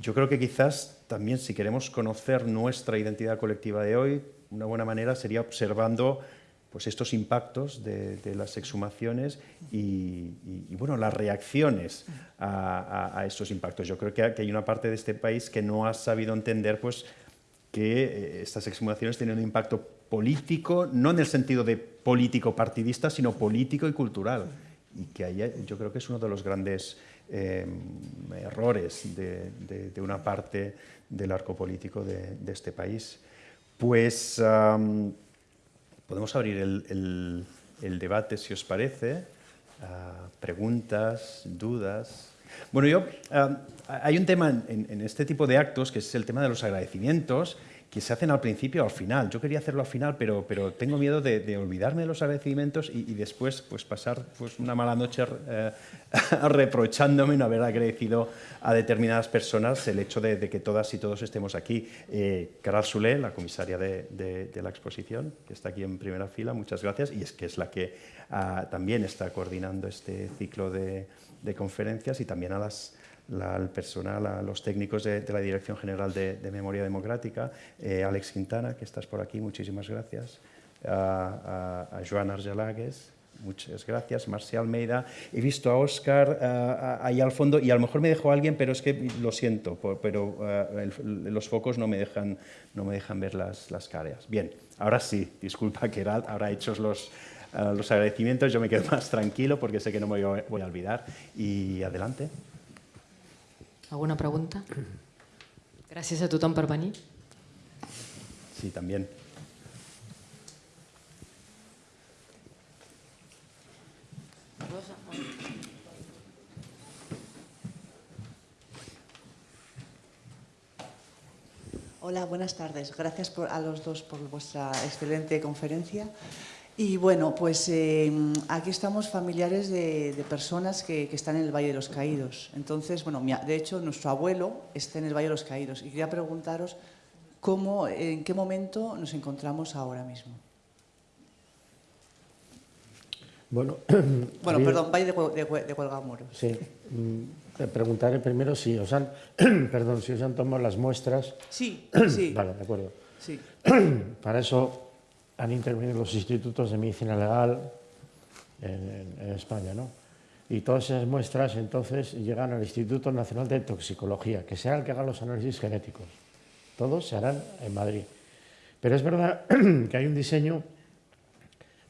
Yo creo que quizás también si queremos conocer nuestra identidad colectiva de hoy, una buena manera sería observando pues estos impactos de, las exhumaciones y, bueno, las reacciones a, estos impactos. Yo creo que hay una parte de este país que no ha sabido entender pues, que eh, estas exhumaciones tienen un impacto político, no en el sentido de político partidista, sino político y cultural. Y que ahí yo creo que es uno de los grandes eh, errores de, una parte del arco político de, este país. Pues podemos abrir el, debate, si os parece. Preguntas, dudas. Bueno, yo, hay un tema en, este tipo de actos, que es el tema de los agradecimientos, que se hacen al principio o al final. Yo quería hacerlo al final, pero, pero tengo miedo de, olvidarme de los agradecimientos y, después pues, pasar pues, una mala noche eh, reprochándome no haber agradecido a determinadas personas el hecho de, que todas y todos estemos aquí. Eh, Caral Solé, la comisaria de, la exposición, que está aquí en primera fila, muchas gracias, y es que es la que ah, también está coordinando este ciclo de conferencias y también a las al personal, a los técnicos de, la Dirección General de, Memoria Democrática, eh, Alex Quintana, que estás por aquí, muchísimas gracias, a, Joan Argelagues, muchas gracias, Marcia Almeida, he visto a Óscar ahí al fondo y a lo mejor me dejó alguien, pero es que lo siento, pero los focos no me dejan, no me dejan ver las, las caras. Bien, ahora sí, disculpa que ahora hechos los, los agradecimientos, yo me quedo más tranquilo porque sé que no me voy a olvidar y adelante. ¿Alguna pregunta? Gràcies a tothom per venir. Sí, también. Hola, buenas tardes. Gracias a los dos por vuestra excelente conferencia. Y bueno, pues em, aquí estamos familiares de, personas que, están en el Valle de los Caídos. Entonces, bueno, de hecho, nuestro abuelo está en el Valle de los Caídos. Y quería preguntaros cómo, en qué momento nos encontramos ahora mismo. Bueno, bueno perdón, Valle de, de, de Cuelgamuros. Sí, mm, te preguntaré primero si os han, perdón, si os han tomado las muestras. Sí, sí. Vale, de acuerdo. Sí. Para eso han intervenido los institutos de medicina legal en, España, ¿no? Y todas esas muestras entonces llegan al Instituto Nacional de Toxicología, que será el que haga los análisis genéticos. Todos se harán en Madrid. Pero es verdad que hay un diseño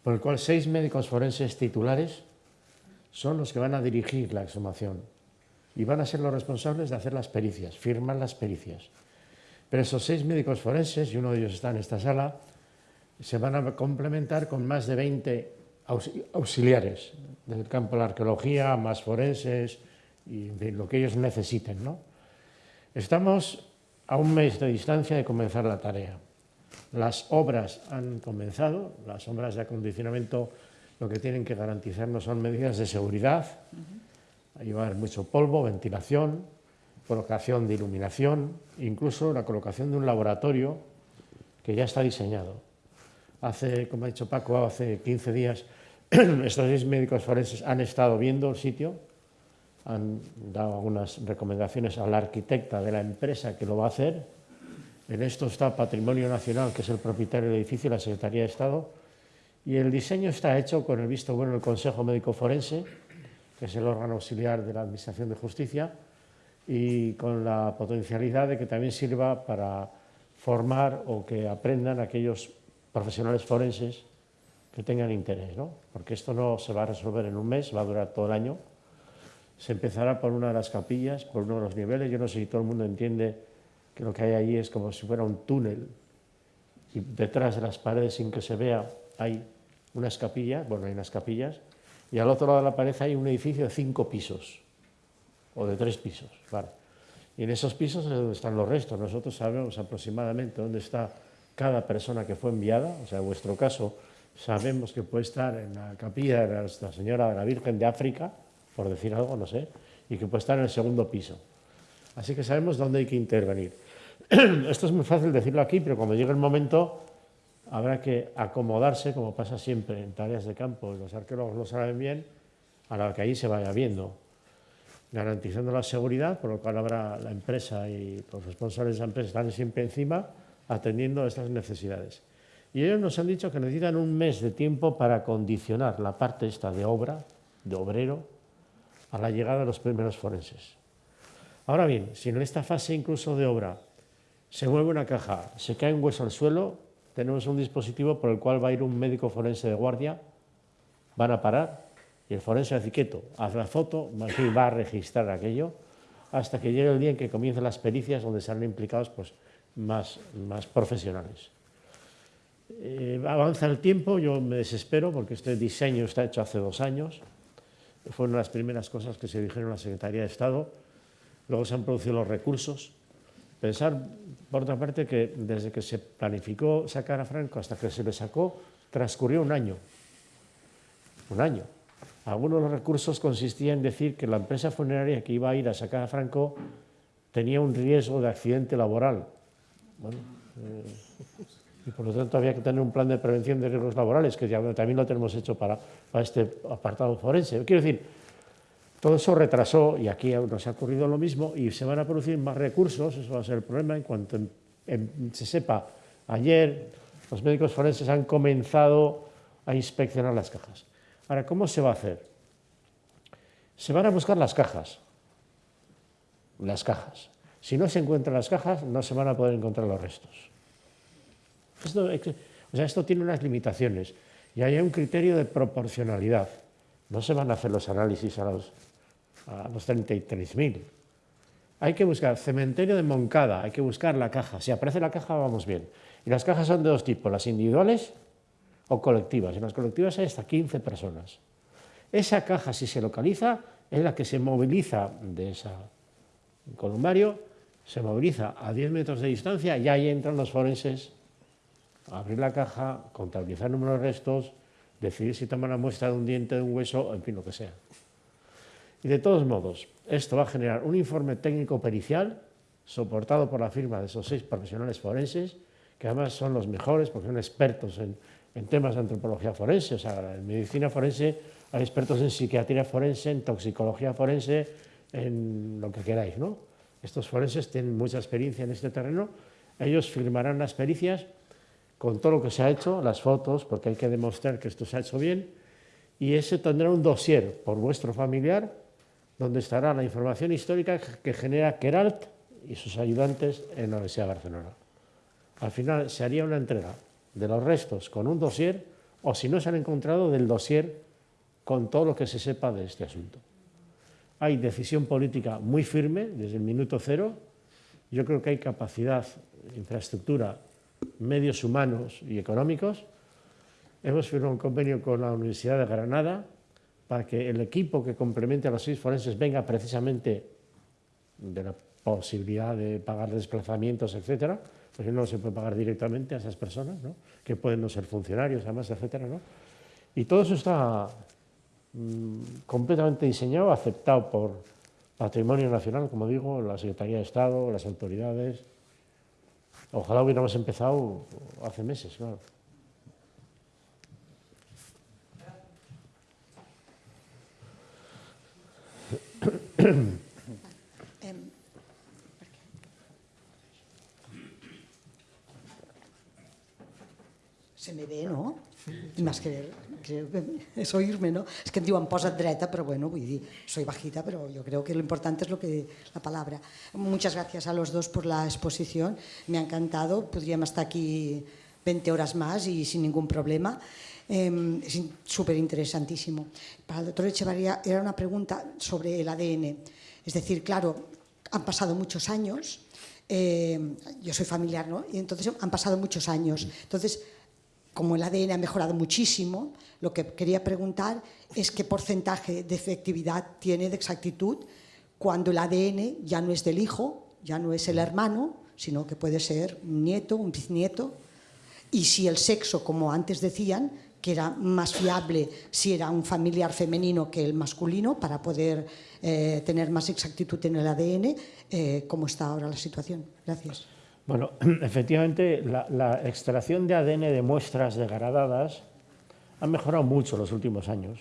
por el cual seis médicos forenses titulares son los que van a dirigir la exhumación y van a ser los responsables de hacer las pericias, firman las pericias. Pero esos seis médicos forenses, y uno de ellos está en esta sala, se van a complementar con más de 20 auxiliares del campo de la arqueología, más forenses y de lo que ellos necesiten. ¿no? Estamos a un mes de distancia de comenzar la tarea. Las obras han comenzado, las obras de acondicionamiento lo que tienen que garantizarnos son medidas de seguridad, llevar mucho polvo, ventilación, colocación de iluminación, incluso la colocación de un laboratorio que ya está diseñado hace, como ha dicho Paco, hace 15 días, estos seis médicos forenses han estado viendo el sitio, han dado algunas recomendaciones a la arquitecta de la empresa que lo va a hacer. En esto está Patrimonio Nacional, que es el propietario del edificio, la Secretaría de Estado, y el diseño está hecho con el visto bueno del Consejo Médico Forense, que es el órgano auxiliar de la Administración de Justicia, y con la potencialidad de que también sirva para formar o que aprendan aquellos profesionales forenses que tengan interés, ¿no? porque esto no se va a resolver en un mes, va a durar todo el año. Se empezará por una de las capillas, por uno de los niveles. Yo no sé si todo el mundo entiende que lo que hay allí es como si fuera un túnel y detrás de las paredes, sin que se vea, hay unas capillas, bueno, hay unas capillas, y al otro lado de la pared hay un edificio de cinco pisos, o de tres pisos, ¿vale? Y en esos pisos es donde están los restos. Nosotros sabemos aproximadamente dónde está cada persona que fue enviada, o sea, en vuestro caso sabemos que puede estar en la capilla de la Señora de la Virgen de África, por decir algo, no sé, y que puede estar en el segundo piso. Así que sabemos dónde hay que intervenir. Esto es muy fácil decirlo aquí, pero cuando llegue el momento habrá que acomodarse, como pasa siempre en tareas de campo, los arqueólogos lo saben bien, a la que ahí se vaya viendo, garantizando la seguridad, por lo cual habrá la empresa y los responsables de la empresa están siempre encima atendiendo a estas necesidades. Y ellos nos han dicho que necesitan un mes de tiempo para condicionar la parte esta de obra, de obrero, a la llegada de los primeros forenses. Ahora bien, si en esta fase incluso de obra se mueve una caja, se cae un hueso al suelo, tenemos un dispositivo por el cual va a ir un médico forense de guardia, van a parar y el forense hace quieto, hace la foto, va a registrar aquello hasta que llegue el día en que comiencen las pericias donde serán implicados pues, más, más profesionales. Eh, avanza el tiempo, yo me desespero porque este diseño está hecho hace dos años, fueron las primeras cosas que se dijeron en la Secretaría de Estado, luego se han producido los recursos. Pensar, por otra parte, que desde que se planificó sacar a Franco hasta que se le sacó, transcurrió un año. Un año. Algunos de los recursos consistían en decir que la empresa funeraria que iba a ir a sacar a Franco tenía un riesgo de accidente laboral. Bueno, eh, y por lo tanto había que tener un plan de prevención de riesgos laborales, que también lo tenemos hecho para este apartado forense. Quiero decir, todo eso retrasó, y aquí nos ha ocurrido lo mismo, y se van a producir más recursos, eso va a ser el problema, en cuanto se sepa, ayer los médicos forenses han comenzado a inspeccionar las cajas. Ahora, ¿cómo se va a hacer? Se van a buscar las cajas, las cajas. Si no se encuentran las cajas, no se van a poder encontrar los restos. Esto, o sea, esto tiene unas limitaciones y hay un criterio de proporcionalidad. No se van a hacer los análisis a los, a los 33.000. Hay que buscar cementerio de Moncada, hay que buscar la caja. Si aparece la caja, vamos bien. Y las cajas son de dos tipos, las individuales o colectivas. En las colectivas hay hasta 15 personas. Esa caja, si se localiza, es la que se moviliza de ese columbario, se moviliza a 10 metros de distancia y ahí entran los forenses abrir la caja, contabilizar el número de restos, decidir si toma la muestra de un diente, de un hueso, en fin, lo que sea. Y de todos modos, esto va a generar un informe técnico pericial soportado por la firma de esos seis profesionales forenses, que además son los mejores porque son expertos en, temas de antropología forense, o sea, en medicina forense hay expertos en psiquiatría forense, en toxicología forense, en lo que queráis, ¿no? Estos forenses tienen mucha experiencia en este terreno, ellos firmarán las pericias con todo lo que se ha hecho, las fotos, porque hay que demostrar que esto se ha hecho bien, y ese tendrá un dossier por vuestro familiar, donde estará la información histórica que genera Keralt y sus ayudantes en la Universidad de Barcelona. Al final se haría una entrega de los restos con un dossier, o si no se han encontrado, del dossier con todo lo que se sepa de este asunto. Hay decisión política muy firme desde el minuto cero. Yo creo que hay capacidad, infraestructura medios humanos y económicos. Hemos firmado un convenio con la Universidad de Granada para que el equipo que complemente a los seis forenses venga precisamente de la posibilidad de pagar desplazamientos, etcétera, porque no se puede pagar directamente a esas personas, ¿no? que pueden no ser funcionarios, además, etcétera. ¿no? Y todo eso está completamente diseñado, aceptado por Patrimonio Nacional, como digo, la Secretaría de Estado, las autoridades, Ojalá hubiéramos empezado hace meses, claro. Se me ve, no? Más que, que es oírme, ¿no? Es que en diuen posa't dreta, pero bueno, soy bajita, pero yo creo que lo importante es lo que la palabra. Muchas gracias a los dos por la exposición, me ha encantado, podríamos estar aquí 20 horas más y sin ningún problema. Eh, es súper interesantísimo. Para el doctor Echevarría era una pregunta sobre el ADN. Es decir, claro, han pasado muchos años, eh, yo soy familiar, ¿no? Y entonces han pasado muchos años. Entonces, como el ADN ha mejorado muchísimo, lo que quería preguntar es qué porcentaje de efectividad tiene de exactitud cuando el ADN ya no es del hijo, ya no es el hermano, sino que puede ser un nieto, un bisnieto, y si el sexo, como antes decían, que era más fiable si era un familiar femenino que el masculino para poder eh, tener más exactitud en el ADN, eh, ¿cómo está ahora la situación? Gracias. Bueno, efectivamente, la, extracción de ADN de muestras degradadas ha mejorado mucho en los últimos años.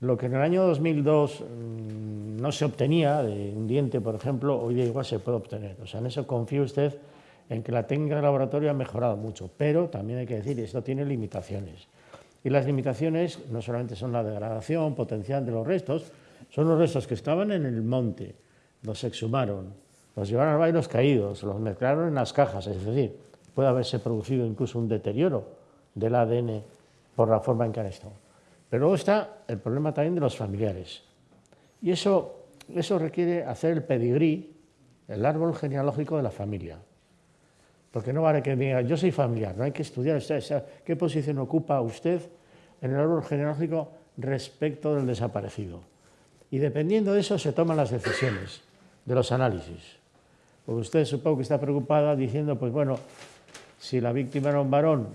Lo que en el año 2002 mmm, no se obtenía de un diente, por ejemplo, hoy día igual se puede obtener. O sea, en eso confíe usted en que la técnica de laboratorio ha mejorado mucho, pero también hay que decir, esto tiene limitaciones. Y las limitaciones no solamente son la degradación potencial de los restos, son los restos que estaban en el monte, los exhumaron, los llevaron al los caídos, los mezclaron en las cajas, es decir, puede haberse producido incluso un deterioro del ADN por la forma en que han estado. Pero luego está el problema también de los familiares. Y eso, eso requiere hacer el pedigrí, el árbol genealógico de la familia. Porque no vale que diga, yo soy familiar, no hay que estudiar qué posición ocupa usted en el árbol genealógico respecto del desaparecido. Y dependiendo de eso se toman las decisiones de los análisis. Porque usted supongo que está preocupada diciendo, pues bueno, si la víctima era un varón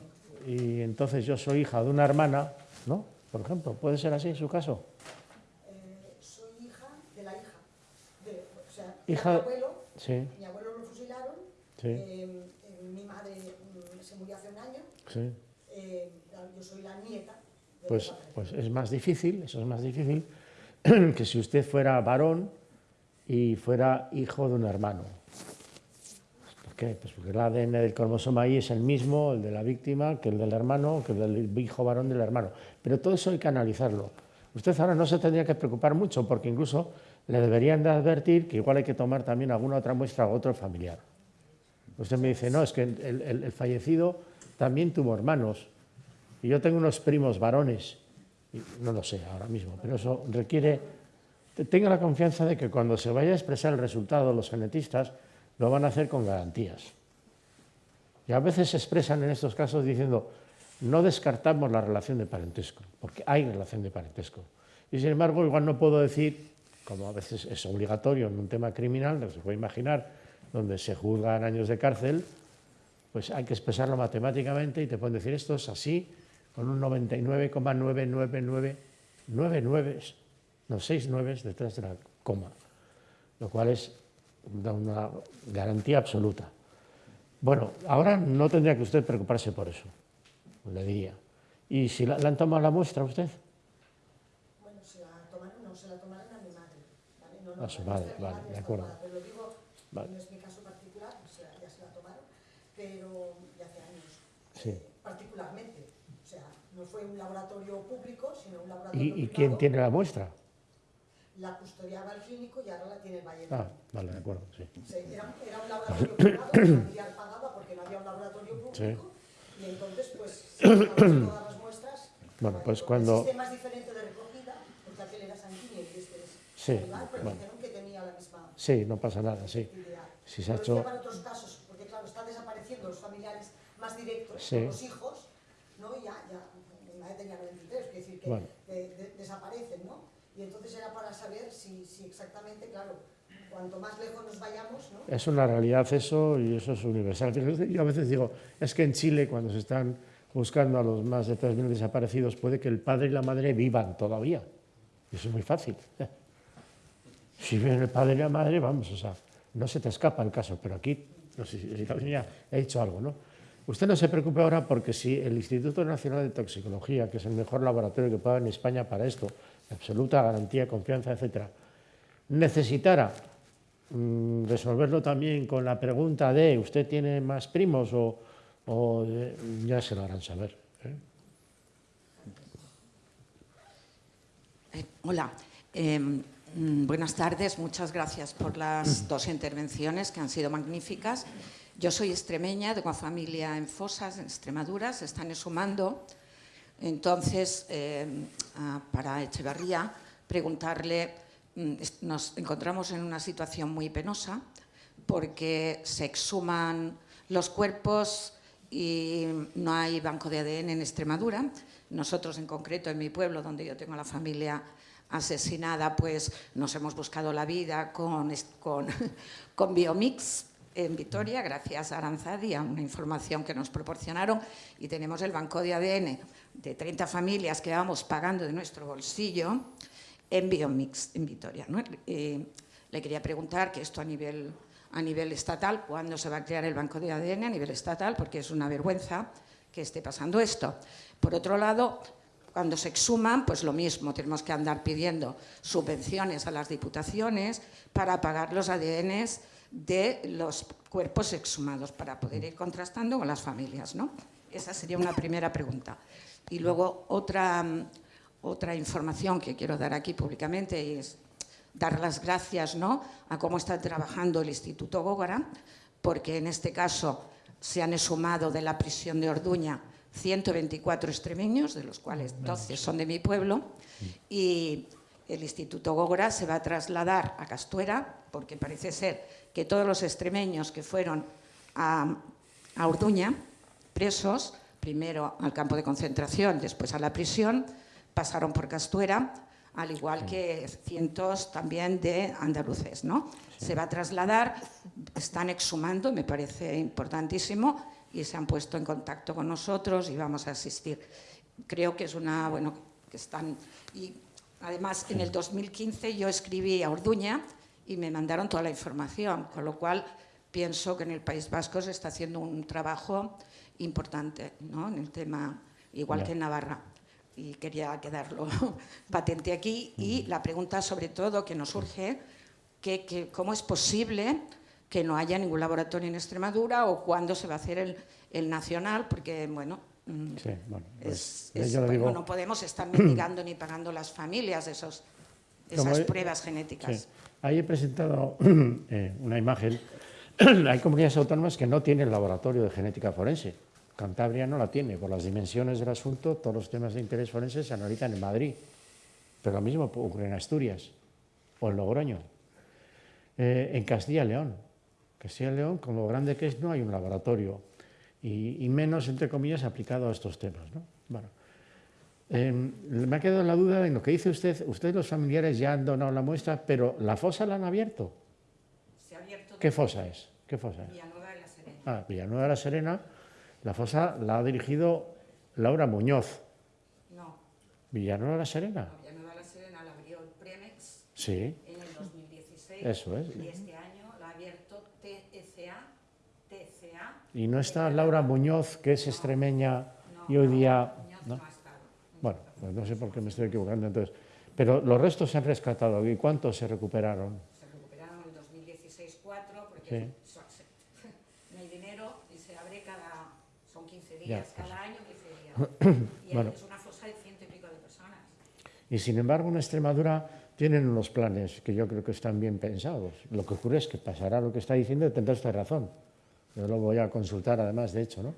y entonces yo soy hija de una hermana, ¿no? Por ejemplo, ¿puede ser así en su caso? Eh, soy hija de la hija. De, o sea, hija, mi abuelo, sí. mi abuelo lo fusilaron, sí. eh, mi madre mm, se murió hace un año, sí. eh, yo soy la nieta. Pues, pues es más difícil, eso es más difícil que si usted fuera varón y fuera hijo de un hermano. ¿Por qué? Pues porque el ADN del cromosoma Y es el mismo, el de la víctima, que el del hermano, que el del hijo varón del hermano. Pero todo eso hay que analizarlo. Usted ahora no se tendría que preocupar mucho porque incluso le deberían de advertir que igual hay que tomar también alguna otra muestra o otro familiar. Usted me dice, no, es que el, el, el fallecido también tuvo hermanos y yo tengo unos primos varones, y no lo sé ahora mismo, pero eso requiere, tenga la confianza de que cuando se vaya a expresar el resultado los genetistas, lo van a hacer con garantías. Y a veces se expresan en estos casos diciendo, no descartamos la relación de parentesco, porque hay relación de parentesco. Y sin embargo, igual no puedo decir, como a veces es obligatorio en un tema criminal, no se puede imaginar, donde se juzgan años de cárcel, pues hay que expresarlo matemáticamente y te pueden decir esto es así, con un 99,99999, no, seis nueves detrás de la coma, lo cual es da una garantía absoluta. Bueno, ahora no tendría que usted preocuparse por eso, le diría. ¿Y si la, han tomado la muestra usted? Bueno, se la tomaron, no, se la tomaron a mi madre. ¿vale? No, no, A su madre, vale, de está acuerdo. tomada, Pero lo digo, Vale. no es mi caso particular, o sea, ya se la tomaron, pero ya hace años. Sí. eh, particularmente. O sea, no fue un laboratorio público, sino un laboratorio ¿Y, y privado. quién tiene la muestra? La custodiaba el clínico y ahora la tiene el Valle. Ah, vale, de acuerdo, sí. Sí, era, era un laboratorio privado, el familiar pagaba porque no había un laboratorio público. Sí. Y entonces, pues, se todas las muestras. Bueno, pues El cuando... sistema es diferente de recogida, porque aquel era sanguíneo y este es Sí, animal, pero bueno. dijeron que tenía la misma Sí, no pasa nada, sí. idea. Si se ha hecho... para otros casos, porque claro, están desapareciendo los familiares más directos, Sí. los hijos, ¿no? Y ya, ya, mi madre tenía 93, es decir, que Bueno. que de- desaparecen, ¿no? Y entonces era para saber si, exactamente, claro, cuanto más lejos nos vayamos, ¿no? Es una realidad eso y eso es universal. Yo a veces digo, es que en Chile cuando se están buscando a los más de 3.000 desaparecidos puede que el padre y la madre vivan todavía. Eso es muy fácil. Si viven el padre y la madre, vamos, o sea, no se te escapa el caso, pero aquí, no sé si he dicho algo, ¿no? Usted no se preocupe ahora porque si el Instituto Nacional de Toxicología, que es el mejor laboratorio que pueda en España para esto, absoluta garantía, confianza, etcétera, necesitara mm, resolverlo también con la pregunta de ¿usted tiene más primos o, o de- ya se lo harán saber? ¿eh? Eh, hola, Eh, mm, buenas tardes, muchas gracias por las dos intervenciones que han sido magníficas. Yo soy extremeña, tengo familia en Fosas, en Extremadura, se están sumando. Entonces, eh, para Echevarría, preguntarle, mm, nos encontramos en una situación muy penosa porque se exhuman los cuerpos y no hay banco de ADN en Extremadura. Nosotros, en concreto, en mi pueblo, donde yo tengo la familia asesinada, pues nos hemos buscado la vida con, con, con Biomix en Vitoria, gracias a Aranzadi, a una información que nos proporcionaron, y tenemos el banco de ADN de 30 familias que vamos pagando de nuestro bolsillo en Biomix en Vitoria. le quería preguntar que esto a nivel a nivel estatal, cuándo se va a crear el banco de ADN a nivel estatal, porque es una vergüenza que esté pasando esto. Por otro lado, cuando se exhuman, pues lo mismo, tenemos que andar pidiendo subvenciones a las diputaciones para pagar los ADNs de los cuerpos exhumados, para poder ir contrastando con las familias. ¿no? Esa sería una primera pregunta. Y luego otra, otra información que quiero dar aquí públicamente es dar las gracias ¿no? a cómo está trabajando el Instituto Gógora, porque en este caso se han exhumado de la prisión de Orduña 124 extremeños, de los cuales 12 son de mi pueblo, y el Instituto Gógora se va a trasladar a Castuera, porque parece ser que todos los extremeños que fueron a, a Orduña, presos, primero al campo de concentración, después a la prisión, pasaron por Castuera, al igual que cientos también de andaluces. ¿no? Se va a trasladar, están exhumando, me parece importantísimo, y se han puesto en contacto con nosotros y vamos a asistir. Creo que es una, bueno, que están... Y además, en el 2015 yo escribí a Orduña y me mandaron toda la información, con lo cual pienso que en el País Vasco se está haciendo un trabajo importante ¿no? en el tema, igual que en Navarra y quería quedarlo patente aquí. Y la pregunta sobre todo que nos surge, que, ¿cómo es posible que no haya ningún laboratorio en Extremadura o cuándo se va a hacer el, el nacional? Porque, bueno, mm, pues, no podemos estar mendigando ni pagando las familias esos, esas pruebas genéticas. Ahí he presentado eh, una imagen. Hay comunidades autónomas que no tienen laboratorio de genética forense Cantabria no la tiene, por las dimensiones del asunto, todos los temas de interés forense se analizan en Madrid, pero lo mismo ocurre en Asturias o en Logroño. Eh, en Castilla y León, Castilla y León, con lo grande que es, no hay un laboratorio, y, menos, entre comillas, aplicado a estos temas. Bueno, em, me ha quedado la duda en lo que dice usted, usted los familiares ya han donado la muestra, pero ¿la fosa la han abierto? Se ha abierto. ¿Qué fosa es? ¿Qué fosa es? Villanueva de la Serena. Ah, Villanueva de la Serena la fosa la ha dirigido Laura Muñoz. No. ¿Villanueva la Serena? No, Villanueva la Serena la abrió el Premex sí. en el 2016. Eso es. Y este año la ha abierto TCA. TCA y no está Laura Muñoz, que es extremeña y hoy día... ¿no? no bueno, pues no sé por qué me estoy equivocando entonces. Pero los restos se han rescatado. ¿Y cuántos se recuperaron? Se recuperaron en el 2016 cuatro, porque no hay dinero y se abre cada son 15 días cada año, 15 días. Y bueno. es una fosa de ciento y pico de personas. Y sin embargo, en Extremadura tienen unos planes que yo creo que están bien pensados. Lo que ocurre es que pasará lo que está diciendo y tendrá usted razón. Yo lo voy a consultar además, de hecho, ¿no?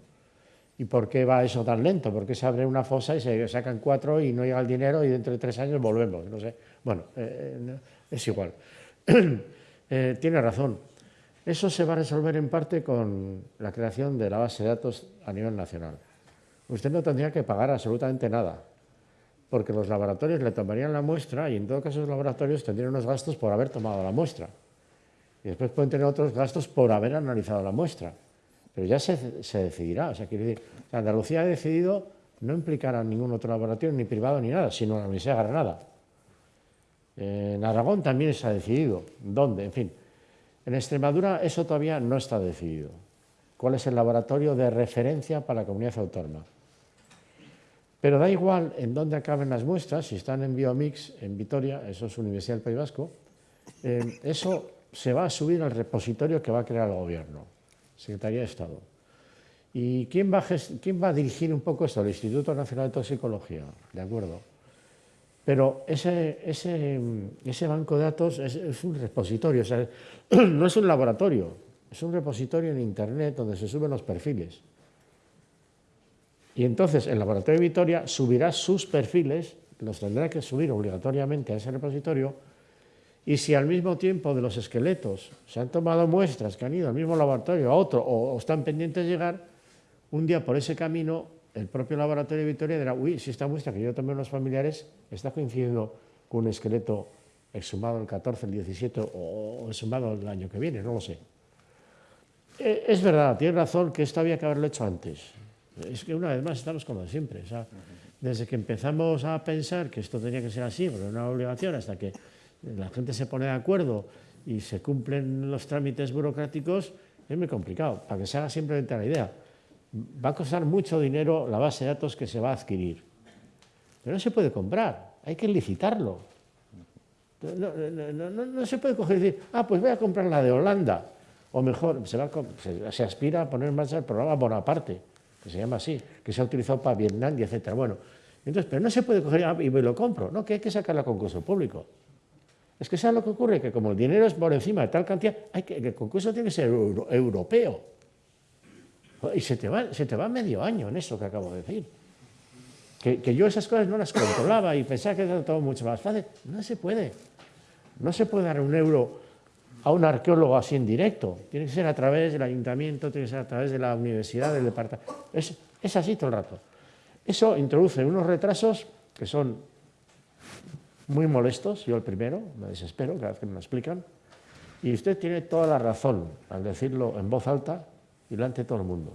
¿Y por qué va eso tan lento? ¿Por qué se abre una fosa y se sacan cuatro y no llega el dinero y dentro de tres años volvemos? No sé. Bueno, eh, eh es igual. eh, tiene razón. Eso se va a resolver en parte con la creación de la base de datos a nivel nacional. Usted no tendría que pagar absolutamente nada, porque los laboratorios le tomarían la muestra y en todo caso los laboratorios tendrían unos gastos por haber tomado la muestra. Y después pueden tener otros gastos por haber analizado la muestra. Pero ya se, decidirá. O sea, quiere decir, Andalucía ha decidido no implicar a ningún otro laboratorio, ni privado ni nada, sino a la Universidad de Granada. En Aragón también se ha decidido. ¿Dónde? En fin. En Extremadura eso todavía no está decidido. ¿Cuál es el laboratorio de referencia para la comunidad autónoma? Pero da igual en dónde acaben las muestras, si están en Biomix, en Vitoria, eso es Universidad del País Vasco, eh, eso se va a subir al repositorio que va a crear el Gobierno, Secretaría de Estado. ¿Y quién va, quién va a dirigir un poco esto? El Instituto Nacional de Toxicología, ¿de acuerdo? Pero ese, banco de datos es, un repositorio, no es un laboratorio, es un repositorio en Internet donde se suben los perfiles. Y entonces el laboratorio de Vitoria subirá sus perfiles, los tendrá que subir obligatoriamente a ese repositorio, y si al mismo tiempo de los esqueletos se han tomado muestras que han ido al mismo laboratorio a otro o están pendientes de llegar, un día por ese camino el propio laboratorio de Vitoria dirá, uy, si esta muestra que yo tomé los familiares está coincidiendo con un esqueleto exhumado el 14, el 17 o exhumado el año que viene, no lo sé. Eh, es verdad, tiene razón que esto había que haberlo hecho antes. Es que una vez más estamos como siempre. desde que empezamos a pensar que esto tenía que ser así, era una obligación, hasta que la gente se pone de acuerdo y se cumplen los trámites burocráticos, es muy complicado. Para que se haga simplemente la idea, va a costar mucho dinero la base de datos que se va a adquirir. Pero no se puede comprar, hay que licitarlo. No, se puede coger y decir, ah, pues voy a comprar la de Holanda. O mejor, se, aspira a poner en marcha el programa Bonaparte, que se llama así, que se ha utilizado para Vietnam y etcétera. Bueno, entonces, pero no se puede coger ah, y lo compro, no, que hay que sacarlo a concurso público. Es que ¿sabes lo que ocurre? Que como el dinero es por encima de tal cantidad, hay que, el concurso tiene que ser europeo. Y se te, va, se te va medio año en eso que acabo de decir. Que, que, yo esas cosas no las controlaba y pensaba que era todo mucho más fácil. No se puede. No se puede dar un euro a un arqueólogo así en directo. Tiene que ser a través del ayuntamiento, tiene que ser a través de la universidad, del departamento. Es, es así todo el rato. Eso introduce unos retrasos que son muy molestos, yo el primero, me desespero cada vez que me lo explican, y usted tiene toda la razón al decirlo en voz alta y delante de todo el mundo,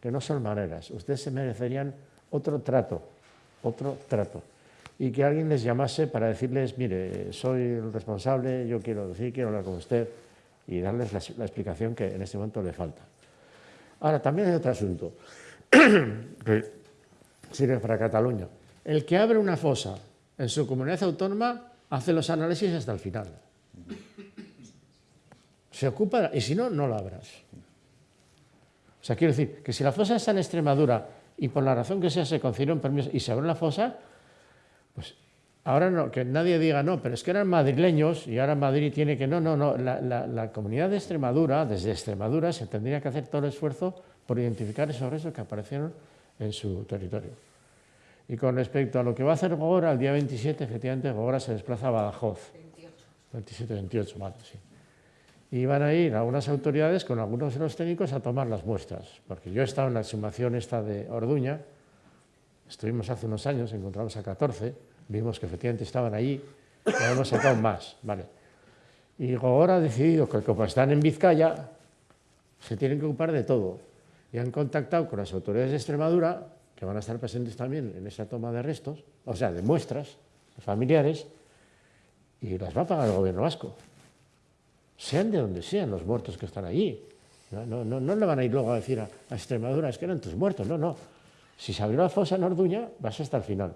que no son maneras, ustedes se merecerían otro trato, otro trato, y que alguien les llamase para decirles, mire, soy el responsable, yo quiero decir, quiero hablar con usted, y darles la, explicación que en este momento le falta. Ahora, también hay otro asunto, que sirve para Cataluña. El que abre una fosa en su comunidad autónoma hace los análisis hasta el final. Se ocupa, y si no, no la abras. O sea, quiero decir que si la fosa está en Extremadura y por la razón que sea se concedió un permiso y se abre la fosa, pues ahora no, que nadie diga no, pero es que eran madrileños y ahora Madrid tiene que no, no, no, la, la comunidad de Extremadura, desde Extremadura se tendría que hacer todo el esfuerzo por identificar esos restos que aparecieron en su territorio. Y con respecto a lo que va a hacer Gogora, el día 27, efectivamente, Gogora se desplaza a Badajoz. 27. 28, vale, sí. Y van a ir algunas autoridades con algunos de los técnicos a tomar las muestras, porque yo he estado en la exhumación esta de Orduña, estuvimos hace unos años, encontramos a 14, vimos que efectivamente estaban allí, hemos sacado más, vale. Y Gogora ha decidido que como están en Vizcaya, se tienen que ocupar de todo. Y han contactado con las autoridades de Extremadura que van a estar presentes también en esa toma de restos, o sea, de muestras familiares, y las va a pagar el gobierno vasco. Sean de donde sean los muertos que están allí. No, no, no, le van a ir luego a decir a, Extremadura, es que eran tus muertos. No, no. Si se abrió la fosa en Orduña, vas hasta el final.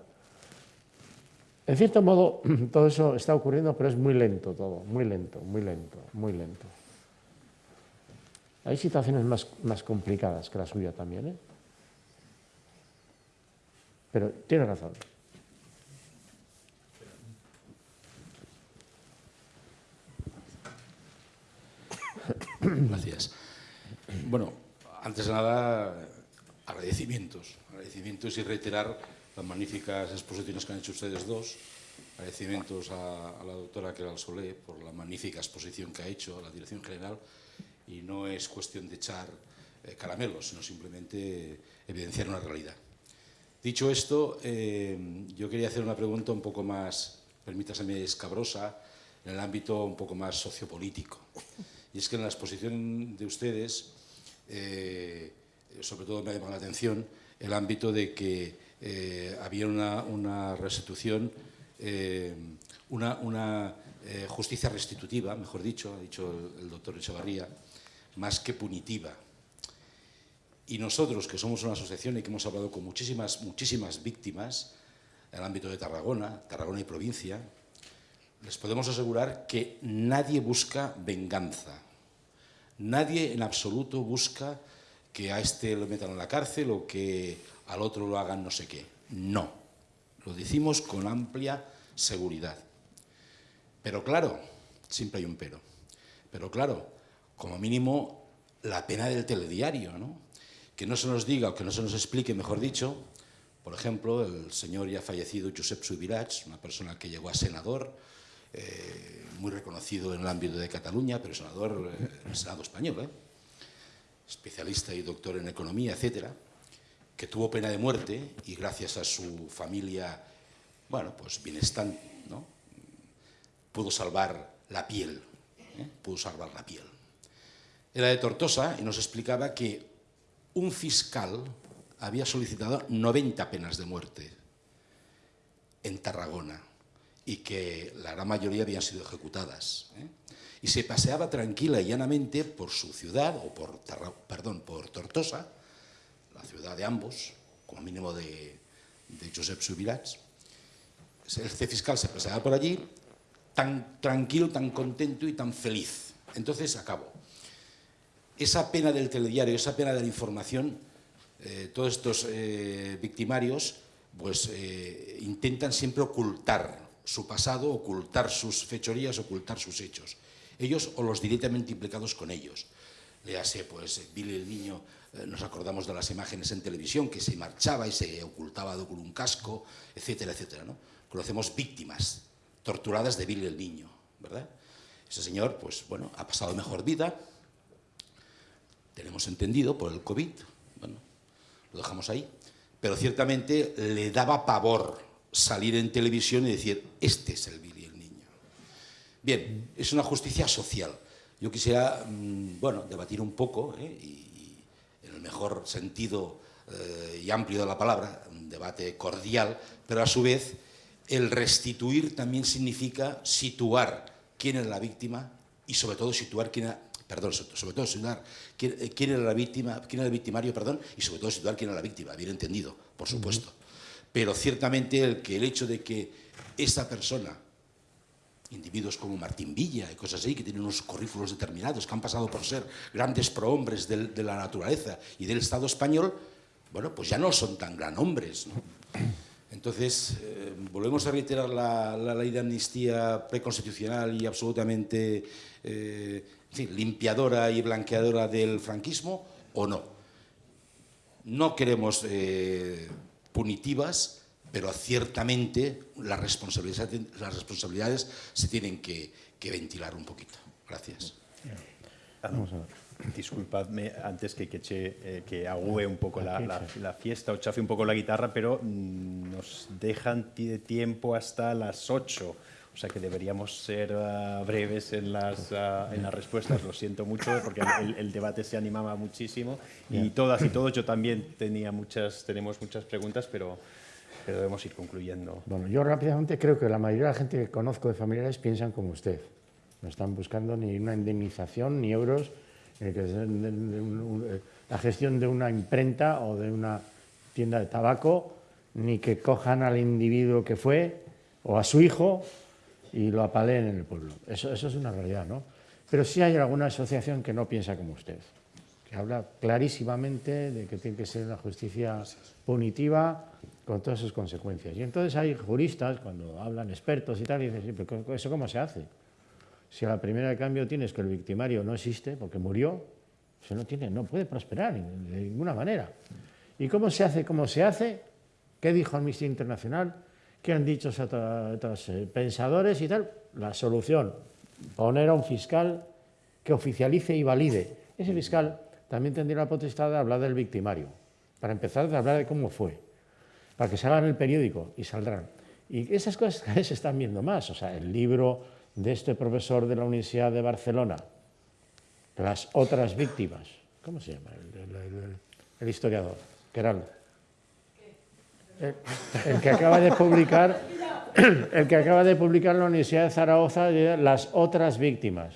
En cierto modo, todo eso está ocurriendo, pero es muy lento todo, muy lento, muy lento, muy lento. Hay situaciones más, más complicadas que la suya también, ¿eh? Pero tiene razón. Gracias. Bueno, antes de nada, agradecimientos. Agradecimientos y reiterar las magníficas exposiciones que han hecho ustedes dos. Agradecimientos a, la doctora Keral Solé por la magnífica exposición que ha hecho a la Dirección General. Y no es cuestión de echar eh, caramelos, sino simplemente evidenciar una realidad. Dicho esto, eh, yo quería hacer una pregunta un poco más, permítaseme, escabrosa, en el ámbito un poco más sociopolítico. Y es que en la exposición de ustedes, eh, sobre todo me ha llamado la atención el ámbito de que eh, había una, restitución, una, justicia restitutiva, mejor dicho, ha dicho el doctor Echevarría, más que punitiva. Y nosotros, que somos una asociación y que hemos hablado con muchísimas, muchísimas víctimas en el ámbito de Tarragona, Tarragona y provincia, les podemos asegurar que nadie busca venganza. Nadie en absoluto busca que a este lo metan en la cárcel o que al otro lo hagan no sé qué. No. Lo decimos con amplia seguridad. Pero claro, siempre hay un pero. Pero claro, como mínimo la pena del telediario, ¿no? que no se nos diga o que no se nos explique, mejor dicho, por ejemplo, el señor ya fallecido Josep Subirats, una persona que llegó a senador, eh, muy reconocido en el ámbito de Cataluña, pero senador eh, el Senado español, ¿eh? especialista y doctor en economía, etcétera, que tuvo pena de muerte y gracias a su familia, bueno, pues bienestar, ¿no? pudo salvar la piel, pudo salvar la piel. Era de Tortosa y nos explicaba que un fiscal había solicitado 90 penas de muerte en Tarragona y que la gran mayoría habían sido ejecutadas. ¿eh? y se paseaba tranquila y llanamente por su ciudad, o por, perdón, por Tortosa, la ciudad de ambos, como mínimo de, de Josep Subirats. El fiscal se paseaba por allí tan tranquilo, tan contento y tan feliz. Entonces acabo. Esa pena del telediario, esa pena de la información, eh, todos estos eh, victimarios pues, eh, intentan siempre ocultar su pasado, ocultar sus fechorías, ocultar sus hechos. Ellos o los directamente implicados con ellos. Léase, pues, Billy el Niño, nos acordamos de las imágenes en televisión, que se marchaba y se ocultaba con un casco, etcétera, etcétera. ¿no? Conocemos víctimas torturadas de Billy el Niño, ¿verdad? Ese señor, pues, bueno, ha pasado mejor vida, tenemos entendido, por el COVID, bueno, lo dejamos ahí, pero ciertamente le daba pavor salir en televisión y decir, este es el Billy el Niño. Bien, es una justicia social. Yo quisiera, mm, bueno, debatir un poco, ¿eh? y, en el mejor sentido eh, y amplio de la palabra, un debate cordial, pero a su vez el restituir también significa situar quién es la víctima y sobre todo situar quién era, perdón, sobre todo situar quién, quién era la víctima, quién era el victimario, perdón, y sobre todo situar quién era la víctima, bien entendido, por supuesto. Pero ciertamente el, que el hecho de que esa persona, individuos como Martín Villa y cosas así, que tienen unos currículos determinados, que han pasado por ser grandes prohombres de, la naturaleza y del Estado español, bueno, pues ya no son tan gran hombres. Entonces, eh, volvemos a reiterar la, ley de amnistía preconstitucional y absolutamente eh, limpiadora y blanqueadora del franquismo o no. No queremos eh, punitivas, pero ciertamente las responsabilidades, se tienen que, que ventilar un poquito. Gracias. Vamos a ver. Disculpadme antes que, que, eh, que agüe un poco la, la, la, fiesta o chafe un poco la guitarra, pero mm, nos dejan tiempo hasta las 8. O sea que deberíamos ser uh, breves en las, uh, en las respuestas. Lo siento mucho porque el, el, debate se animaba muchísimo y todas y todos yo también tenía muchas, tenemos muchas preguntas, pero, pero debemos ir concluyendo. Bueno, yo rápidamente creo que la mayoría de la gente que conozco de familiares piensan como usted. No están buscando ni una indemnización ni euros eh, que es eh, la gestión de una imprenta o de una tienda de tabaco, ni que cojan al individuo que fue o a su hijo y lo apaleen en el pueblo. Eso, eso es una realidad, ¿no? Pero sí hay alguna asociación que no piensa como usted, que habla clarísimamente de que tiene que ser una justicia punitiva con todas sus consecuencias. Y entonces hay juristas, cuando hablan expertos y tal, y dicen, ¿pero eso cómo se hace? Si a la primera de cambio tienes que el victimario no existe porque murió, se no, tiene, no puede prosperar de ninguna manera. ¿Y cómo se hace? ¿Cómo se hace? ¿Qué dijo Amnistía Internacional? ¿Qué han dicho otros eh, pensadores y tal? La solución, poner a un fiscal que oficialice y valide. Ese fiscal también tendría la potestad de hablar del victimario, para empezar a hablar de cómo fue, para que salgan en el periódico y saldrán. Y esas cosas cada vez se están viendo más, o sea, el libro de este profesor de la Universidad de Barcelona, las otras víctimas, ¿cómo se llama? El, historiador, que era el, que acaba de publicar, el que acaba de publicar en la Universidad de Zaragoza, las otras víctimas.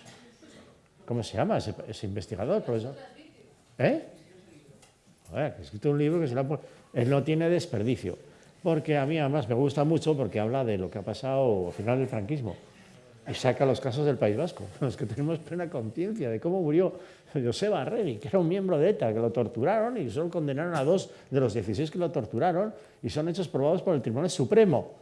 ¿Cómo se llama ese, investigador, profesor? ¿Eh? ha escrito un libro que se lo Él no tiene desperdicio, porque a mí además me gusta mucho porque habla de lo que ha pasado al final del franquismo y saca los casos del País Vasco, los que tenemos plena conciencia de cómo murió Joseba Arregui, que era un miembro de ETA, que lo torturaron y solo condenaron a dos de los 16 que lo torturaron y son hechos probados por el Tribunal Supremo.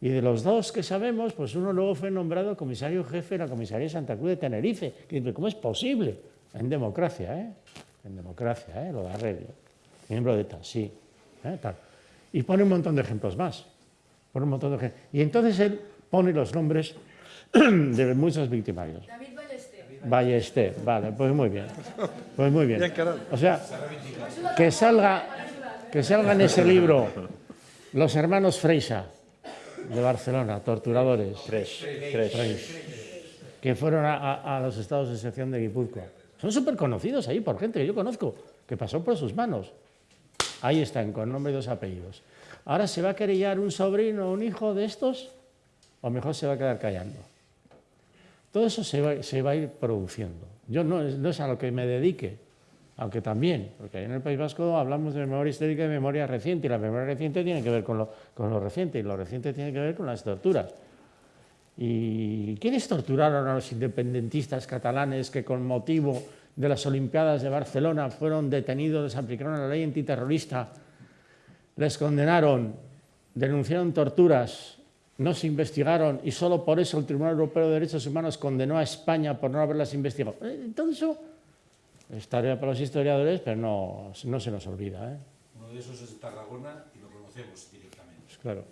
Y de los dos que sabemos, pues uno luego fue nombrado comisario jefe de la comisaría de Santa Cruz de Tenerife. ¿Cómo es posible? En democracia, ¿eh? En democracia, ¿eh? Lo de Arregui. Miembro de ETA, sí. ¿eh? Y pone un montón de ejemplos más. Pone un montón de ejemplos. Y entonces él pone los nombres de muchos victimarios. David Ballester. Ballester, vale, pues muy bien. Pues muy bien. O sea, que salga, que salga en ese libro los hermanos Freisa, de Barcelona, torturadores, que fueron a, los estados de excepción de Guipúzcoa. Son súper conocidos ahí por gente que yo conozco, que pasó por sus manos. Ahí están, con nombre y dos apellidos. Ahora se va a querellar un sobrino o un hijo de estos, o mejor se va a quedar callando. Todo eso se va, se va a ir produciendo. Yo no, es- a lo que me dedique, aunque también, porque en el País Vasco hablamos de memoria histórica y memoria reciente, y la memoria reciente tiene que ver con lo, con lo reciente, y lo reciente tiene que ver con las torturas. ¿Y quiénes torturaron a los independentistas catalanes que con motivo de las Olimpiadas de Barcelona fueron detenidos, les aplicaron la ley antiterrorista, les condenaron, denunciaron torturas, no se investigaron y solo por eso el Tribunal Europeo de Derechos Humanos condenó a España por no haberlas investigado? Eh, eso es tarea para los historiadores, pero no, no se nos olvida. ¿eh? Uno de esos es de Tarragona y lo conocemos directamente. Pues claro.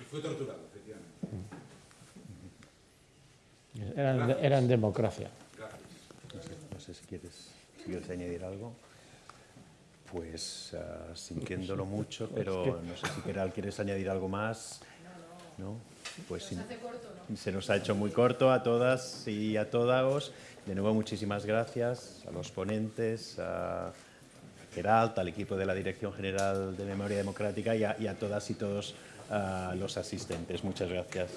Y fue torturado, efectivamente. Eran, eran democracia. No sé, no sé si, quieres, si quieres añadir algo. Pues ah, sintiéndolo mucho, pero no sé si Keral quieres añadir algo más. ¿No? Pues sin- se nos ha hecho muy corto a todas y a todos. De nuevo, muchísimas gracias a los ponentes, a Geralt, al equipo de la Dirección General de Memoria Democrática y a, y a todas y todos ah, los asistentes. Muchas gracias.